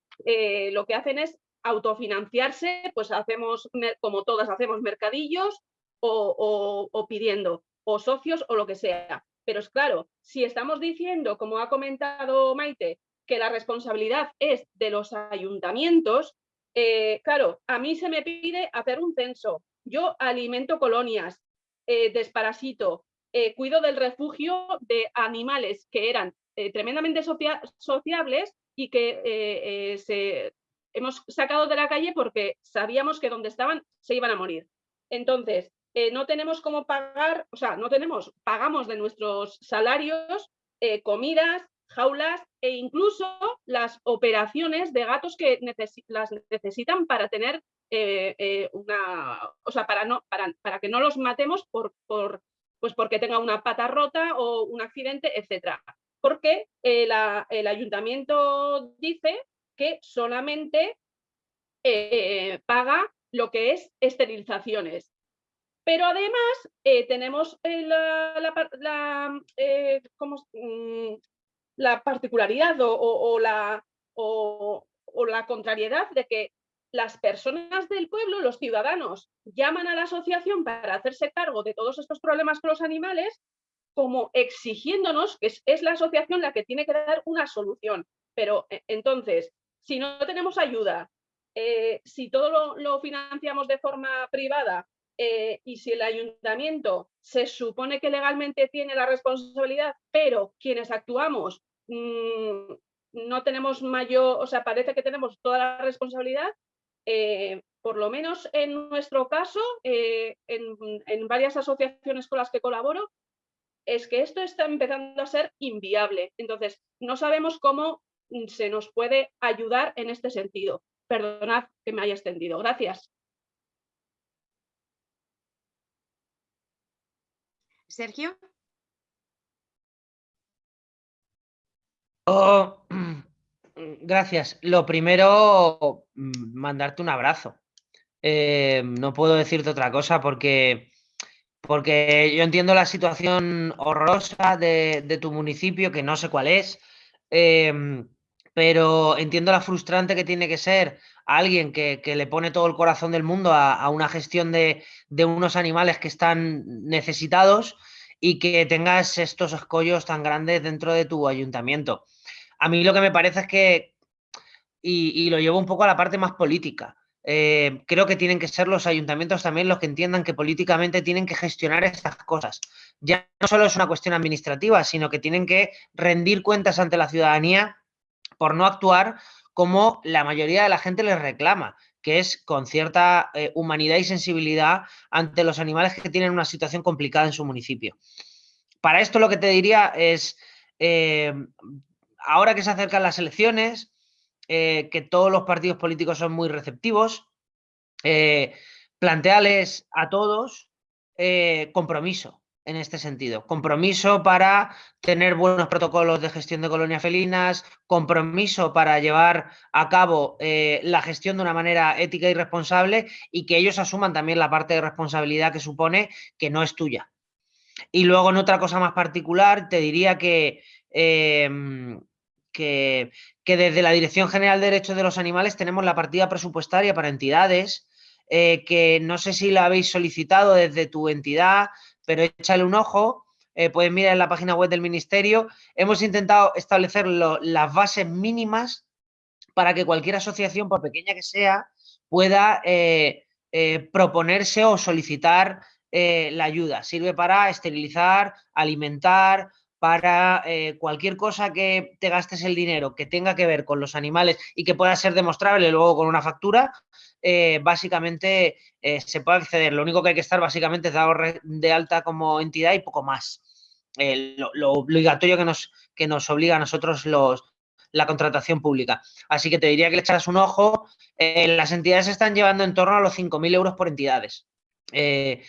lo que hacen es autofinanciarse, pues hacemos, como todas hacemos mercadillos o, pidiendo, o socios o lo que sea. Pero es claro, si estamos diciendo, como ha comentado Maite, que la responsabilidad es de los ayuntamientos, eh, claro, a mí se me pide hacer un censo. Yo alimento colonias, eh, desparasito, eh, cuido del refugio de animales que eran tremendamente sociables y que se hemos sacado de la calle porque sabíamos que donde estaban se iban a morir. Entonces, eh, no tenemos cómo pagar, o sea, no tenemos, pagamos de nuestros salarios eh, comidas, jaulas e incluso las operaciones de gatos que las necesitan para tener eh, una, o sea, para, no, para, para que no los matemos por, pues porque tenga una pata rota o un accidente, etcétera. Porque el ayuntamiento dice que solamente eh, paga lo que es esterilizaciones. Pero además eh, tenemos eh, la, la, particularidad o, la, o, la contrariedad de que las personas del pueblo, los ciudadanos, llaman a la asociación para hacerse cargo de todos estos problemas con los animales, como exigiéndonos que es la asociación la que tiene que dar una solución. Pero entonces, si no tenemos ayuda, eh, si todo lo, financiamos de forma privada eh, y si el ayuntamiento se supone que legalmente tiene la responsabilidad, pero quienes actuamos mm, no tenemos mayor, o sea, parece que tenemos toda la responsabilidad, eh, por lo menos en nuestro caso, en, en, varias asociaciones con las que colaboro, es que esto está empezando a ser inviable. Entonces, no sabemos cómo se nos puede ayudar en este sentido. Perdonad que me haya extendido. Gracias. Sergio. Oh, gracias. Lo primero, mm, mandarte un abrazo. Eh, no puedo decirte otra cosa porque, porque yo entiendo la situación horrorosa de, tu municipio, que no sé cuál es, em, pero entiendo la frustrante que tiene que ser alguien que, le pone todo el corazón del mundo a, una gestión de, de, unos animales que están necesitados y que tengas estos escollos tan grandes dentro de tu ayuntamiento. A mí lo que me parece es que, y, lo llevo un poco a la parte más política, eh, creo que tienen que ser los ayuntamientos también los que entiendan que políticamente tienen que gestionar estas cosas. Ya no solo es una cuestión administrativa, sino que tienen que rendir cuentas ante la ciudadanía por no actuar como la mayoría de la gente les reclama, que es con cierta eh, humanidad y sensibilidad ante los animales que tienen una situación complicada en su municipio. Para esto lo que te diría es, eh, ahora que se acercan las elecciones, eh, que todos los partidos políticos son muy receptivos, planteales a todos compromiso en este sentido. Compromiso para tener buenos protocolos de gestión de colonias felinas, compromiso para llevar a cabo eh, la gestión de una manera ética y responsable y que ellos asuman también la parte de responsabilidad que supone que no es tuya. Y luego en otra cosa más particular te diría que, que, desde la Dirección General de Derechos de los Animales tenemos la partida presupuestaria para entidades eh, que no sé si la habéis solicitado desde tu entidad, pero échale un ojo, eh, pueden mirar en la página web del Ministerio. Hemos intentado establecer las bases mínimas para que cualquier asociación, por pequeña que sea, pueda eh, eh, proponerse o solicitar la ayuda. Sirve para esterilizar, alimentar, para cualquier cosa que te gastes el dinero que tenga que ver con los animales y que pueda ser demostrable luego con una factura, eh, básicamente eh, se puede acceder. Lo único que hay que estar básicamente es dado de alta como entidad y poco más. Eh, lo, obligatorio que nos, que nos obliga a nosotros los, la contratación pública. Así que te diría que le echaras un ojo. las entidades están llevando en torno a los 5.000 euros por entidades.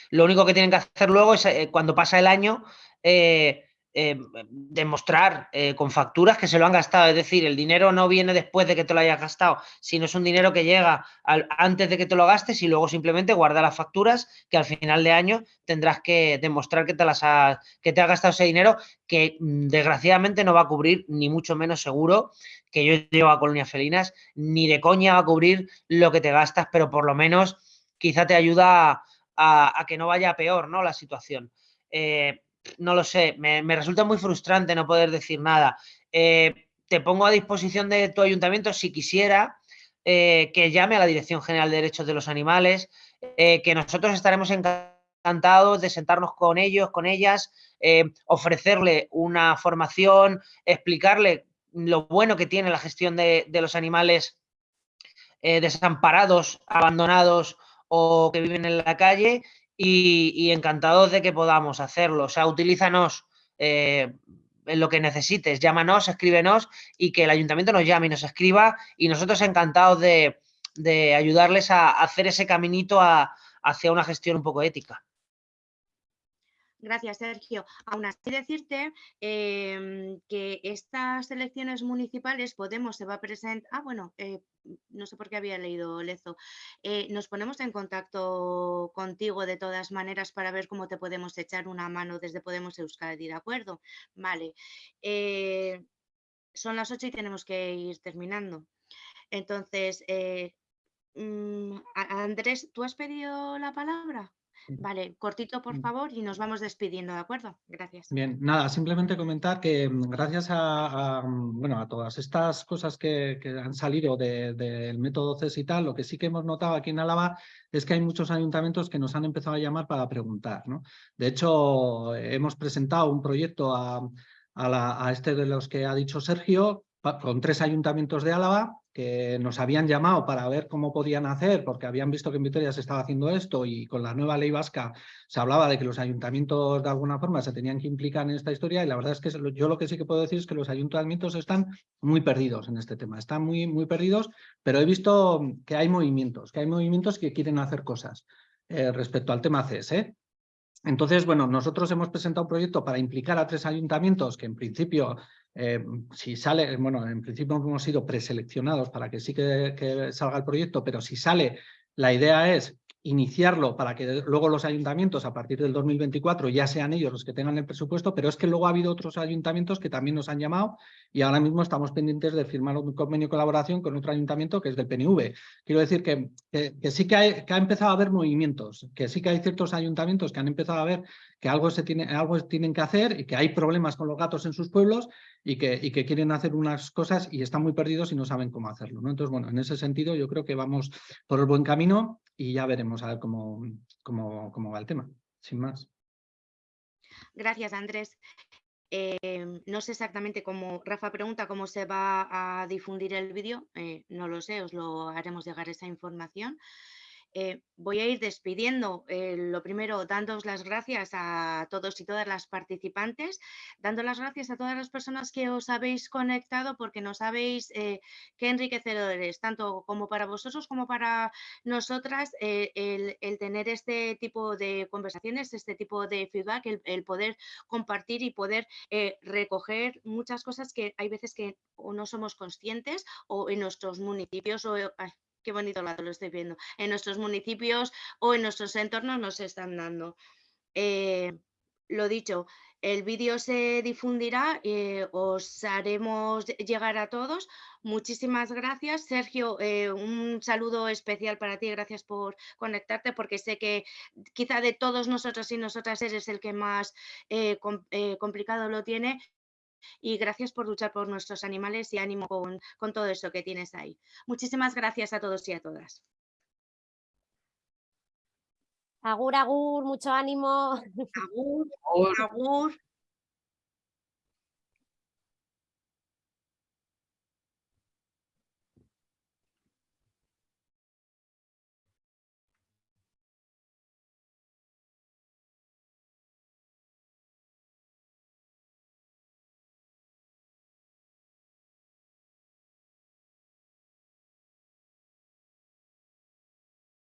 lo único que tienen que hacer luego es, cuando pasa el año, eh, demostrar eh, con facturas que se lo han gastado. Es decir, el dinero no viene después de que te lo hayas gastado, sino es un dinero que llega antes de que te lo gastes y luego simplemente guarda las facturas que al final de año tendrás que demostrar que te, las que te has gastado ese dinero que mm, desgraciadamente no va a cubrir, ni mucho menos seguro, que yo llevo a colonias felinas, ni de coña va a cubrir lo que te gastas, pero por lo menos quizá te ayuda a, que no vaya peor ¿no? la situación. Eh, no lo sé, me, resulta muy frustrante no poder decir nada. Eh, te pongo a disposición de tu ayuntamiento si quisiera eh, que llame a la Dirección General de Derechos de los Animales, eh, que nosotros estaremos encantados de sentarnos con ellos, con ellas, ofrecerle una formación, explicarle lo bueno que tiene la gestión de, de los animales desamparados, abandonados o que viven en la calle y, encantados de que podamos hacerlo. O sea, utilízanos eh, en lo que necesites, llámanos, escríbenos y que el ayuntamiento nos llame y nos escriba y nosotros encantados de, ayudarles a hacer ese caminito hacia una gestión un poco ética. Gracias, Sergio. Aún así decirte em, que estas elecciones municipales Podemos se va a presentar... Ah, bueno, eh, no sé por qué había leído Lezo. Eh, nos ponemos en contacto contigo de todas maneras para ver cómo te podemos echar una mano desde Podemos Euskadi, ¿de acuerdo? Vale. Eh, son las 8 y tenemos que ir terminando. Entonces, mm, Andrés, ¿tú has pedido la palabra? Vale, cortito por favor y nos vamos despidiendo, ¿de acuerdo? Gracias. Bien, nada, simplemente comentar que mm, gracias a, mm, bueno, a todas estas cosas que, han salido del método CES y tal, lo que sí que hemos notado aquí en Álava es que hay muchos ayuntamientos que nos han empezado a llamar para preguntar. ¿no? De hecho, hemos presentado un proyecto a, a este de los que ha dicho Sergio, con tres ayuntamientos de Álava que nos habían llamado para ver cómo podían hacer, porque habían visto que en Vitoria se estaba haciendo esto y con la nueva ley vasca se hablaba de que los ayuntamientos de alguna forma se tenían que implicar en esta historia y la verdad es que yo lo que sí que puedo decir es que los ayuntamientos están muy perdidos en este tema, están muy, muy perdidos, pero he visto que hay movimientos, que hay movimientos que quieren hacer cosas eh, respecto al tema CES. ¿eh? Entonces, bueno, nosotros hemos presentado un proyecto para implicar a tres ayuntamientos que en principio eh, si sale, bueno, en principio hemos sido preseleccionados para que sí que, salga el proyecto, pero si sale La idea es iniciarlo para que luego los ayuntamientos a partir del 2024 ya sean ellos los que tengan el presupuesto, pero es que luego ha habido otros ayuntamientos que también nos han llamado y ahora mismo estamos pendientes de firmar un convenio de colaboración con otro ayuntamiento que es del PNV. Quiero decir que, que, sí que, ha empezado a haber movimientos, que sí que hay ciertos ayuntamientos que han empezado a ver que algo, se tiene, algo tienen que hacer y que hay problemas con los gatos en sus pueblos y que, quieren hacer unas cosas y están muy perdidos y no saben cómo hacerlo. ¿no? Entonces, bueno, en ese sentido yo creo que vamos por el buen camino y ya veremos a ver cómo, cómo, cómo va el tema, sin más. Gracias, Andrés. Eh, no sé exactamente cómo, Rafa pregunta cómo se va a difundir el vídeo, eh, no lo sé, os lo haremos llegar esa información. Eh, voy a ir despidiendo. Eh, lo primero, dándoos las gracias a todos y todas las participantes, dando las gracias a todas las personas que os habéis conectado porque nos habéis eh, qué enriquecedores, tanto como para vosotros como para nosotras, el, tener este tipo de conversaciones, este tipo de feedback, el, poder compartir y poder recoger muchas cosas que hay veces que no somos conscientes o en nuestros municipios o qué bonito lado lo estoy viendo, en nuestros municipios o en nuestros entornos nos están dando. Eh, lo dicho, el vídeo se difundirá, eh, os haremos llegar a todos. Muchísimas gracias. Sergio, eh, un saludo especial para ti, gracias por conectarte, porque sé que quizá de todos nosotros y nosotras eres el que más complicado lo tiene y gracias por luchar por nuestros animales y ánimo con, con todo eso que tienes ahí. Muchísimas gracias a todos y a todas. Agur, agur, mucho ánimo. Agur, agur.